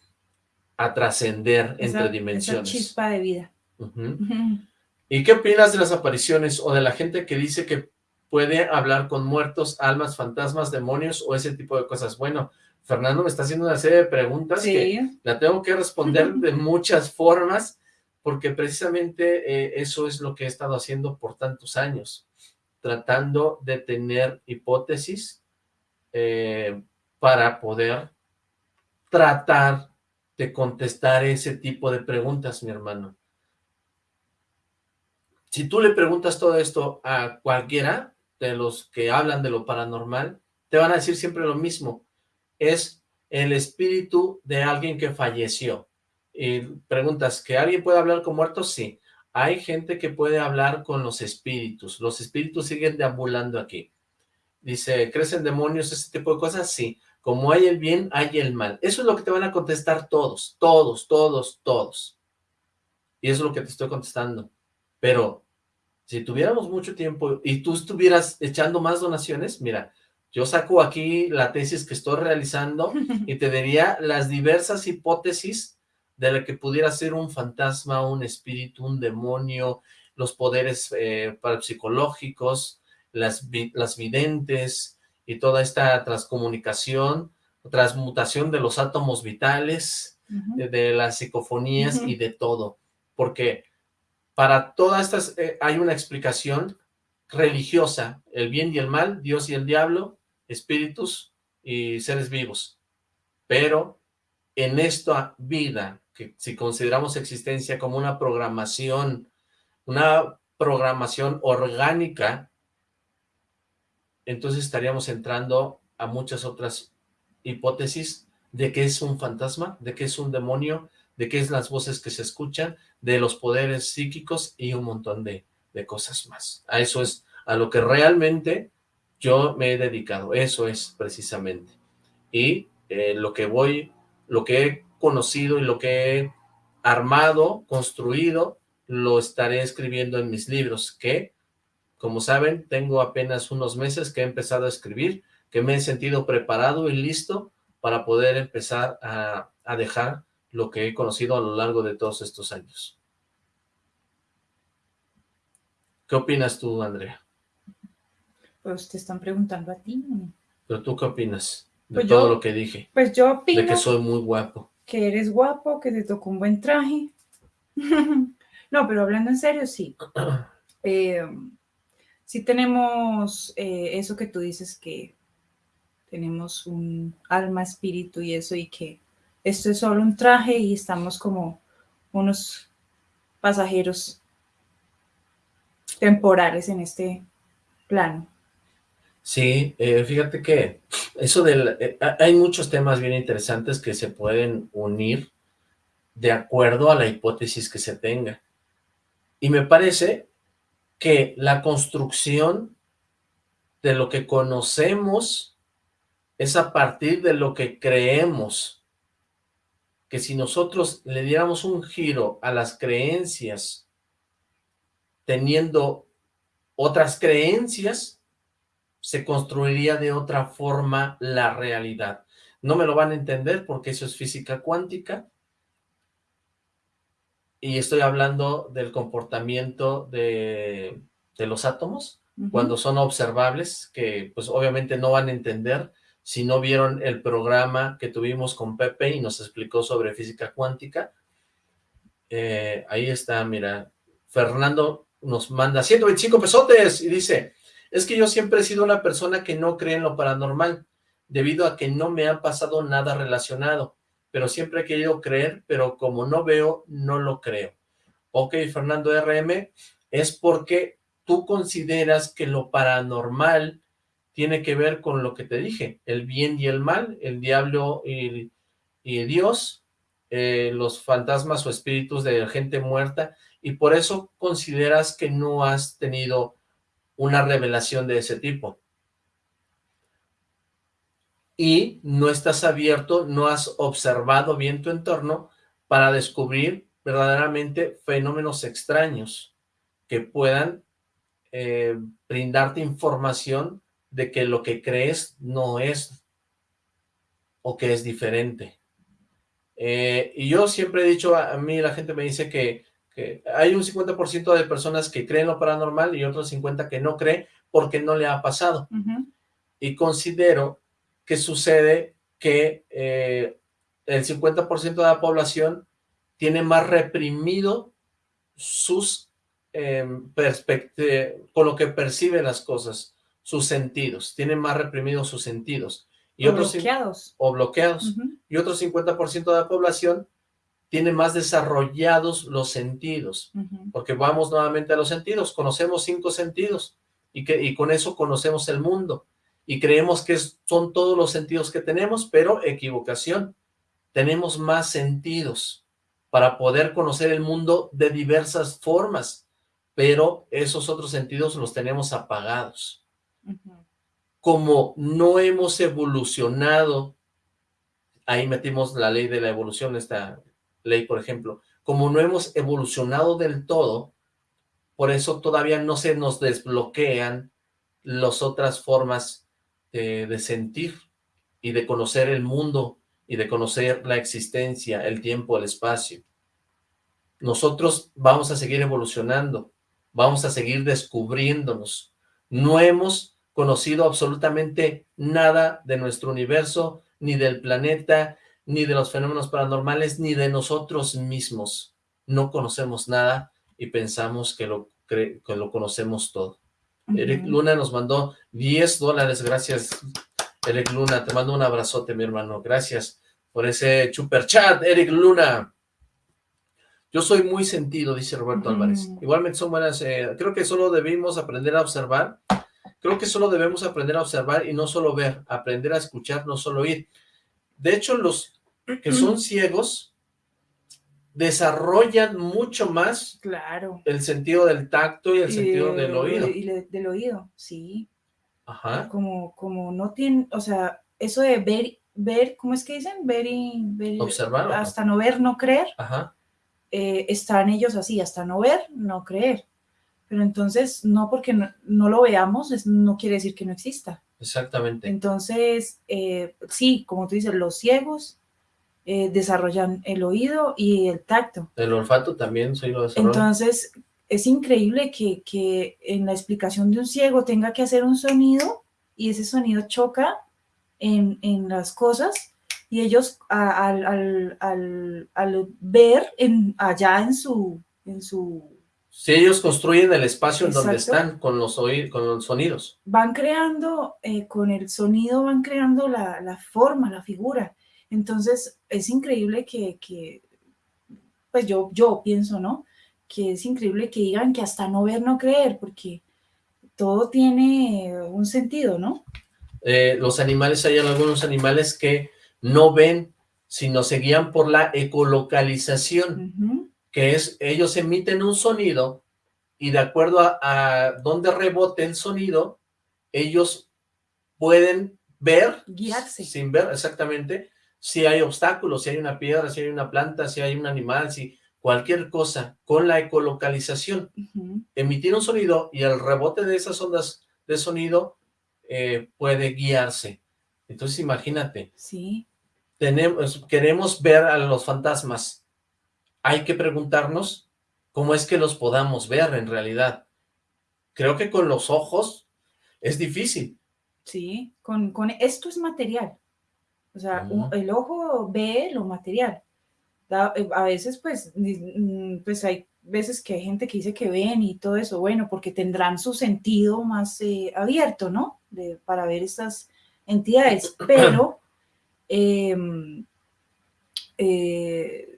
a trascender entre dimensiones. Esa chispa de vida. ¿Y qué opinas de las apariciones o de la gente que dice que puede hablar con muertos, almas, fantasmas, demonios o ese tipo de cosas? Bueno, Fernando me está haciendo una serie de preguntas que la tengo que responder de muchas formas porque precisamente eh, eso es lo que he estado haciendo por tantos años, tratando de tener hipótesis eh, para poder tratar de contestar ese tipo de preguntas, mi hermano. Si tú le preguntas todo esto a cualquiera de los que hablan de lo paranormal, te van a decir siempre lo mismo. Es el espíritu de alguien que falleció. Y preguntas, ¿que alguien puede hablar con muertos? Sí. Hay gente que puede hablar con los espíritus. Los espíritus siguen deambulando aquí. Dice, ¿crecen demonios, ese tipo de cosas? Sí. Como hay el bien, hay el mal. Eso es lo que te van a contestar todos, todos, todos, todos. Y eso es lo que te estoy contestando. Pero si tuviéramos mucho tiempo y tú estuvieras echando más donaciones, mira, yo saco aquí la tesis que estoy realizando y te diría las diversas hipótesis de la que pudiera ser un fantasma, un espíritu, un demonio, los poderes eh, parapsicológicos, las, las videntes y toda esta transcomunicación, transmutación de los átomos vitales, de, de las psicofonías y de todo, porque para todas estas eh, hay una explicación religiosa, el bien y el mal, Dios y el diablo, espíritus y seres vivos, pero en esta vida, que si consideramos existencia como una programación, una programación orgánica, entonces estaríamos entrando a muchas otras hipótesis de qué es un fantasma, de qué es un demonio, de qué es las voces que se escuchan, de los poderes psíquicos y un montón de, de cosas más. A eso es a lo que realmente yo me he dedicado, eso es precisamente. Y eh, lo que voy, lo que he conocido y lo que he armado, construido, lo estaré escribiendo en mis libros, que, como saben, tengo apenas unos meses que he empezado a escribir, que me he sentido preparado y listo para poder empezar a, a dejar lo que he conocido a lo largo de todos estos años. ¿Qué opinas tú, Andrea? Pues te están preguntando a ti. ¿Pero tú qué opinas de Pues todo yo- lo que dije? Pues yo opino De que soy muy guapo. Que eres guapo, que te tocó un buen traje. no, pero hablando en serio, sí. Eh, sí tenemos eh, eso que tú dices que tenemos un alma, espíritu y eso, y que esto es solo un traje y estamos como unos pasajeros temporales en este plano. Sí, eh, fíjate que eso del... eh, ha- hay muchos temas bien interesantes que se pueden unir de acuerdo a la hipótesis que se tenga. Y me parece que la construcción de lo que conocemos es a partir de lo que creemos. Que si nosotros le diéramos un giro a las creencias teniendo otras creencias, se construiría de otra forma la realidad. No me lo van a entender porque eso es física cuántica, y estoy hablando del comportamiento de, de los átomos, cuando son observables, que pues obviamente no van a entender si no vieron el programa que tuvimos con Pepe y nos explicó sobre física cuántica. Eh, ahí está, mira, Fernando nos manda 125 pesotes y dice, es que yo siempre he sido una persona que no cree en lo paranormal, debido a que no me ha pasado nada relacionado, pero siempre he querido creer, pero como no veo, no lo creo. Ok, Fernando RM, es porque tú consideras que lo paranormal tiene que ver con lo que te dije, el bien y el mal, el diablo y, Dios, eh, los fantasmas o espíritus de gente muerta, y por eso consideras que no has tenido una revelación de ese tipo. Y no estás abierto, no has observado bien tu entorno para descubrir verdaderamente fenómenos extraños que puedan eh, brindarte información de que lo que crees no es o que es diferente. Eh, y yo siempre he dicho, a, mí la gente me dice que, hay un 50% de personas que creen lo paranormal y otro 50% que no cree porque no le ha pasado. Y considero que sucede que eh, el 50% de la población tiene más reprimido sus eh, con lo que percibe las cosas, sus sentidos, tiene más reprimidos sus sentidos. Y o otros, bloqueados. O bloqueados. Y otro 50% de la población tiene más desarrollados los sentidos. Porque vamos nuevamente a los sentidos. Conocemos cinco sentidos. Y, que, y con eso conocemos el mundo. Y creemos que son todos los sentidos que tenemos, pero equivocación. Tenemos más sentidos para poder conocer el mundo de diversas formas. Pero esos otros sentidos los tenemos apagados como no hemos evolucionado, ahí metimos la ley de la evolución, esta ley, por ejemplo, como no hemos evolucionado del todo, por eso todavía no se nos desbloquean las otras formas de, de sentir y de conocer el mundo y de conocer la existencia, el tiempo, el espacio. Nosotros vamos a seguir evolucionando, vamos a seguir descubriéndonos. No hemos conocido absolutamente nada de nuestro universo, ni del planeta, ni de los fenómenos paranormales, ni de nosotros mismos. No conocemos nada y pensamos que lo, que lo conocemos todo. Eric Luna nos mandó 10 dólares, gracias Eric Luna, te mando un abrazote mi hermano, gracias por ese super chat, Eric Luna. Yo soy muy sentido, dice Roberto Álvarez. Igualmente son buenas, eh, creo que solo debimos aprender a observar Creo que solo debemos aprender a observar y no solo ver, aprender a escuchar, no solo oír. De hecho, los que son ciegos desarrollan mucho más claro. el sentido del tacto y el sentido del oído. Y del oído, sí. Ajá. Como, como no tienen, o sea, eso de ver, ver, ¿cómo es que dicen? Ver y... Ver, Observar. Hasta no ver, no creer. Ajá. Eh, están ellos así, hasta no ver, no creer. Pero entonces, no porque no, lo veamos, no quiere decir que no exista. Exactamente. Entonces, eh, sí, como tú dices, los ciegos eh, desarrollan el oído y el tacto. El olfato también lo. Entonces, es increíble que, que, en la explicación de un ciego tenga que hacer un sonido y ese sonido choca en, en las cosas y ellos al, al, al, al, ver en, allá en su, en su si ellos construyen el espacio en donde están con los, con los sonidos. Van creando, eh, con el sonido van creando la, forma, la figura. Entonces es increíble que, que, pues yo, yo pienso, ¿no? Que es increíble que digan que hasta no ver, no creer, porque todo tiene un sentido, ¿no? Eh, los animales, hay algunos animales que no ven, sino se guían por la ecolocalización que es, ellos emiten un sonido y de acuerdo a, a dónde rebote el sonido, ellos pueden ver, guiarse, sin ver exactamente, si hay obstáculos, si hay una piedra, si hay una planta, si hay un animal, si cualquier cosa, con la ecolocalización. Emitir un sonido y el rebote de esas ondas de sonido eh, puede guiarse. Entonces imagínate. Sí. Tenemos, queremos ver a los fantasmas, hay que preguntarnos cómo es que los podamos ver en realidad. Creo que con los ojos es difícil. Sí, con, con esto es material. O sea, el ojo ve lo material. Eh, a veces, pues, mm, pues hay veces que hay gente que dice que ven y todo eso, bueno, porque tendrán su sentido más eh, abierto, ¿no? De, para ver estas entidades, pero em, eh,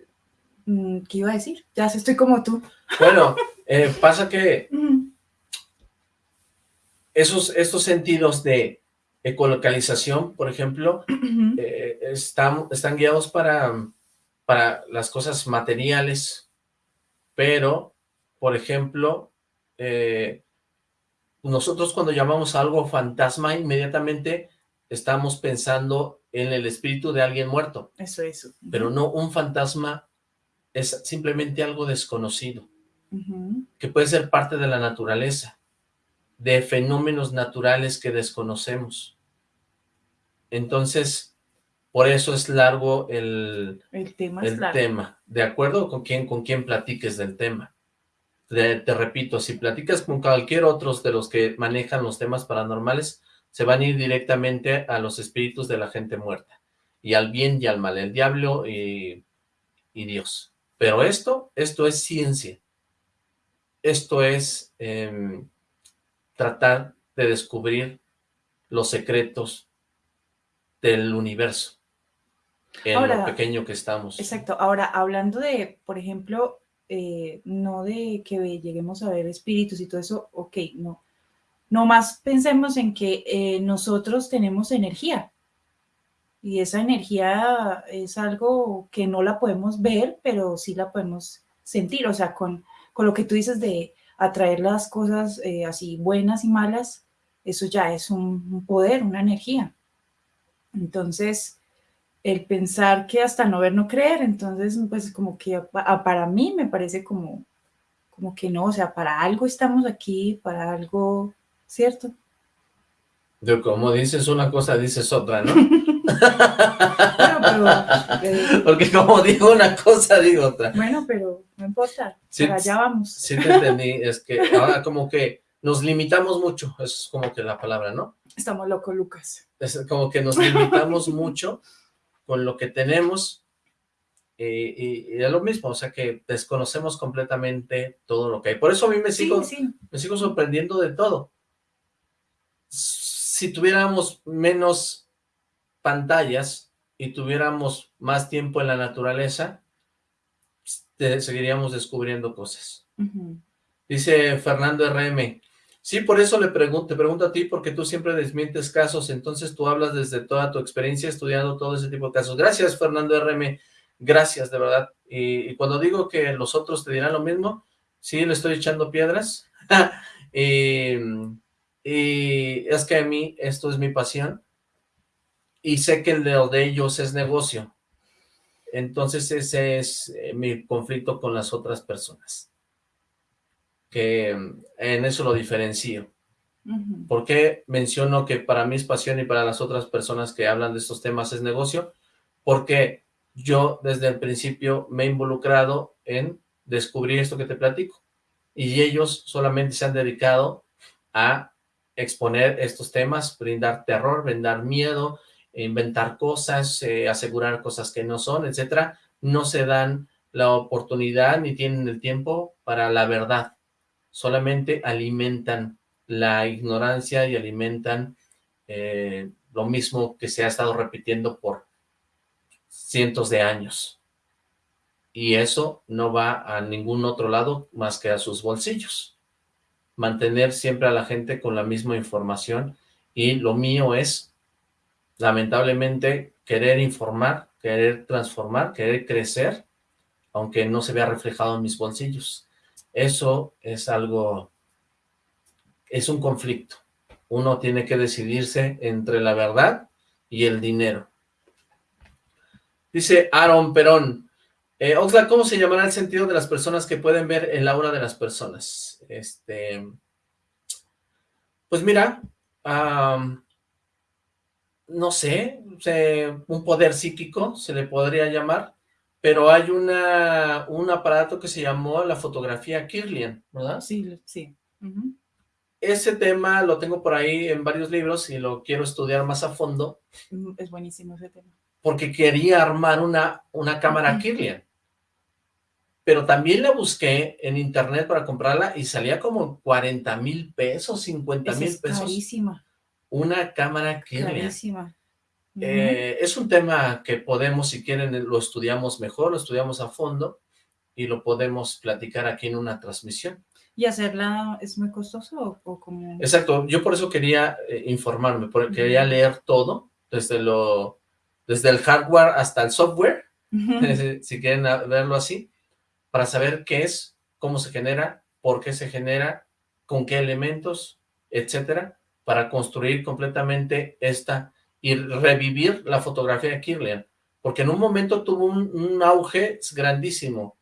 Mm, ¿Qué iba a decir? Ya estoy como tú. Bueno, eh, pasa que esos, estos sentidos de ecolocalización, por ejemplo, eh, están, están guiados para, para las cosas materiales, pero, por ejemplo, eh, nosotros cuando llamamos a algo fantasma, inmediatamente estamos pensando en el espíritu de alguien muerto. Eso, eso. Pero no, un fantasma es simplemente algo desconocido, que puede ser parte de la naturaleza, de fenómenos naturales que desconocemos. Entonces, por eso es largo el, El tema es el largo. tema, de acuerdo con quién, con quién platiques del tema. Te, te repito, si platicas con cualquier otro de los que manejan los temas paranormales, se van a ir directamente a los espíritus de la gente muerta, y al bien y al mal, el diablo y, y Dios. Pero esto, esto es ciencia. Esto es em, tratar de descubrir los secretos del universo, en Ahora, lo pequeño que estamos. Exacto. Ahora, hablando de, por ejemplo, eh, no de que lleguemos a ver espíritus y todo eso, ok, no. No más pensemos en que eh, nosotros tenemos energía y esa energía es algo que no la podemos ver, pero sí la podemos sentir. O sea, con, con lo que tú dices de atraer las cosas eh, así buenas y malas, eso ya es un, un poder, una energía. Entonces, el pensar que hasta no ver, no creer, entonces, pues como que pa- a- para mí me parece como, como que no, o sea, para algo estamos aquí, para algo, ¿cierto? De como dices una cosa, dices otra, ¿no? Bueno, pero, eh, Porque como digo una cosa, digo otra. bueno, pero no importa, Sí, para allá vamos. Sí te entendí, es que ahora como que nos limitamos mucho, eso es como que la palabra, ¿no? Estamos locos, Lucas. Es como que nos limitamos mucho con lo que tenemos y, y- y es lo mismo, o sea que desconocemos completamente todo lo que hay. Por eso a mí me sigo, sí, me sigo sorprendiendo de todo. Si tuviéramos menos pantallas y tuviéramos más tiempo en la naturaleza, te- seguiríamos descubriendo cosas. Dice Fernando RM, sí, por eso le pregunto, te pregunto a ti, porque tú siempre desmientes casos, entonces tú hablas desde toda tu experiencia estudiando todo ese tipo de casos. Gracias, Fernando RM, gracias, de verdad. Y, cuando digo que los otros te dirán lo mismo, sí, le estoy echando piedras. y, y es que a mí esto es mi pasión y sé que el de, de ellos es negocio. Entonces ese es eh, mi conflicto con las otras personas que mm, en eso lo diferencio. Ujú. ¿Por qué menciono que para mí es pasión y para las otras personas que hablan de estos temas es negocio? Porque yo desde el principio me he involucrado en descubrir esto que te platico. Y ellos solamente se han dedicado a exponer estos temas, brindar terror, brindar miedo, inventar cosas, eh, asegurar cosas que no son, etcétera. No se dan la oportunidad ni tienen el tiempo para la verdad solamente alimentan la ignorancia y alimentan eh, lo mismo que se ha estado repitiendo por cientos de años. Y eso no va a ningún otro lado más que a sus bolsillos. Mantener siempre a la gente con la misma información y lo mío es, lamentablemente, querer informar, querer transformar, querer crecer, aunque no se vea reflejado en mis bolsillos. Eso es algo, es un conflicto. Uno tiene que decidirse entre la verdad y el dinero. Dice Aaron Perón, eh, Oxlack, ¿cómo se llamará el sentido de las personas que pueden ver el aura de las personas? Este, pues mira, no sé, un poder psíquico se le podría llamar, pero hay una, un aparato que se llamó la fotografía Kirlian, ¿verdad? Sí, sí. Ese tema lo tengo por ahí en varios libros y lo quiero estudiar más a fondo Es buenísimo ese tema. porque quería armar una, una cámara Kirlian. Pero también la busqué en internet para comprarla y salía como 40 mil pesos, 50 Esa mil es pesos. carísima, Una cámara Kirlian. carísima. Eh, es un tema que podemos, si quieren, lo estudiamos mejor, lo estudiamos a fondo y lo podemos platicar aquí en una transmisión. ¿Y hacerla es muy costoso o, como...? Exacto, yo por eso quería eh, informarme, porque quería Ujú. leer todo, desde lo, desde el hardware hasta el software, si si quieren verlo así, para saber qué es, cómo se genera, por qué se genera, con qué elementos etcétera, para construir completamente esta y revivir la fotografía de Kirlian, porque en un momento tuvo un, auge grandísimo.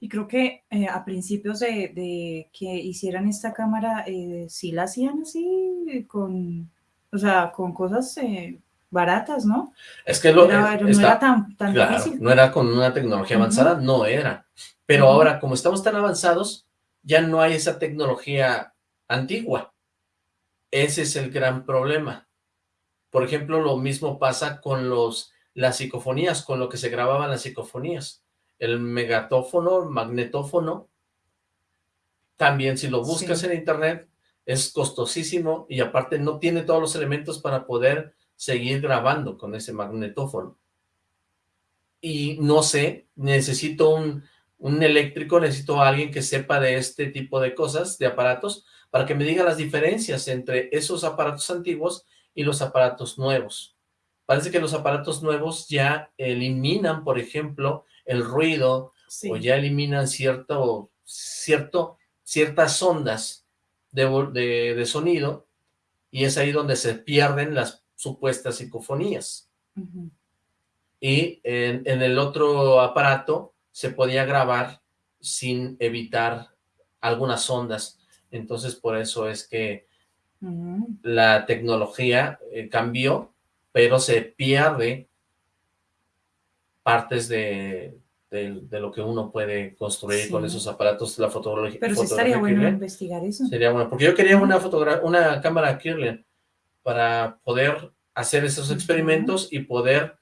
Y creo que eh, a principios de, que hicieran esta cámara, eh, sí la hacían así, con, o sea, con cosas eh, baratas, ¿no? Es que lo, no era tan, tan difícil. No era con una tecnología avanzada, no era. Pero ahora, como estamos tan avanzados, ya no hay esa tecnología antigua. Ese es el gran problema. Por ejemplo, lo mismo pasa con los las psicofonías, con lo que se grababan las psicofonías. El megatófono, el magnetófono, también si lo buscas en internet, es costosísimo y aparte no tiene todos los elementos para poder seguir grabando con ese magnetófono. Y no sé, necesito un, un eléctrico, necesito a alguien que sepa de este tipo de cosas, de aparatos, para que me diga las diferencias entre esos aparatos antiguos y los aparatos nuevos. Parece que los aparatos nuevos ya eliminan, por ejemplo, el ruido, o ya eliminan cierto, cierto, ciertas ondas de, de, sonido, y es ahí donde se pierden las supuestas psicofonías. Y en, en el otro aparato se podía grabar sin evitar algunas ondas. Entonces, por eso es que la tecnología eh, cambió, pero se pierde partes de, de, lo que uno puede construir con esos aparatos, la fotografía. Pero sí estaría bueno investigar eso. Sería bueno, porque yo quería una, una cámara Kirlian para poder hacer esos experimentos y poder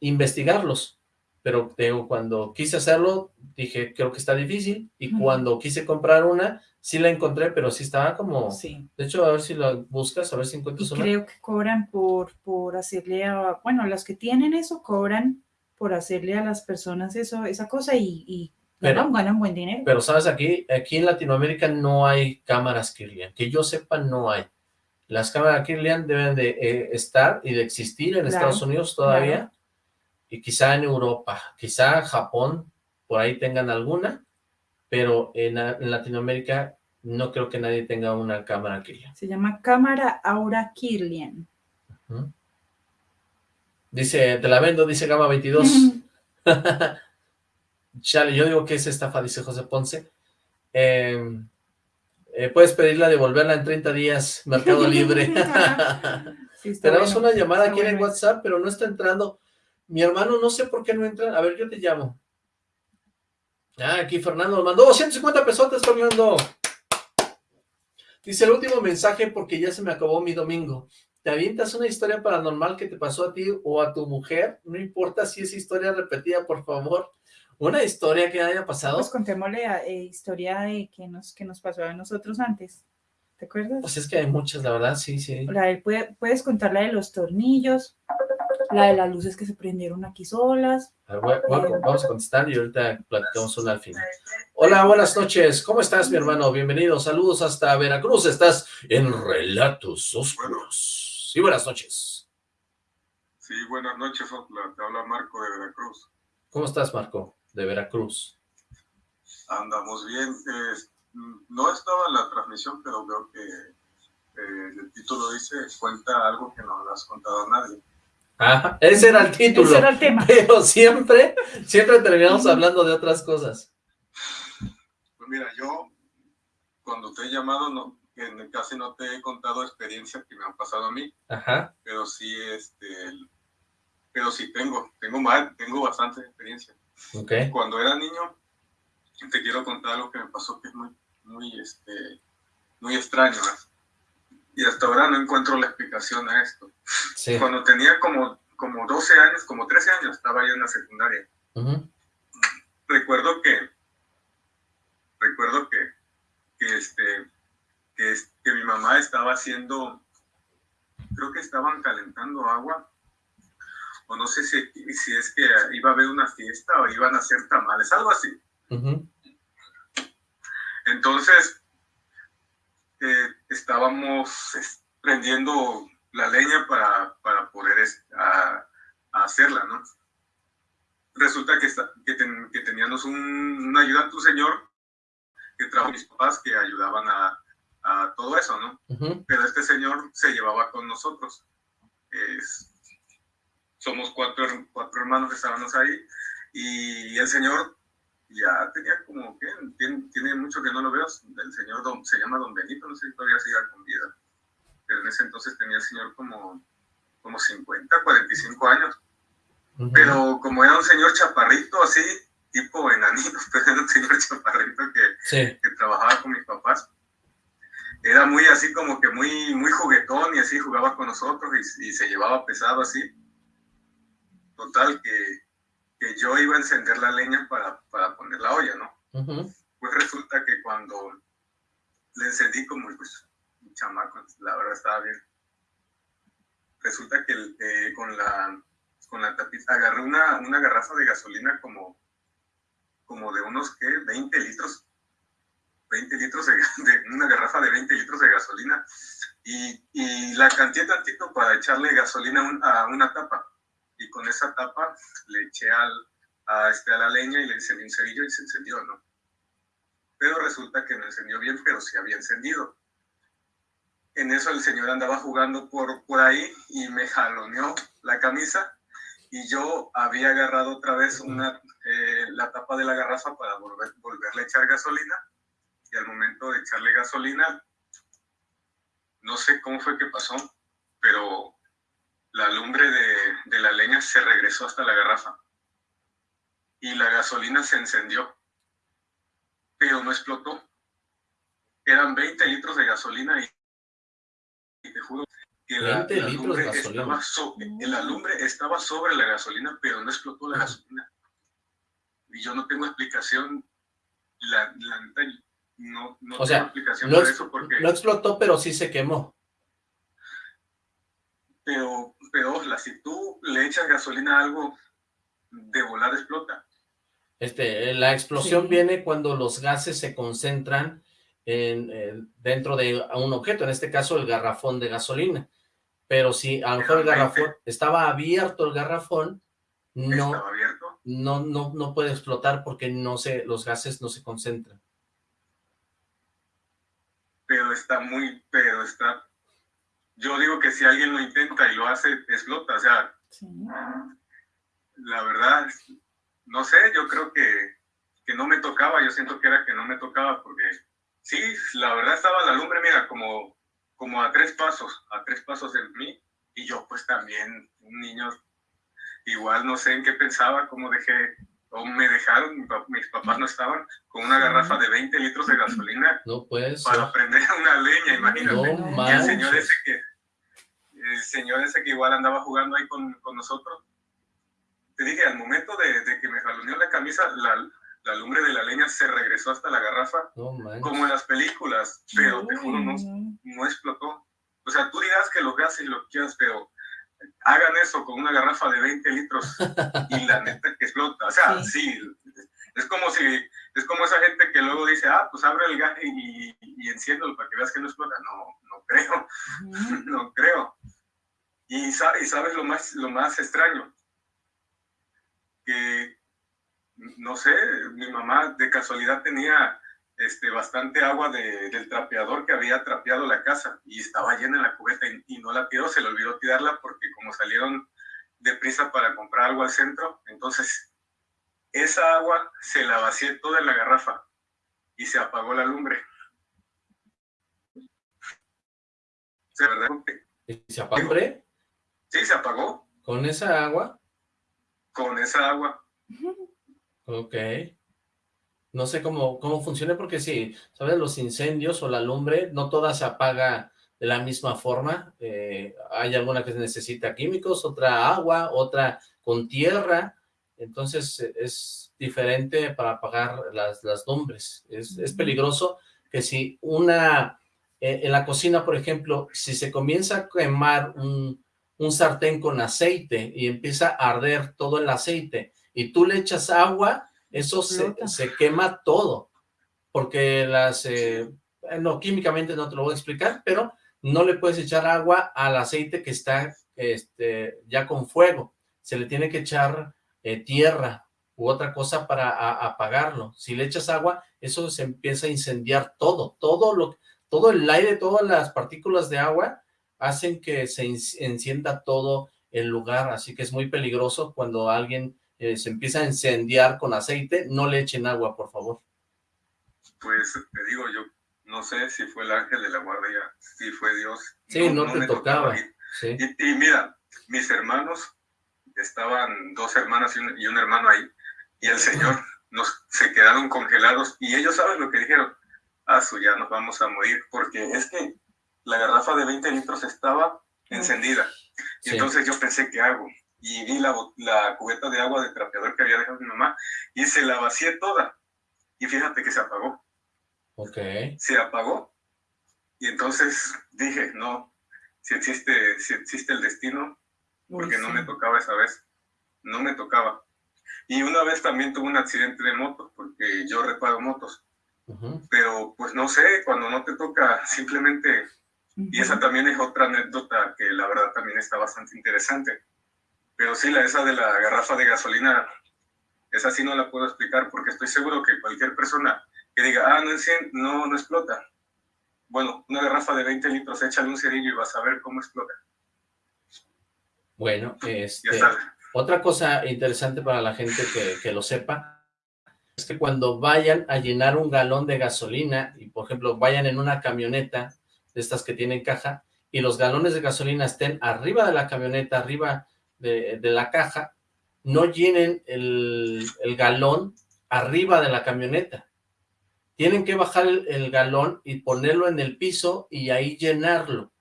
investigarlos. Pero tengo cuando quise hacerlo, dije, creo que está difícil, y cuando quise comprar una, Sí la encontré, pero sí estaba como... Sí. De hecho, a ver si la buscas, a ver si encuentras una. creo que cobran por, por hacerle a... Bueno, las que tienen eso cobran por hacerle a las personas eso, esa cosa y, y ganan, ganan, buen dinero. Pero, ¿sabes? Aquí, aquí en Latinoamérica no hay cámaras Kirlian. Que yo sepa, no hay. Las cámaras Kirlian deben de eh, estar y de existir en Estados Unidos todavía. Y quizá en Europa, quizá Japón, por ahí tengan alguna pero en, Latinoamérica no creo que nadie tenga una cámara Kirlian. Se llama cámara Aura Kirlian. Dice, te la vendo, dice Gama 22. Chale, yo digo que es estafa, dice José Ponce. Em, eh, puedes pedirla devolverla en 30 días, Mercado Libre. Tenemos una llamada aquí en WhatsApp, pero no está entrando. Mi hermano, no sé por qué no entra. A ver, yo te llamo. Ah, aquí Fernando nos mandó 250 pesos, Fernando. Dice el último mensaje porque ya se me acabó mi domingo. ¿Te avientas una historia paranormal que te pasó a ti o a tu mujer? No importa si es historia repetida, por favor. Una historia que haya pasado. Pues contémosle la eh, historia que, nos, que nos pasó a nosotros antes. ¿Te acuerdas? Pues es que hay muchas, la verdad, sí, sí. La puedes contar la de los tornillos, la de las luces que se prendieron aquí solas. vamos a contestar y ahorita platicamos una al final. Hola, buenas noches. ¿Cómo estás, mi hermano? Bienvenido. Saludos hasta Veracruz. Estás en Relatos Oscuros. Sí, buenas noches. Sí, buenas noches, Te habla Marco de Veracruz. ¿Cómo estás, Marco, de Veracruz? Andamos bien. no estaba en la transmisión, pero veo que eh, el título dice, cuenta algo que no le has contado a nadie ese era el título. Ese era el tema. Pero siempre, siempre terminamos hablando de otras cosas. Pues mira, yo cuando te he llamado, no, casi no te he contado experiencias que me han pasado a mí. Ajá. Pero sí, este, pero sí tengo, tengo mal, tengo bastante experiencia. Okay. Cuando era niño, te quiero contar algo que me pasó que es muy, muy, este, muy extraño. ¿eh? Y hasta ahora no encuentro la explicación a esto. Cuando tenía como, como 12 años, como 13 años, estaba yo en la secundaria. Recuerdo que, recuerdo que, que, este, que, que mi mamá estaba haciendo, creo que estaban calentando agua, o no sé si, si es que iba a haber una fiesta o iban a hacer tamales, algo así. Entonces, estábamos prendiendo la leña para, para poder hacerla, ¿no? Resulta que, que, teníamos un, ayudante, un señor que trajo a mis papás que ayudaban a, a todo eso, ¿no? Pero este señor se llevaba con nosotros. somos cuatro, cuatro hermanos que estábamos ahí y el señor ya tenía como que tiene, tiene, mucho que no lo veo. El señor se llama Don Benito, no sé si todavía sigue con vida. Pero en ese entonces tenía el señor como, como 50, 45 años. Pero como era un señor chaparrito así, tipo enanito, pero era un señor chaparrito que, que trabajaba con mis papás. Era muy así como que muy, muy juguetón y así jugaba con nosotros y, y se llevaba pesado así. Total que que yo iba a encender la leña para, para poner la olla, ¿no? Pues resulta que cuando le encendí como pues, un chamaco, la verdad estaba bien. Resulta que eh, con la con la tapita agarré una, una garrafa de gasolina como, como de unos, ¿qué? 20 litros. 20 litros de, una garrafa de 20 litros de gasolina y, y la canté tantito para echarle gasolina a una tapa y con esa tapa le eché al, a, este, a la leña y le encendí un cerillo y se encendió, ¿no? Pero resulta que no encendió bien, pero sí había encendido. En eso el señor andaba jugando por, por ahí y me jaloneó la camisa y yo había agarrado otra vez una, eh, la tapa de la garrafa para volver, volverle a echar gasolina y al momento de echarle gasolina, no sé cómo fue que pasó, pero la lumbre de, la leña se regresó hasta la garrafa y la gasolina se encendió, pero no explotó. Eran 20 litros de gasolina y, te juro que la, lumbre estaba la lumbre estaba sobre la gasolina, pero no explotó la gasolina. Y yo no tengo explicación, la, no, no tengo explicación por eso porque... No explotó, pero sí se quemó. Pero peor, si tú le echas gasolina a algo, de volar explota. Este, la explosión viene cuando los gases se concentran en, dentro de un objeto, en este caso el garrafón de gasolina. Pero si a lo mejor el garrafón estaba abierto el garrafón, no, abierto? no, no, no puede explotar porque no se, los gases no se concentran. Pero está muy, pero está yo digo que si alguien lo intenta y lo hace, explota. O sea, la verdad, no sé, yo creo que, que, no me tocaba. Yo siento que era que no me tocaba porque sí, la verdad estaba la lumbre, mira, como, como a tres pasos, a tres pasos de mí. Y yo pues también, un niño, igual no sé en qué pensaba, cómo dejé, o me dejaron, mis papás no estaban, con una garrafa de 20 litros de gasolina. No puedes. Para prender una leña, imagínate. No, y el señor ese que, el señor ese que igual andaba jugando ahí con, con nosotros, te dije, al momento de, de que me jaloneó la camisa, la, la, lumbre de la leña se regresó hasta la garrafa, como en las películas, pero te juro, no, no explotó. O sea, tú dirás que lo veas y lo quieras, pero hagan eso con una garrafa de 20 litros y la neta que explota. O sea, sí, es como si, es como esa gente que luego dice, ah, pues abre el gas y, y, enciéndolo para que veas que no explota. No, no creo, no creo. Y, sabes lo más, lo más extraño, que, no sé, mi mamá de casualidad tenía este, bastante agua del trapeador que había trapeado la casa y estaba llena en la cubeta y, no la tiró, se le olvidó tirarla porque como salieron deprisa para comprar algo al centro, entonces esa agua se la vacié toda en la garrafa y se apagó la lumbre. ¿Se, ¿Se apagó? Sí, se apagó. ¿Con esa agua? Con esa agua. Ok. No sé cómo, cómo funciona porque sí, ¿sabes? Los incendios o la lumbre, no toda se apaga de la misma forma. Eh, hay alguna que necesita químicos, otra agua, otra con tierra. Entonces es diferente para apagar las, las lumbres. Es, es peligroso que si una, eh, en la cocina, por ejemplo, si se comienza a quemar un, un sartén con aceite y empieza a arder todo el aceite. Y tú le echas agua, eso se, se, quema todo, porque las, eh, no, químicamente no te lo voy a explicar, pero no le puedes echar agua al aceite que está este, ya con fuego, se le tiene que echar eh, tierra u otra cosa para apagarlo, si le echas agua, eso se empieza a incendiar todo, todo lo, todo el aire, todas las partículas de agua hacen que se encienda todo el lugar, así que es muy peligroso cuando alguien eh, se empieza a incendiar con aceite, no le echen agua, por favor. Pues te digo, yo no sé si fue el ángel de la guardia, si fue Dios. Sí, no, te tocaba. Y, mira, mis hermanos, estaban dos hermanas y un, y un hermano ahí, y el Señor nos se quedaron congelados, y ellos saben lo que dijeron, ah, su, ya nos vamos a morir, porque es que la garrafa de 20 litros estaba encendida. Y entonces yo pensé, ¿qué hago? Y vi la, la cubeta de agua de trapeador que había dejado mi mamá y se la vacié toda. Y fíjate que se apagó. Ok. Se apagó. Y entonces dije, no, si existe, si existe el destino, porque no me tocaba esa vez. No me tocaba. Y una vez también tuve un accidente de moto, porque yo reparo motos. Pero pues no sé, cuando no te toca, simplemente, y esa también es otra anécdota que la verdad también está bastante interesante. Pero sí, la esa de la garrafa de gasolina, esa sí no la puedo explicar porque estoy seguro que cualquier persona que diga, ah, no, no, no explota. Bueno, una garrafa de 20 litros, échale un cerillo y vas a ver cómo explota. Bueno, este, otra cosa interesante para la gente que, que lo sepa, es que cuando vayan a llenar un galón de gasolina, y por ejemplo vayan en una camioneta de estas que tienen caja, y los galones de gasolina estén arriba de la camioneta, arriba de, la caja, no llenen el, galón arriba de la camioneta. Tienen que bajar el, galón y ponerlo en el piso y ahí llenarlo,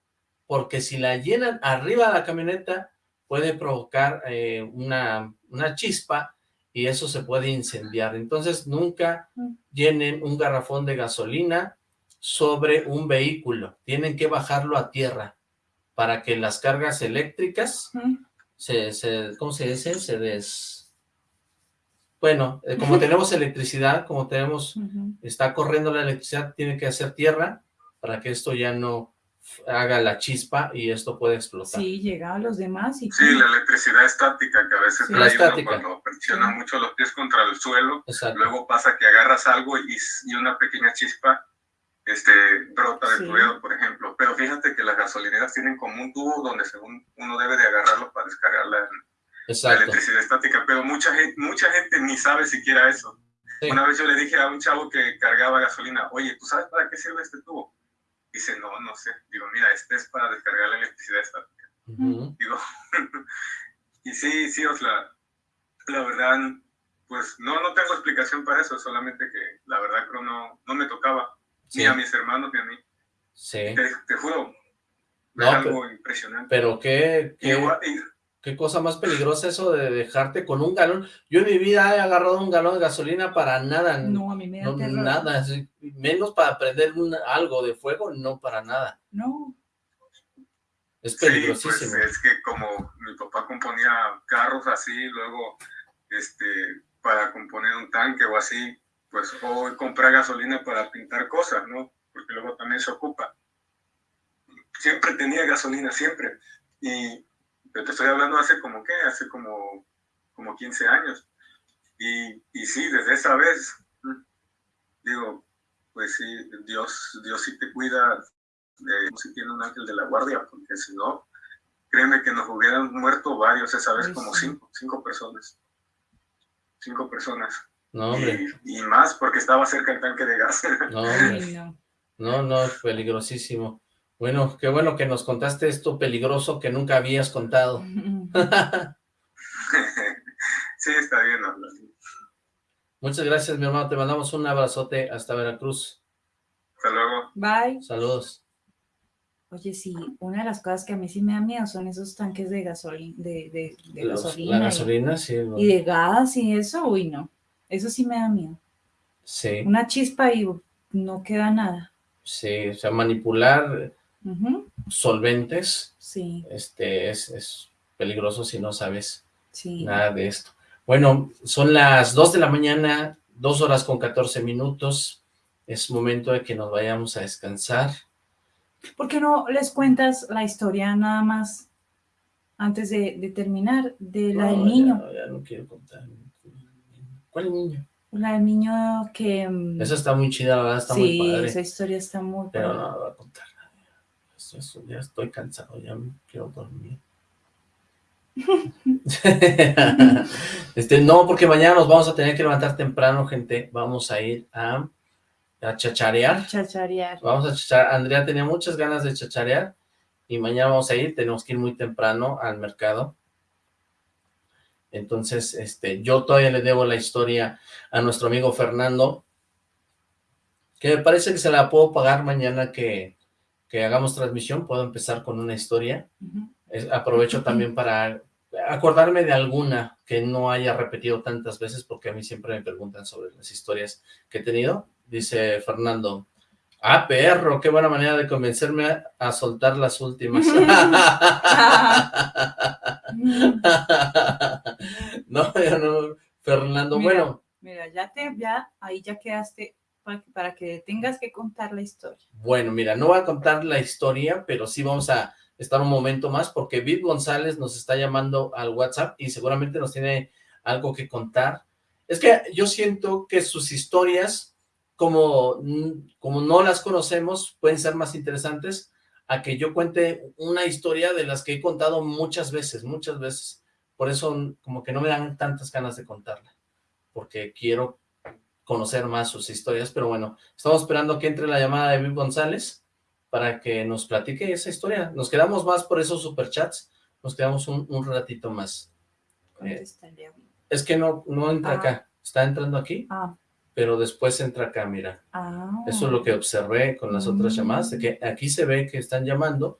porque si la llenan arriba de la camioneta puede provocar eh, una, una chispa y eso se puede incendiar. Entonces, nunca llenen un garrafón de gasolina sobre un vehículo. Tienen que bajarlo a tierra para que las cargas eléctricas se, se, ¿cómo se dice? Se des... Bueno, eh, como tenemos electricidad, como tenemos, está corriendo la electricidad, tiene que hacer tierra para que esto ya no haga la chispa y esto puede explotar. Sí, llega a los demás y... Sí, la electricidad estática que a veces trae cuando presiona mucho los pies contra el suelo, luego pasa que agarras algo y, y, una pequeña chispa este, brota de tu dedo, por ejemplo. Pero fíjate que las gasolineras tienen como un tubo donde según uno debe de agarrarlo para descargar la, electricidad estática, pero mucha gente, mucha gente ni sabe siquiera eso. Una vez yo le dije a un chavo que cargaba gasolina, oye, ¿tú sabes para qué sirve este tubo? Dice, no, no sé. Digo, mira, este es para descargar la electricidad estática. Digo, y sí, sí, o sea, la verdad, pues no, no tengo explicación para eso, solamente que la verdad creo no, no me tocaba, ni a mis hermanos ni a mí. Sí. Te, juro, es algo impresionante. Pero qué, qué, Qué cosa más peligrosa eso de dejarte con un galón. Yo en mi vida he agarrado un galón de gasolina para nada. No, a mí me da Nada, menos para prender algo de fuego, no para nada. No. Es peligrosísimo. Sí, pues es que como mi papá componía carros así, luego este para componer un tanque o así, pues o comprar gasolina para pintar cosas, ¿no? Porque luego también se ocupa. Siempre tenía gasolina, siempre. Y te estoy hablando hace como, ¿qué? Hace como, como 15 años. Y, y sí, desde esa vez, digo, pues sí, Dios, Dios sí te cuida, eh, si tiene un ángel de la guardia, porque si no, créeme que nos hubieran muerto varios esa vez, como cinco, cinco personas. Cinco personas. No, hombre. Y, más porque estaba cerca el tanque de gas. No, hombre. no, no, peligrosísimo. Bueno, qué bueno que nos contaste esto peligroso que nunca habías contado. sí, está bien. Muchas gracias, mi hermano. Te mandamos un abrazote hasta Veracruz. Hasta luego. Bye. Saludos. Oye, sí, una de las cosas que a mí sí me da miedo son esos tanques de, gasolina, de, gasolina. La gasolina, y, sí. Y de gas y eso, uy, no. Eso sí me da miedo. Sí. Una chispa y no queda nada. Sí, o sea, manipular solventes, sí. este es, peligroso si no sabes nada de esto. Bueno, son las 2 de la mañana, 2 horas con 14 minutos, es momento de que nos vayamos a descansar. ¿Por qué no les cuentas la historia nada más antes de, terminar de la del niño? Ya, no quiero contar. ¿Cuál niño? La del niño que... Mm, esa está muy chida, ¿verdad? Está muy padre. esa historia está muy Pero no no voy a contar Eso, ya estoy cansado, ya me quiero dormir. este, no, porque mañana nos vamos a tener que levantar temprano, gente. Vamos a ir a, a chacharear. Chacharear. Vamos a chacharear. Andrea tenía muchas ganas de chacharear y mañana vamos a ir. Tenemos que ir muy temprano al mercado. Entonces, este, yo todavía le debo la historia a nuestro amigo Fernando, que me parece que se la puedo pagar mañana que, que hagamos transmisión. Puedo empezar con una historia. aprovecho también para acordarme de alguna que no haya repetido tantas veces, porque a mí siempre me preguntan sobre las historias que he tenido. Dice Fernando, ah, perro, qué buena manera de convencerme a, soltar las últimas. no, ya no, Fernando, bueno. Mira, ya te, ya, ahí ya quedaste para, para que tengas que contar la historia. Bueno, mira, no voy a contar la historia, pero sí vamos a estar un momento más porque Viv González nos está llamando al WhatsApp y seguramente nos tiene algo que contar. Es que yo siento que sus historias, como, como no las conocemos, pueden ser más interesantes a que yo cuente una historia de las que he contado muchas veces, muchas veces. Por eso como que no me dan tantas ganas de contarla, porque quiero conocer más sus historias, pero bueno, estamos esperando que entre la llamada de Viv González para que nos platique esa historia. Nos quedamos más por esos superchats, nos quedamos un, ratito más. Eh, es que no, no entra acá, ah. está entrando aquí, ah. Pero después entra acá, mira. Ah. Eso es lo que observé con las otras llamadas, de que aquí se ve que están llamando,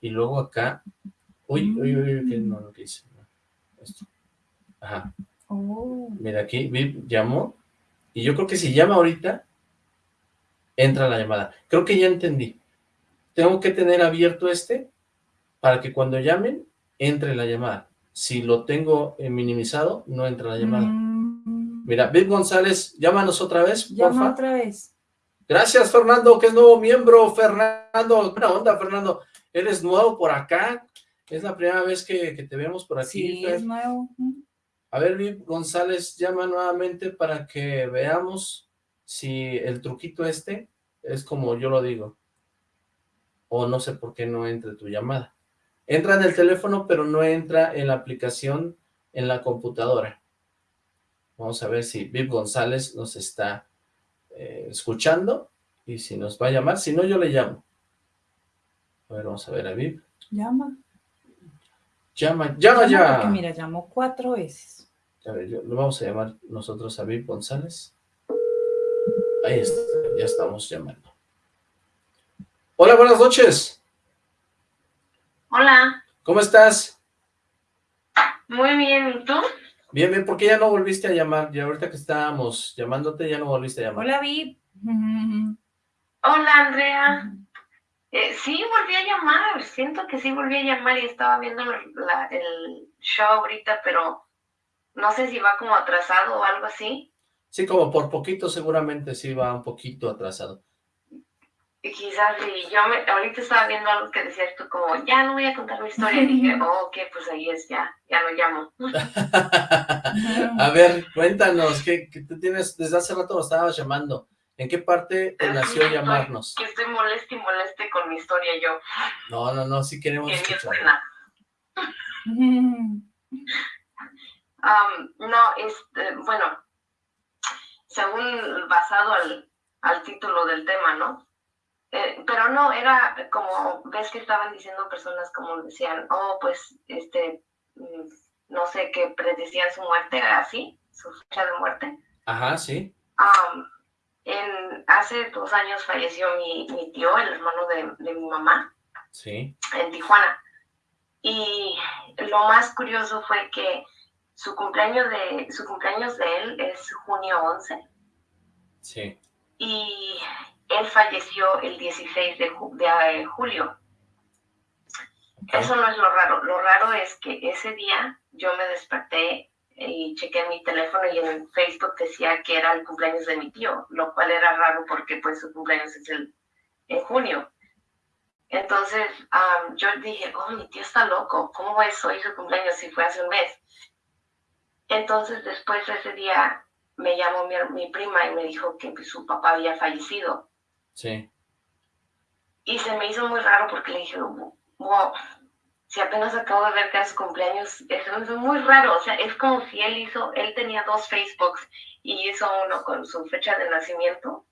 y luego acá, uy, uy, uy, que no, lo que hice, esto. Ajá. Oh. Mira, aquí llamó, y yo creo que si llama ahorita, entra la llamada. Creo que ya entendí tengo que tener abierto este para que cuando llamen, entre la llamada. Si lo tengo eh, minimizado, no entra la llamada. Mm. Mira, Viv González, llámanos otra vez, Llama otra vez. Gracias, Fernando, que es nuevo miembro. Fernando, buena onda, Fernando. Eres nuevo por acá. Es la primera vez que, te vemos por aquí. Sí, es nuevo. A ver, Viv González, llama nuevamente para que veamos si el truquito este es como yo lo digo o no sé por qué no entra tu llamada. Entra en el teléfono, pero no entra en la aplicación en la computadora. Vamos a ver si Viv González nos está eh, escuchando y si nos va a llamar. Si no, yo le llamo. A ver, vamos a ver a Viv. Llama. Llama, llama, ya. Porque mira, llamó cuatro veces. A ver, lo vamos a llamar nosotros a Viv González. Ahí está, ya estamos llamando. Hola, buenas noches. Hola. ¿Cómo estás? Muy bien, ¿y tú? Bien, bien, ¿por qué ya no volviste a llamar? Ya ahorita que estábamos llamándote, ya no volviste a llamar. Hola, Vip. Hola, Andrea. Eh, sí, volví a llamar, siento que sí volví a llamar y estaba viendo el show ahorita, pero no sé si va como atrasado o algo así. Sí, como por poquito seguramente sí va un poquito atrasado quizás si yo me, ahorita estaba viendo algo que decías tú como, ya no voy a contar mi historia, y dije, oh, ok, pues ahí es, ya, ya lo llamo. a ver, cuéntanos, ¿qué, tú tienes, desde hace rato lo estabas llamando, ¿en qué parte te nació llamarnos? Que estoy molesta y moleste con mi historia yo. No, no, no, sí queremos escuchar. um, no, este, bueno, según basado al, al título del tema, ¿no? Eh, pero no, era como, ves que estaban diciendo personas como decían, oh, pues, este, mm, no sé, que predecían su muerte, así, su fecha de muerte. Ajá, sí. en, hace dos años falleció mi, mi tío, el hermano de, de, mi mamá. Sí. En Tijuana. Y lo más curioso fue que su cumpleaños de, su cumpleaños de él es junio 11. Sí. Y él falleció el 16 de, eh, julio. Eso no es lo raro. Lo raro es que ese día yo me desperté y chequé mi teléfono y en Facebook decía que era el cumpleaños de mi tío, lo cual era raro porque pues su cumpleaños es el, en junio. Entonces yo dije, oh, mi tío está loco, ¿cómo es hoy su cumpleaños si fue hace un mes? Entonces después de ese día me llamó mi, mi, prima y me dijo que su papá había fallecido. Sí. Y se me hizo muy raro porque le dije, wow, si apenas acabo de ver que es su cumpleaños, eso es muy raro, o sea, es como si él hizo, él tenía dos Facebooks y hizo uno con su fecha de nacimiento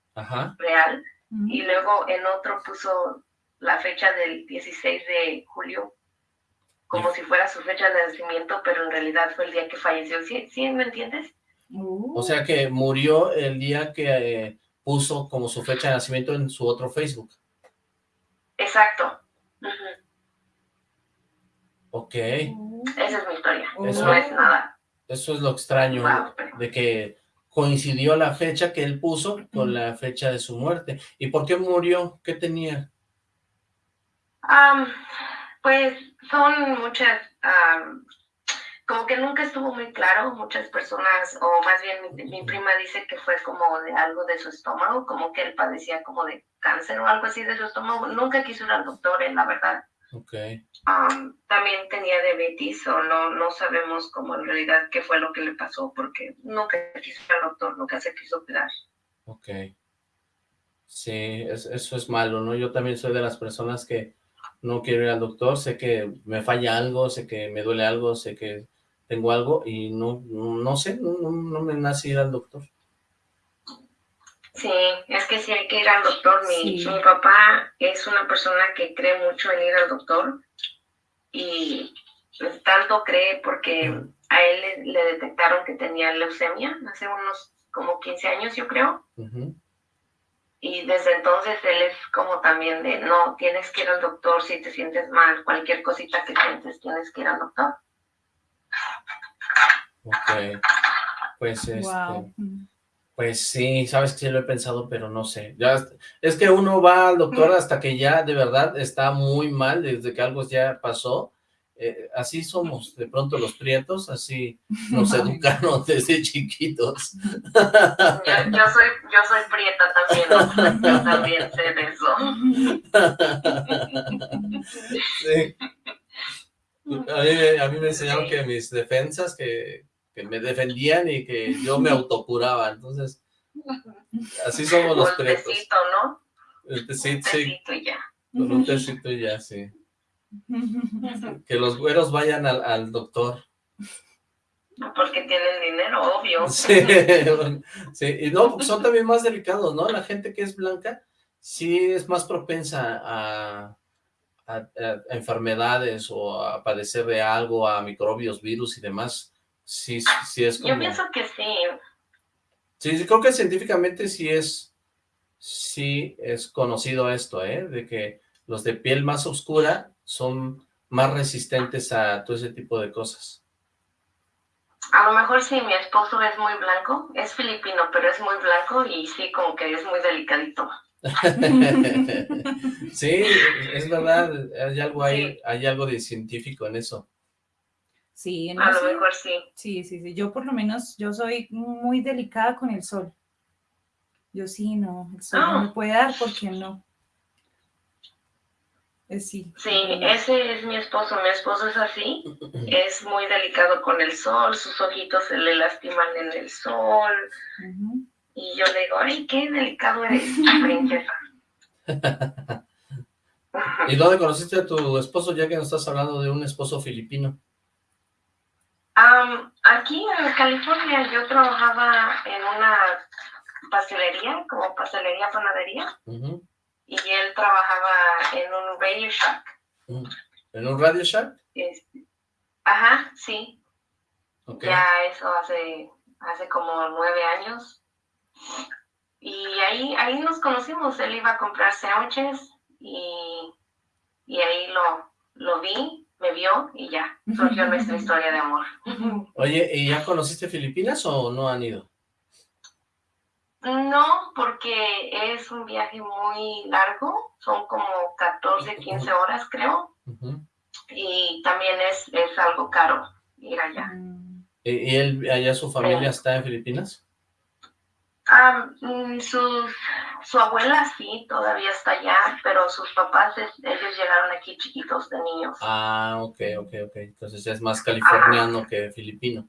real y luego en otro puso la fecha del 16 de julio como si fuera su fecha de nacimiento, pero en realidad fue el día que falleció. ¿Sí, ¿Sí me entiendes? O sea que murió el día que eh, puso como su fecha de nacimiento en su otro Facebook. Exacto. Ok. Esa es mi historia. Eso, no es nada. Eso es lo extraño, de que coincidió la fecha que él puso con la fecha de su muerte. ¿Y por qué murió? ¿Qué tenía? pues son muchas, como que nunca estuvo muy claro, muchas personas, o más bien mi, prima dice que fue como de algo de su estómago, como que él padecía como de cáncer o algo así de su estómago. Nunca quiso ir al doctor, en la verdad. Okay. también tenía diabetes o no, no sabemos cómo en realidad qué fue lo que le pasó porque nunca quiso ir al doctor, nunca se quiso cuidar. Ok. Sí, eso es malo, ¿no? Yo también soy de las personas que no quiero ir al doctor, sé que me falla algo, sé que me duele algo, sé que tengo algo y no, no, sé, no, no, me nace ir al doctor. Sí, es que sí hay que ir al doctor. Mi, mi papá es una persona que cree mucho en ir al doctor y tanto cree porque a él le, detectaron que tenía leucemia hace unos como 15 años, yo creo. Y desde entonces él es como también de, no, tienes que ir al doctor si te sientes mal, cualquier cosita que sientes, tienes que ir al doctor. Ok, pues este... Pues sí, sabes que sí lo he pensado, pero no sé. Ya es que uno va al doctor hasta que ya de verdad está muy mal, desde que algo ya pasó. Eh, así somos, de pronto los prietos, así nos educaron desde chiquitos. Yo, soy, yo soy prieta también, yo también sé de eso. A mí, a mí me enseñaron que mis defensas, que que me defendían y que yo me autocuraba, entonces, así somos los pretos. Un tecito, ¿no? El tecito, sí. y ya. Con un tecito y ya, sí. Que los güeros vayan al, al doctor. Porque tienen dinero, obvio. Sí, sí, y no, son también más delicados, ¿no? La gente que es blanca sí es más propensa a, a, a enfermedades o a padecer de algo, a microbios, virus y demás. Sí, sí es como... Yo pienso que sí. Sí, creo que científicamente sí es, sí es conocido esto, ¿eh? De que los de piel más oscura son más resistentes a todo ese tipo de cosas. A lo mejor sí, mi esposo es muy blanco, es filipino, pero es muy blanco y sí, como que es muy delicadito. sí, es verdad, hay algo ahí, hay algo de científico en eso. Sí, a lo mejor sí. Sí, sí, sí. Yo por lo menos, yo soy muy delicada con el sol. Yo sí, no, el sol no me ah. puede dar porque no. Es, sí. Sí, ese es mi esposo. Mi esposo es así. Es muy delicado con el sol. Sus ojitos se le lastiman en el sol. Y yo le digo, ay, qué delicado eres, princesa. ¿Y dónde conociste a tu esposo, ya que nos estás hablando de un esposo filipino? Aquí en California yo trabajaba en una pastelería, como pastelería panadería, y él trabajaba en un Radio Shack. ¿En un Radio Shack? ajá, sí. Ya eso hace, hace como nueve años. Y ahí, ahí nos conocimos, él iba a comprar sándwiches y, y ahí lo, lo vi me vio y ya, surgió nuestra historia de amor. Oye, ¿y ya conociste Filipinas o no han ido? No, porque es un viaje muy largo, son como 14, 15 horas creo, y también es, es algo caro ir allá. ¿Y, él, allá su familia está en Filipinas? Ah, sus, su abuela sí, todavía está allá, pero sus papás, ellos llegaron aquí chiquitos de niños. Ah, ok, ok, ok. Entonces es más californiano que filipino.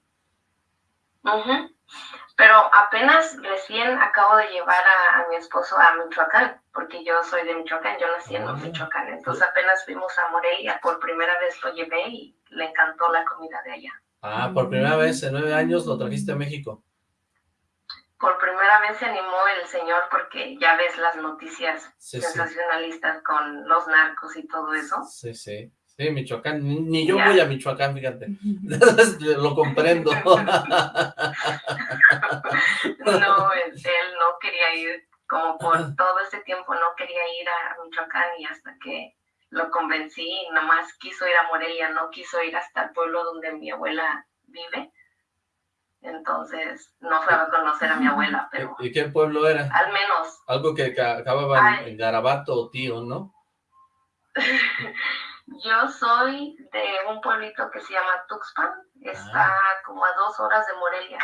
Pero apenas recién acabo de llevar a, mi esposo a Michoacán, porque yo soy de Michoacán, yo nací en ah. Michoacán. Entonces apenas fuimos a Morelia, por primera vez lo llevé y le encantó la comida de allá. Ah, por primera vez en nueve años lo trajiste a México. Por primera vez se animó el señor porque ya ves las noticias sensacionalistas con los narcos y todo eso. Sí, sí. Sí, Michoacán, ni, yo voy a Michoacán, fíjate, lo comprendo. no, él no quería ir, como por todo ese tiempo no quería ir a Michoacán y hasta que lo convencí, nomás quiso ir a Morelia, no quiso ir hasta el pueblo donde mi abuela vive. Entonces, no fue a conocer a mi abuela, pero... ¿Y qué pueblo era? Al menos. Algo que acababa en Garabato o Tío, ¿no? Yo soy de un pueblito que se llama Tuxpan, está ah. como a dos horas de Morelia.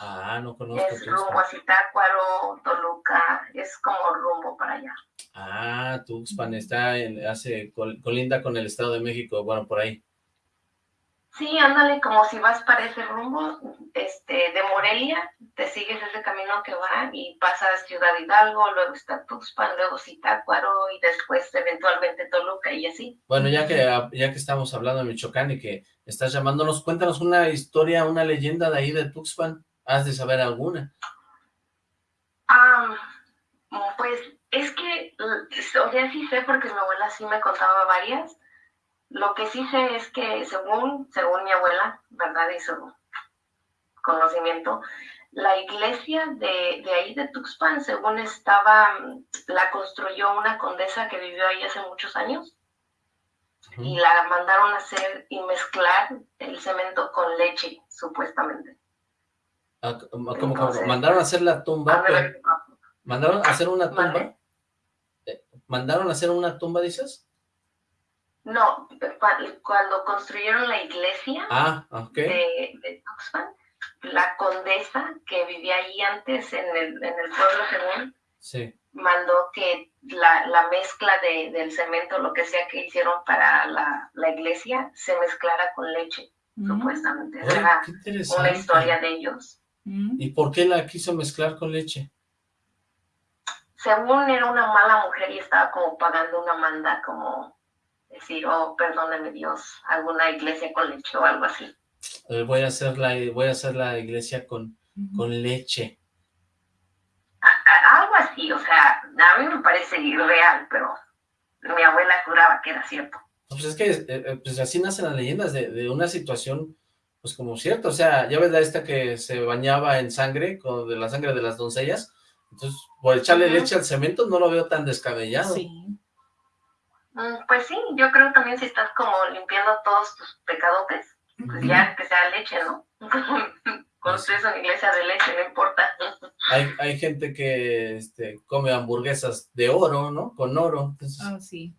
Ah, no conozco. Es rumbo a Zitácuaro, Toluca, es como rumbo para allá. Ah, Tuxpan está en, hace colinda con el Estado de México, bueno, por ahí. Sí, ándale, como si vas para ese rumbo, este, de Morelia, te sigues ese camino que va y pasas Ciudad Hidalgo, luego está Tuxpan, luego Zitácuaro y después eventualmente Toluca y así. Bueno, ya que, ya que estamos hablando de Michoacán y que estás llamándonos, cuéntanos una historia, una leyenda de ahí de Tuxpan, ¿has de saber alguna? Ah, pues es que, o sea, sí sé porque mi abuela sí me contaba varias, lo que sí sé es que según, según mi abuela, ¿verdad? Y su conocimiento, la iglesia de, de, ahí de Tuxpan, según estaba, la construyó una condesa que vivió ahí hace muchos años y la mandaron a hacer y mezclar el cemento con leche, supuestamente. Ah, ¿Cómo, mandaron a hacer la tumba? ¿Mandaron a hacer una tumba? Eh, ¿Mandaron a hacer una tumba, dices? No, cuando construyeron la iglesia ah, de, Tuxpan, la condesa que vivía ahí antes en el, en el pueblo según, mandó que la, mezcla del cemento, lo que sea que hicieron para la, iglesia, se mezclara con leche, mm. supuestamente. Era una historia de ellos. Mm. ¿Y por qué la quiso mezclar con leche? Según era una mala mujer y estaba como pagando una manda como decir, oh, perdóname Dios, alguna iglesia con leche o algo así. Eh, voy a hacer la, voy a hacer la iglesia con, con leche. algo así, o sea, a mí me parece irreal, pero mi abuela juraba que era cierto. Pues es que eh, eh, pues así nacen las leyendas de, de, una situación, pues como cierto, o sea, ya ves la esta que se bañaba en sangre, con de la sangre de las doncellas, entonces por echarle leche al cemento no lo veo tan descabellado. Sí. Mm, pues sí, yo creo también si estás como limpiando todos tus pecadotes, pues ya que sea leche, ¿no? Construyes una iglesia de leche, no importa. Hay, hay gente que este, come hamburguesas de oro, ¿no? Con oro. Ah, sí.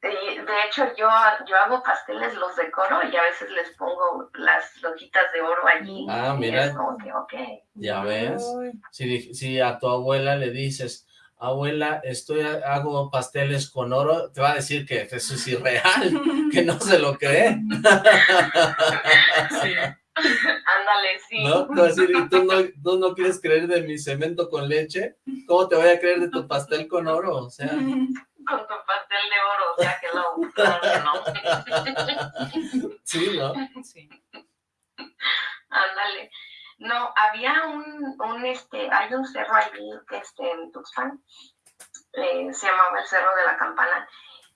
de hecho, yo, yo hago pasteles, los decoro y a veces les pongo las lojitas de oro allí. Ah, mira. okay. Ya ves. Si, si a tu abuela le dices, abuela, estoy hago pasteles con oro, te va a decir que eso es irreal, que no se lo cree. Sí. Ándale, sí. ¿No? ¿tú no, ¿tú no quieres creer de mi cemento con leche? ¿Cómo te voy a creer de tu pastel con oro? O sea... Con tu pastel de oro, o sea que lo... no. Sí, ¿no? Sí. Ándale. No, había un, un este, hay un cerro allí este, en Tuxpan, eh, se llamaba el Cerro de la Campana,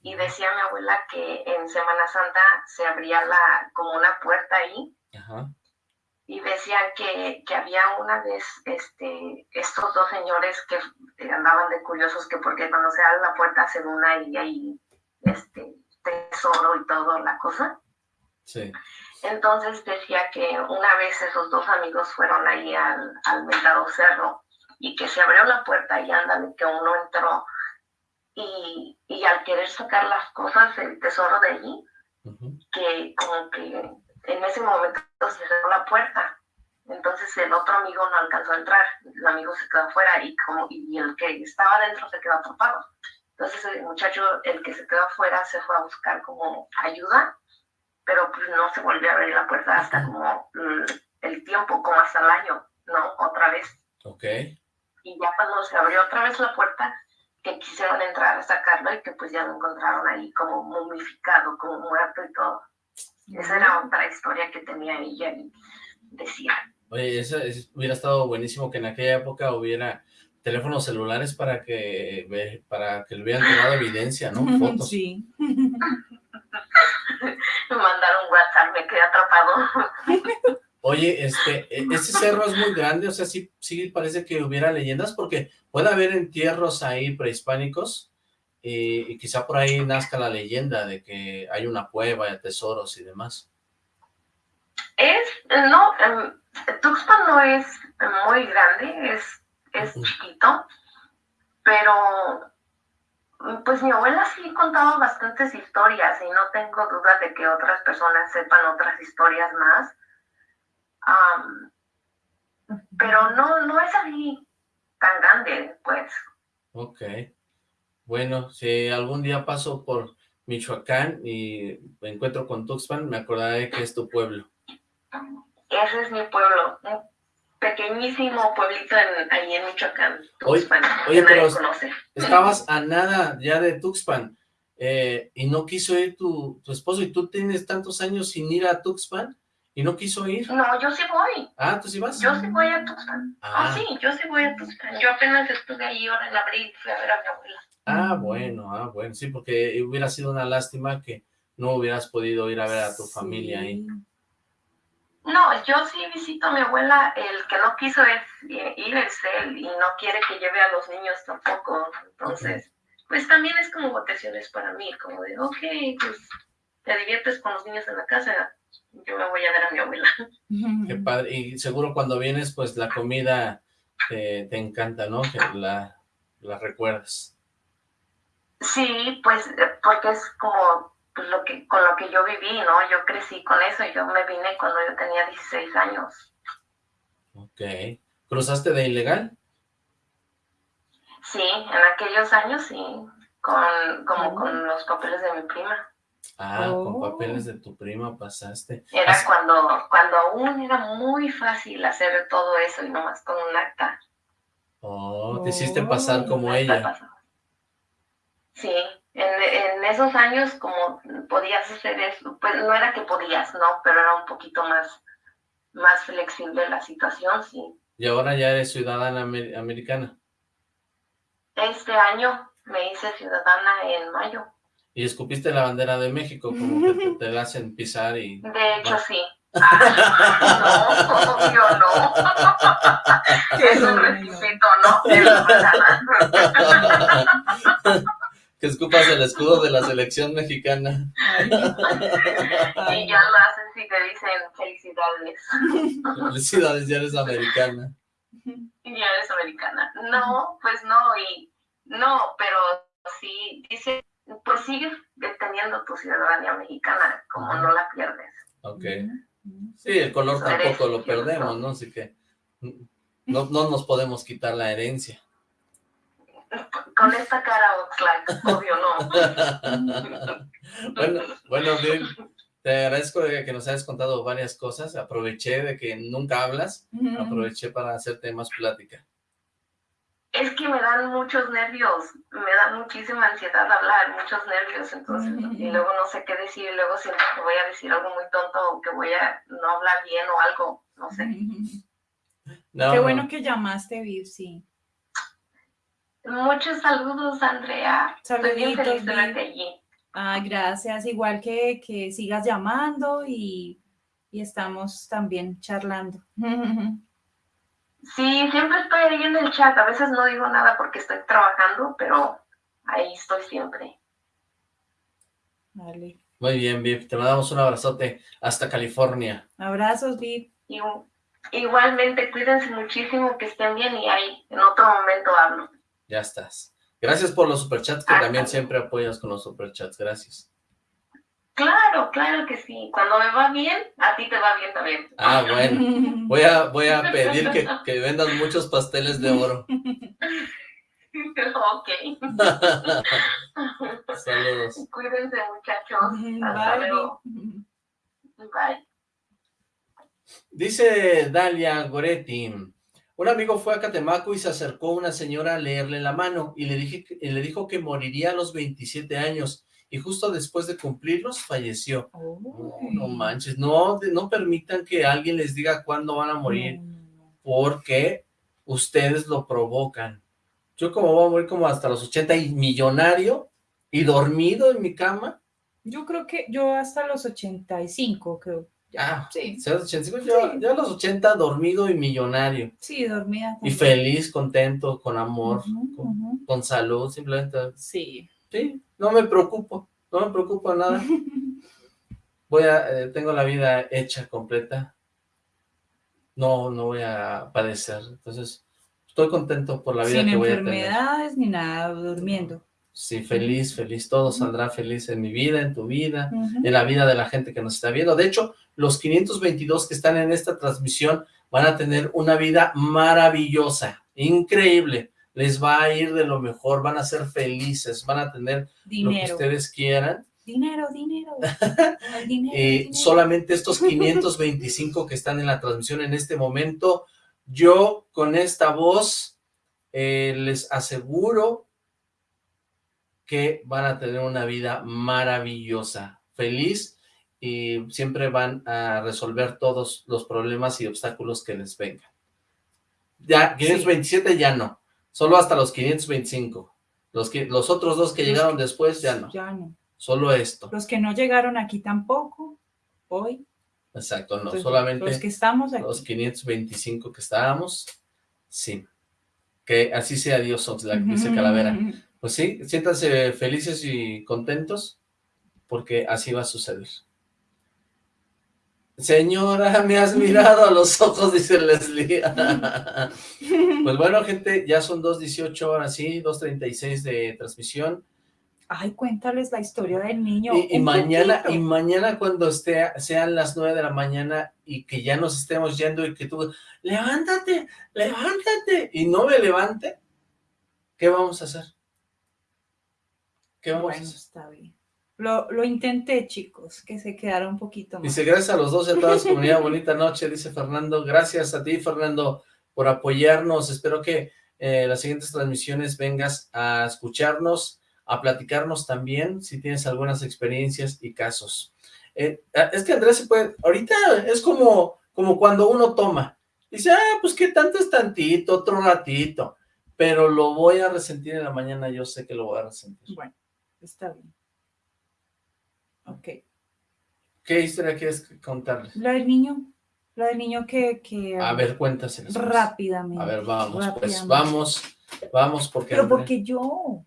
y decía mi abuela que en Semana Santa se abría la, como una puerta ahí, y decían que, que, había una vez este, estos dos señores que andaban de curiosos que porque cuando se abre la puerta se una y hay este, tesoro y todo la cosa. Sí. Entonces decía que una vez esos dos amigos fueron ahí al, al mentado cerro y que se abrió la puerta y andan, que uno entró y, y, al querer sacar las cosas, el tesoro de allí, que como que en ese momento se cerró la puerta. Entonces el otro amigo no alcanzó a entrar, el amigo se quedó afuera y, como, y el que estaba adentro se quedó atrapado. Entonces el muchacho, el que se quedó afuera, se fue a buscar como ayuda pero pues no se volvió a abrir la puerta hasta como mm, el tiempo, como hasta el año, ¿no? Otra vez. Ok. Y ya cuando se abrió otra vez la puerta, que quisieron entrar a sacarlo y que pues ya lo encontraron ahí como momificado, como muerto y todo. Esa era otra historia que tenía ella y decía. Oye, eso, hubiera estado buenísimo que en aquella época hubiera teléfonos celulares para que para que le hubieran tomado evidencia, ¿no? Fotos. Sí. me mandaron WhatsApp, me quedé atrapado. Oye, este, este cerro es muy grande, o sea, sí, sí parece que hubiera leyendas, porque puede haber entierros ahí prehispánicos, y, quizá por ahí nazca la leyenda de que hay una cueva de tesoros y demás. Es, no, em, Tuxpan no es muy grande, es, es chiquito, pero pues mi abuela sí contaba bastantes historias y no tengo duda de que otras personas sepan otras historias más pero no, no es así tan grande, pues. Ok. Bueno, si algún día paso por Michoacán y me encuentro con Tuxpan, me acordaré que es tu pueblo. Ese es mi pueblo, un pequeñísimo pueblito ahí en Michoacán, Tuxpan, oye, pero estabas a nada ya de Tuxpan, eh, y no quiso ir tu, tu esposo, y tú tienes tantos años sin ir a Tuxpan, ¿Y no quiso ir? No, yo sí voy. Ah, ¿tú sí vas? Yo sí voy a Tuxpan. Ah, ah sí, yo sí voy a Tuxpan. Yo apenas estuve ahí ahora en abril, fui a ver a mi abuela. Ah, bueno, ah, bueno, sí, porque hubiera sido una lástima que no hubieras podido ir a ver a tu familia ahí. No, yo sí visito a mi abuela, el que no quiso es eh, ir es él y no quiere que lleve a los niños tampoco, entonces, pues también es como vacaciones para mí, como de, ok, pues te diviertes con los niños en la casa, yo me voy a ver a mi abuela. Qué padre, y seguro cuando vienes, pues la comida te, encanta, ¿no? Que la, la recuerdas. Sí, pues porque es como pues, lo que con lo que yo viví, ¿no? Yo crecí con eso y yo me vine cuando yo tenía 16 años. Ok. ¿Cruzaste de ilegal? Sí, en aquellos años sí, con, como con los papeles de mi prima. Ah, con papeles de tu prima pasaste. Era cuando, cuando aún era muy fácil hacer todo eso y nomás con un acta. Oh, te hiciste pasar como ella. Sí, en, en, esos años como podías hacer eso, pues no era que podías, no, pero era un poquito más, más flexible la situación, sí. ¿Y ahora ya eres ciudadana americana? Este año me hice ciudadana en mayo. Y escupiste la bandera de México, como que te, la hacen pisar y... De hecho, sí. Ah, no, yo no. es un requisito, ¿no? Que escupas el escudo de la selección mexicana. y ya lo hacen si te dicen felicidades. Felicidades, ya eres americana. Ya eres americana. No, pues no, y no, pero sí, dice pues sigues teniendo tu ciudadanía mexicana, como no la pierdes. Ok. Sí, el color tampoco lo perdemos, ¿no? Así que no, no nos podemos quitar la herencia. Con esta cara, Oxlack, obvio no. bueno, bueno, bien, te agradezco que nos hayas contado varias cosas. Aproveché de que nunca hablas, aproveché para hacerte más plática es que me dan muchos nervios, me da muchísima ansiedad hablar, muchos nervios, entonces, y luego no sé qué decir, y luego siento que voy a decir algo muy tonto, o que voy a no hablar bien o algo, no sé. qué bueno que llamaste, Viv, sí. Muchos saludos, Andrea. Saluditos, Estoy bien allí. Ah, gracias, igual que, que sigas llamando y, y estamos también charlando. Sí, siempre estoy ahí en el chat. A veces no digo nada porque estoy trabajando, pero ahí estoy siempre. Vale. Muy bien, Viv. Te mandamos un abrazote hasta California. Abrazos, Viv. Igualmente, cuídense muchísimo, que estén bien y ahí en otro momento hablo. Ya estás. Gracias por los superchats, que también siempre apoyas con los superchats. Gracias. Claro, claro que sí. Cuando me va bien, a ti te va bien también. Ah, bueno. Voy a, voy a pedir que, que vendas muchos pasteles de oro. ok. Saludos. Cuídense, muchachos. Hasta Bye. luego. Bye. Dice Dalia Goretti, un amigo fue a Catemaco y se acercó una señora a leerle la mano y le, dije, y le dijo que moriría a los 27 años y justo después de cumplirlos falleció. no manches, no, no permitan que alguien les diga cuándo van a morir, porque ustedes lo provocan. Yo como voy a morir como hasta los 80 y millonario y dormido en mi cama. Yo creo que yo hasta los 85, creo. Ah, sí. Yo, a los 80 dormido y millonario. Sí, dormida. Y feliz, contento, con amor, con, salud, simplemente. Sí. Sí, no me preocupo, no me preocupo nada. Voy a, eh, tengo la vida hecha, completa. No, no voy a padecer. Entonces, estoy contento por la vida que voy a tener. Sin enfermedades ni nada, durmiendo. Sí, feliz, feliz, todo saldrá feliz en mi vida, en tu vida, en la vida de la gente que nos está viendo. De hecho, los 522 que están en esta transmisión van a tener una vida maravillosa, increíble. Les va a ir de lo mejor, van a ser felices, van a tener lo que ustedes quieran. Dinero, dinero. y solamente estos 525 que están en la transmisión en este momento, yo con esta voz eh, les aseguro que van a tener una vida maravillosa, feliz, y siempre van a resolver todos los problemas y obstáculos que les vengan. Ya, 527 ya no, solo hasta los 525. Los, que, los otros dos que llegaron después ya no. Ya no. Solo esto. Los que no llegaron aquí tampoco, hoy. Exacto, no, solamente los que estamos aquí. Los 525 que estábamos, sí. Que así sea Dios, la dice Calavera. Pues sí, siéntanse felices y contentos, porque así va a suceder. Señora, me has mirado a los ojos, dice Leslie. pues bueno, gente, ya son 2.18 horas, sí, 2.36 de transmisión. Ay, cuéntales la historia del niño. Y, mañana, y mañana cuando esté, sean las 9 de la mañana y que ya nos estemos yendo y que tú, levántate, levántate, y no me levante, ¿qué vamos a hacer? ¿Qué vamos está bien. Lo, lo, intenté, chicos, que se quedara un poquito más. Dice, gracias a los dos y a toda comunidad, bonita noche, dice Fernando. Gracias a ti, Fernando, por apoyarnos. Espero que eh, las siguientes transmisiones vengas a escucharnos, a platicarnos también, si tienes algunas experiencias y casos. Eh, ah, es que Andrés se puede, ahorita es como, como cuando uno toma. Dice, ah, pues qué tanto es tantito, otro ratito. Pero lo voy a resentir en la mañana, yo sé que lo voy a resentir. Bueno. Está bien. Ok. ¿Qué historia quieres contarles? La del niño. La del niño que... que a ver, cuéntaselas. Rápidamente. A ver, vamos, pues vamos, vamos, porque... Pero porque yo.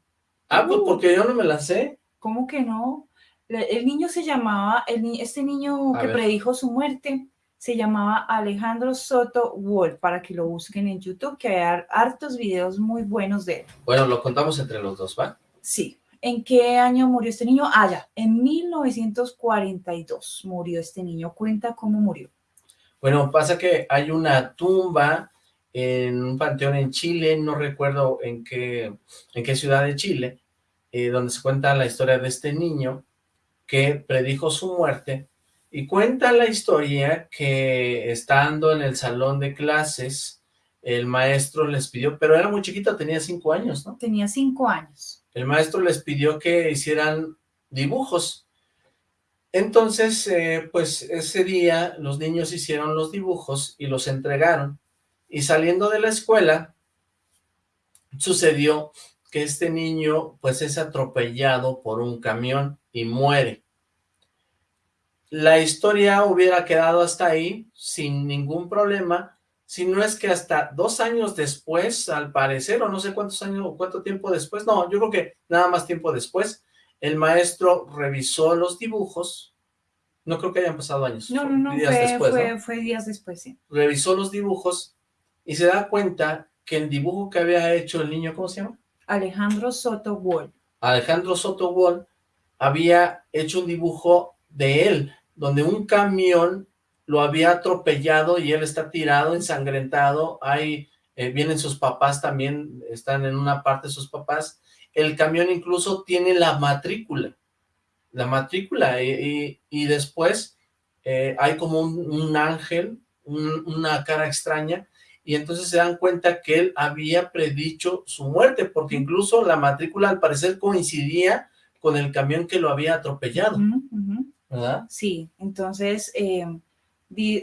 Ah, pues porque yo no me la sé. ¿Cómo que no? El niño se llamaba, el, este niño que predijo su muerte, se llamaba Alejandro Soto Wolf, para que lo busquen en YouTube, que hay hartos videos muy buenos de él. Bueno, lo contamos entre los dos, ¿va? Sí. ¿En qué año murió este niño? Ah, ya, en 1942 murió este niño. Cuenta cómo murió. Bueno, pasa que hay una tumba en un panteón en Chile, no recuerdo en qué, en qué ciudad de Chile, eh, donde se cuenta la historia de este niño que predijo su muerte, y cuenta la historia que estando en el salón de clases, el maestro les pidió, pero era muy chiquito, tenía cinco años, ¿no? Tenía cinco años el maestro les pidió que hicieran dibujos. Entonces, eh, pues ese día los niños hicieron los dibujos y los entregaron. Y saliendo de la escuela, sucedió que este niño pues es atropellado por un camión y muere. La historia hubiera quedado hasta ahí sin ningún problema, si no es que hasta dos años después, al parecer, o no sé cuántos años, o cuánto tiempo después, no, yo creo que nada más tiempo después, el maestro revisó los dibujos, no creo que hayan pasado años. No, no, no, días fue, después, fue, días después, sí. Revisó los dibujos y se da cuenta que el dibujo que había hecho el niño, ¿cómo se llama? Alejandro Soto Wall. Alejandro Soto Wall había hecho un dibujo de él, donde un camión lo había atropellado y él está tirado, ensangrentado, ahí eh, vienen sus papás también, están en una parte sus papás, el camión incluso tiene la matrícula, la matrícula, y, después eh, hay como un, ángel una cara extraña, y entonces se dan cuenta que él había predicho su muerte, porque incluso la matrícula al parecer coincidía con el camión que lo había atropellado, ¿verdad? Sí, entonces eh,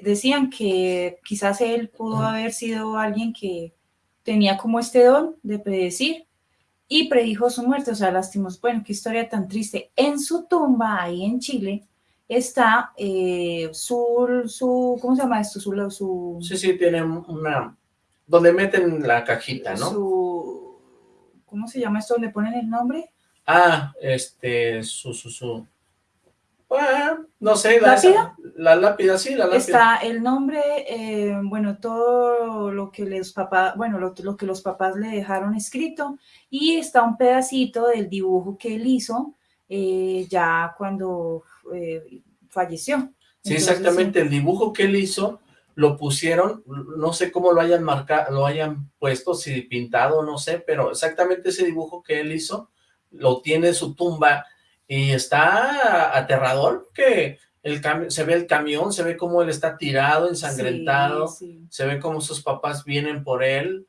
decían que quizás él pudo haber sido alguien que tenía como este don de predecir y predijo su muerte, o sea, lastimos, bueno, qué historia tan triste. En su tumba, ahí en Chile, está eh, su, su, ¿cómo se llama esto? Su, su, sí, sí, tiene una, donde meten la cajita, ¿no? Su, ¿cómo se llama esto? ¿Donde ponen el nombre? Ah, este, su, su, su, bueno, no sé. La, ¿Lápida? La lápida, sí, la lápida. Está el nombre, eh, bueno, todo lo que los papás, bueno, lo, lo, que los papás le dejaron escrito y está un pedacito del dibujo que él hizo eh, ya cuando eh, falleció. Sí, exactamente, el dibujo que él hizo lo pusieron, no sé cómo lo hayan marcado, lo hayan puesto, si pintado, no sé, pero exactamente ese dibujo que él hizo, lo tiene en su tumba, y está aterrador, porque el se ve el camión, se ve cómo él está tirado, ensangrentado, se ve cómo sus papás vienen por él,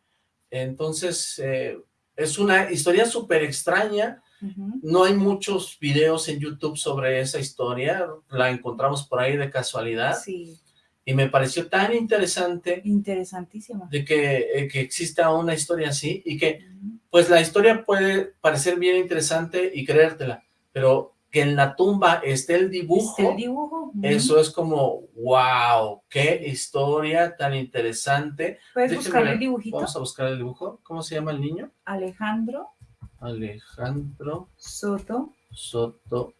entonces eh, es una historia súper extraña, no hay muchos videos en YouTube sobre esa historia, la encontramos por ahí de casualidad. Y me pareció tan interesante. Interesantísima. De que, eh, que exista una historia así y que, pues la historia puede parecer bien interesante y creértela, pero que en la tumba esté el dibujo. el dibujo. Eso es como, wow, qué historia tan interesante. ¿Puedes buscar el dibujito? Vamos a buscar el dibujo. ¿Cómo se llama el niño? Alejandro. Alejandro Soto. Soto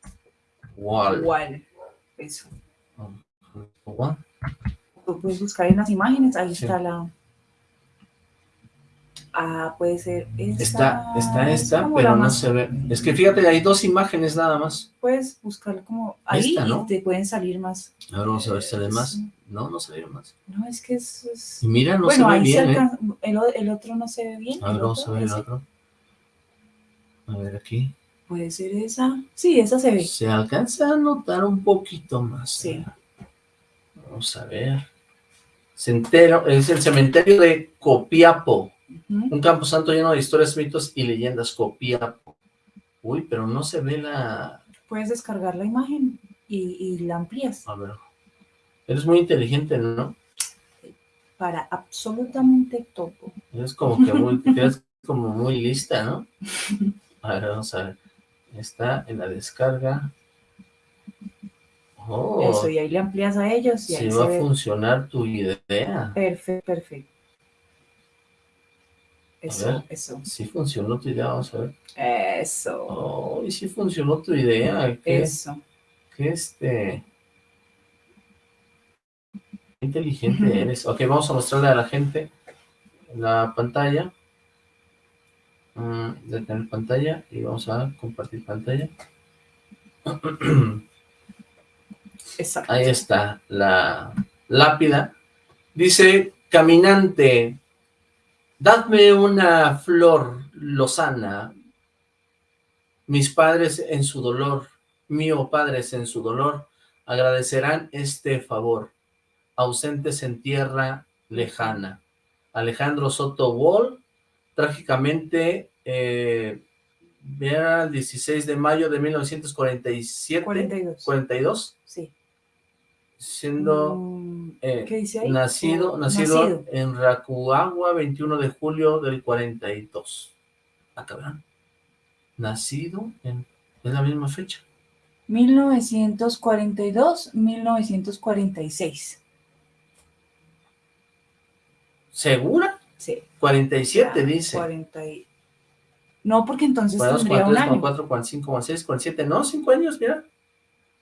Wall. Wall. Eso. Puedes buscar en las imágenes, ahí está la... Ah, puede ser esta. Está, está esta, pero no se ve. Es que fíjate, hay dos imágenes nada más. Puedes buscar como ahí y te pueden salir más. A ver, vamos a ver si sale más. No, no salieron más. No, es que es... es... Y mira, no se ve bien, ¿eh? el, el, otro no se ve bien. A ver, vamos a ver el otro. A ver aquí. Puede ser esa. Sí, esa se ve. Se alcanza a notar un poquito más. Sí. Vamos a ver. Centero, es el cementerio de Copiapo. Un camposanto lleno de historias, mitos y leyendas. Copiapo. Uy, pero no se ve la... Puedes descargar la imagen y, la amplías. A ver. Eres muy inteligente, ¿no? Para absolutamente todo. Eres como que muy, eres como muy lista, ¿no? A ver, vamos a ver. Está en la descarga. Oh, Eso, y ahí le amplías a ellos. Y sí va a funcionar tu idea. Perfecto, perfecto. Eso, eso. Sí funcionó tu idea, vamos a ver. Eso. Oh, y sí funcionó tu idea. ¿Qué, eso. Qué este... Inteligente eres. Ok, vamos a mostrarle a la gente la pantalla. Mm, de tener pantalla y vamos a compartir pantalla. Ahí está la lápida. Dice, caminante, dadme una flor lozana, mis padres en su dolor, mío padres en su dolor, agradecerán este favor, ausentes en tierra lejana. Alejandro Soto Wall, trágicamente, eh, el 16 de mayo de 1947. 42. 42. Sí siendo mm, eh, Nacido, nacido, en Racuagua, 21 de julio del 42. Acá ah, Nacido en, en la misma fecha. 1942-1946. ¿Segura? Sí. 47 dice. 40 No, porque entonces 42, tendría 43, un año. 44, 45, 46, 47, no, 5 años, mira.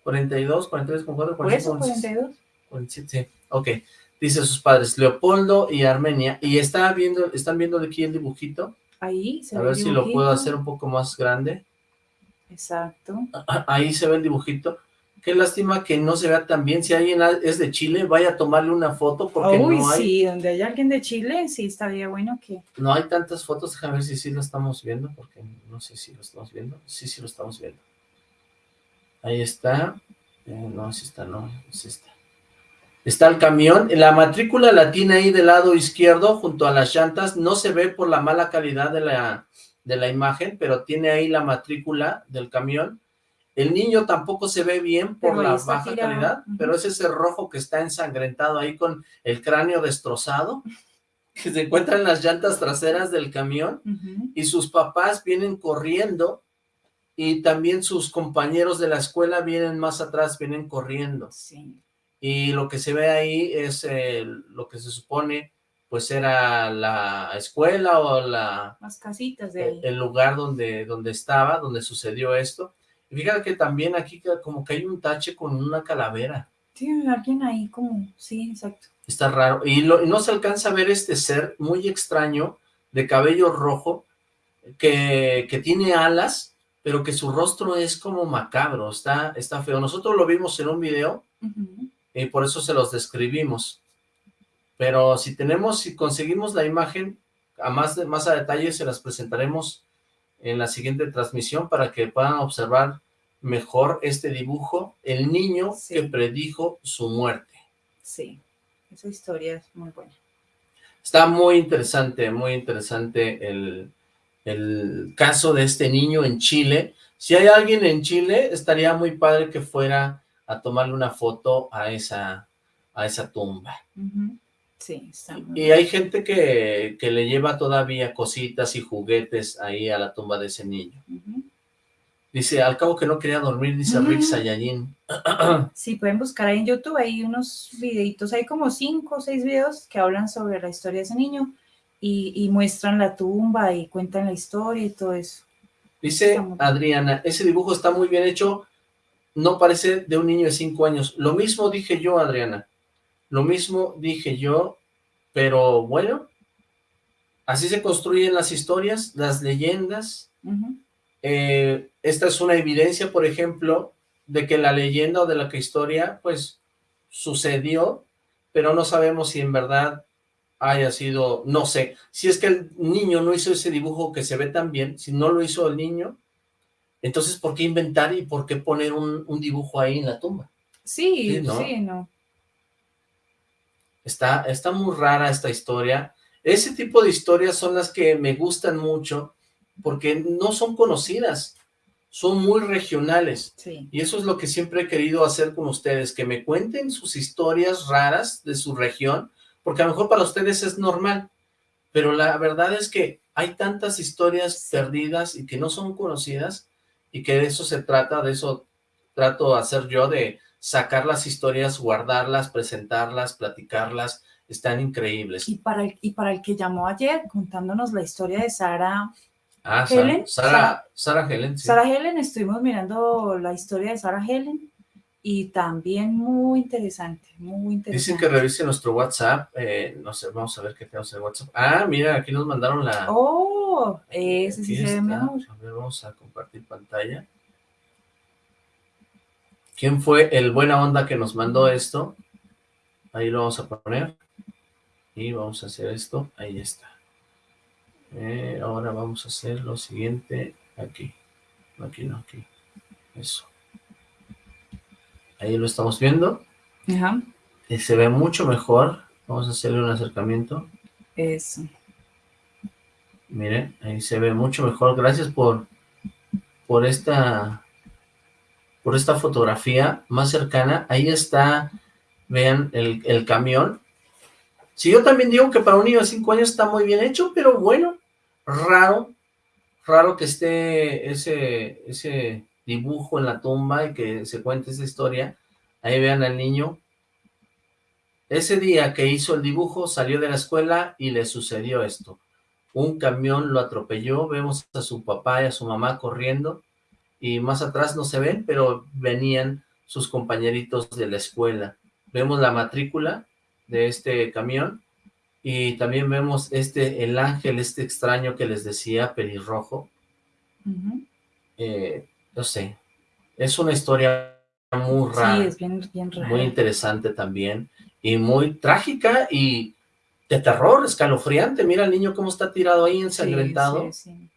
42, 43, 44, 45, 42? 47, sí, ok. Dice sus padres, Leopoldo y Armenia, y está viendo, están viendo aquí el dibujito. Ahí se A ver si lo puedo hacer un poco más grande. Exacto. Ahí se ve el dibujito. Qué lástima que no se vea tan bien. Si alguien es de Chile, vaya a tomarle una foto porque Uy, no hay... sí, donde hay alguien de Chile, sí, estaría bueno que... No hay tantas fotos, déjame ver si sí lo estamos viendo, porque no sé si lo estamos viendo. Sí, sí lo estamos viendo. Ahí está. Eh, no, es esta, no, es esta. Está el camión, la matrícula la tiene ahí del lado izquierdo, junto a las llantas, no se ve por la mala calidad de la, de la imagen, pero tiene ahí la matrícula del camión. El niño tampoco se ve bien por la baja calidad, pero es ese rojo que está ensangrentado ahí con el cráneo destrozado, que se encuentra en las llantas traseras del camión, y sus papás vienen corriendo, y también sus compañeros de la escuela vienen más atrás, vienen corriendo. Sí y lo que se ve ahí es lo que se supone pues era la escuela o la... Las casitas de ahí. El lugar donde, donde estaba, donde sucedió esto. Y fíjate que también aquí como que hay un tache con una calavera. Sí, alguien ahí como, sí, exacto. Está raro. Y, lo, y no se alcanza a ver este ser muy extraño, de cabello rojo, que, que tiene alas, pero que su rostro es como macabro, está, está feo. Nosotros lo vimos en un video, y por eso se los describimos. Pero si tenemos, si conseguimos la imagen, a más, de, más a detalle se las presentaremos en la siguiente transmisión para que puedan observar mejor este dibujo, el niño que predijo su muerte. Sí, esa historia es muy buena. Está muy interesante, muy interesante el, el caso de este niño en Chile. Si hay alguien en Chile, estaría muy padre que fuera a tomarle una foto a esa, a esa tumba. Sí, está Y hay gente que, que, le lleva todavía cositas y juguetes ahí a la tumba de ese niño. Dice, al cabo que no quería dormir, dice Rick Sayayin. Sí, pueden buscar ahí en YouTube, hay unos videitos, hay como cinco o seis videos que hablan sobre la historia de ese niño y, y muestran la tumba y cuentan la historia y todo eso. Dice Adriana, ese dibujo está muy bien hecho, no parece de un niño de cinco años. Lo mismo dije yo, Adriana. Lo mismo dije yo, pero bueno, así se construyen las historias, las leyendas. Eh, esta es una evidencia, por ejemplo, de que la leyenda o de la que historia, pues, sucedió, pero no sabemos si en verdad haya sido, no sé, si es que el niño no hizo ese dibujo que se ve tan bien, si no lo hizo el niño, entonces, ¿por qué inventar y por qué poner un, dibujo ahí en la tumba? Sí, sí, ¿no? Está, está muy rara esta historia. Ese tipo de historias son las que me gustan mucho porque no son conocidas, son muy regionales. Y eso es lo que siempre he querido hacer con ustedes, que me cuenten sus historias raras de su región, porque a lo mejor para ustedes es normal, pero la verdad es que hay tantas historias perdidas y que no son conocidas y que de eso se trata, de eso trato de hacer yo, de sacar las historias, guardarlas, presentarlas, platicarlas, están increíbles. Y para el, y para el que llamó ayer contándonos la historia de Sara ah, Helen. Sara, Sara, Helen, Sara Helen, estuvimos mirando la historia de Sara Helen y también muy interesante, muy interesante. Dicen que revise nuestro WhatsApp, eh, no sé, vamos a ver qué tenemos en WhatsApp. Ah, mira, aquí nos mandaron la... Oh, ese sí se ve mejor. A ver, vamos a compartir pantalla. ¿Quién fue el buena onda que nos mandó esto? Ahí lo vamos a poner. Y vamos a hacer esto, ahí está. Eh, ahora vamos a hacer lo siguiente, aquí. Aquí no, aquí. Eso. Ahí lo estamos viendo. Ajá. Y se ve mucho mejor. Vamos a hacerle un acercamiento. Eso. Miren, ahí se ve mucho mejor. Gracias por, por esta por esta fotografía más cercana. Ahí está, vean, el, el camión. Sí, yo también digo que para un niño de 5 años está muy bien hecho, pero bueno, raro, raro que esté ese, ese dibujo en la tumba y que se cuente esa historia. Ahí vean al niño. Ese día que hizo el dibujo salió de la escuela y le sucedió esto. Un camión lo atropelló, vemos a su papá y a su mamá corriendo y más atrás no se ven, pero venían sus compañeritos de la escuela. Vemos la matrícula de este camión y también vemos este, el ángel, este extraño que les decía, pelirrojo no sé, es una historia muy rara. Sí, es bien, bien rara. Muy interesante también, y muy trágica y de terror, escalofriante. Mira el niño cómo está tirado ahí ensangrentado. Sí, sí,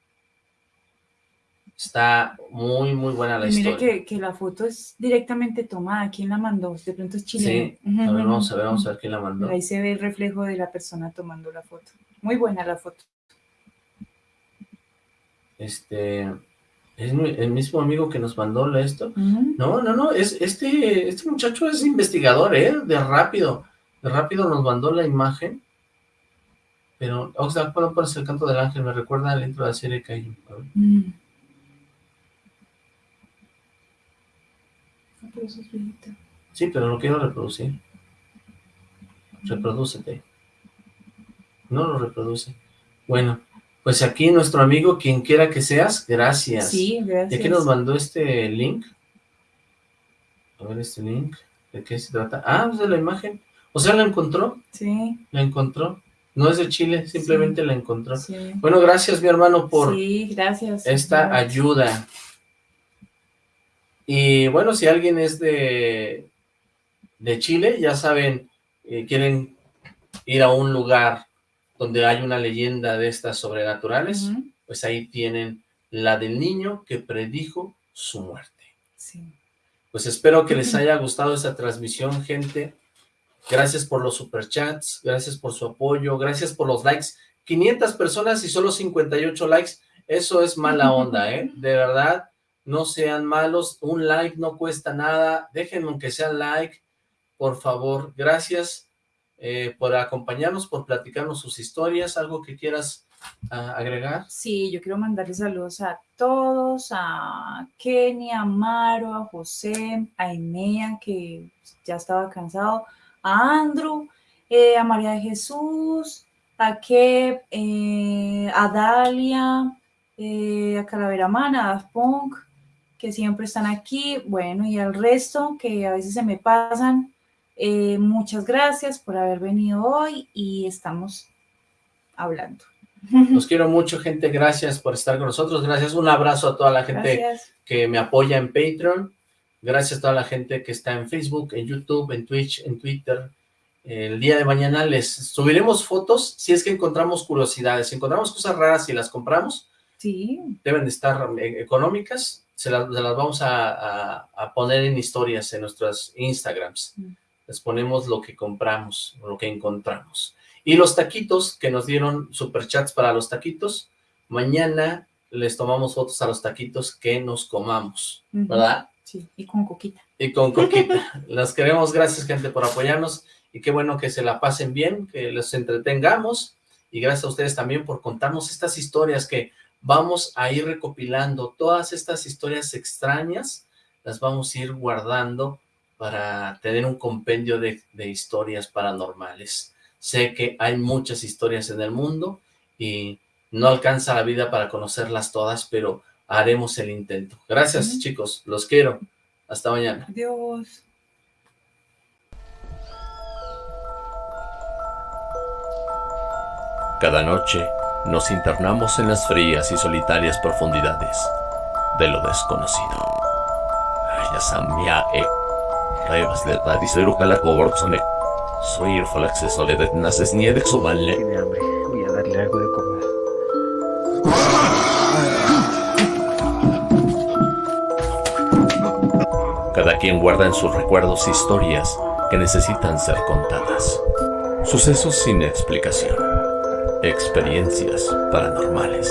Está muy, muy buena la historia. Que, que, la foto es directamente tomada. ¿Quién la mandó? De pronto es chileno. Sí, a ver, vamos a ver, vamos a ver quién la mandó. Ahí se ve el reflejo de la persona tomando la foto. Muy buena la foto. Este... ¿Es el mismo amigo que nos mandó esto? No, no, no, es, este, este muchacho es investigador, ¿eh? De rápido. De rápido nos mandó la imagen. Pero, Oxlack, ¿puedo poner el canto del ángel? Me recuerda al intro de la serie que hay. Sí, pero lo quiero reproducir. Reprodúcete. No lo reproduce. Bueno, pues aquí nuestro amigo, quien quiera que seas, gracias. Sí, gracias. ¿De qué nos mandó este link? A ver este link. ¿De qué se trata? Ah, es de la imagen. O sea, ¿la encontró? Sí. ¿La encontró? No es de Chile, simplemente la encontró. Sí. Bueno, gracias mi hermano por sí, gracias. esta ayuda. Y bueno, si alguien es de, de Chile, ya saben, eh, quieren ir a un lugar donde hay una leyenda de estas sobrenaturales, pues ahí tienen la del niño que predijo su muerte. Sí. Pues espero que les haya gustado esta transmisión, gente. Gracias por los superchats, gracias por su apoyo, gracias por los likes. 500 personas y solo 58 likes, eso es mala onda, ¿eh? De verdad, no sean malos, un like no cuesta nada, déjenme aunque sea like, por favor, gracias eh, por acompañarnos, por platicarnos sus historias, algo que quieras ah, agregar. Sí, yo quiero mandarles saludos a todos, a Kenia, a Maro, a José, a Enea, que ya estaba cansado, a Andrew, eh, a María de Jesús, a Kep, eh, a Dalia, a Calavera Mana, a Punk, que siempre están aquí, bueno, y al resto que a veces se me pasan, eh, muchas gracias por haber venido hoy y estamos hablando. Los quiero mucho, gente, gracias por estar con nosotros, gracias, un abrazo a toda la gente que me apoya en Patreon, gracias a toda la gente que está en Facebook, en YouTube, en Twitch, en Twitter, el día de mañana les subiremos fotos si es que encontramos curiosidades, si encontramos cosas raras y las compramos, sí. deben de estar eh, económicas, se, las vamos a, poner en historias en nuestras Instagrams. Mm. Les ponemos lo que compramos, lo que encontramos. Y los taquitos que nos dieron superchats para los taquitos, mañana les tomamos fotos a los taquitos que nos comamos, ¿verdad? Sí, y con coquita. Y con coquita. Las queremos, gracias gente por apoyarnos y qué bueno que se la pasen bien, que los entretengamos y gracias a ustedes también por contarnos estas historias que vamos a ir recopilando todas estas historias extrañas, las vamos a ir guardando para tener un compendio de, historias paranormales. Sé que hay muchas historias en el mundo y no alcanza la vida para conocerlas todas, pero haremos el intento. Gracias, chicos. Los quiero. Hasta mañana. Adiós. Cada noche nos internamos en las frías y solitarias profundidades de lo desconocido. De Radisero Calacoborzone. Soy el Falaxe Soledad Naces Niede Tiene hambre, voy a darle algo de comer. Cada quien guarda en sus recuerdos historias que necesitan ser contadas. Sucesos sin explicación experiencias paranormales.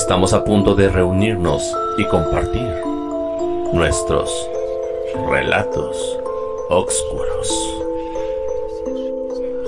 Estamos a punto de reunirnos y compartir nuestros relatos oscuros.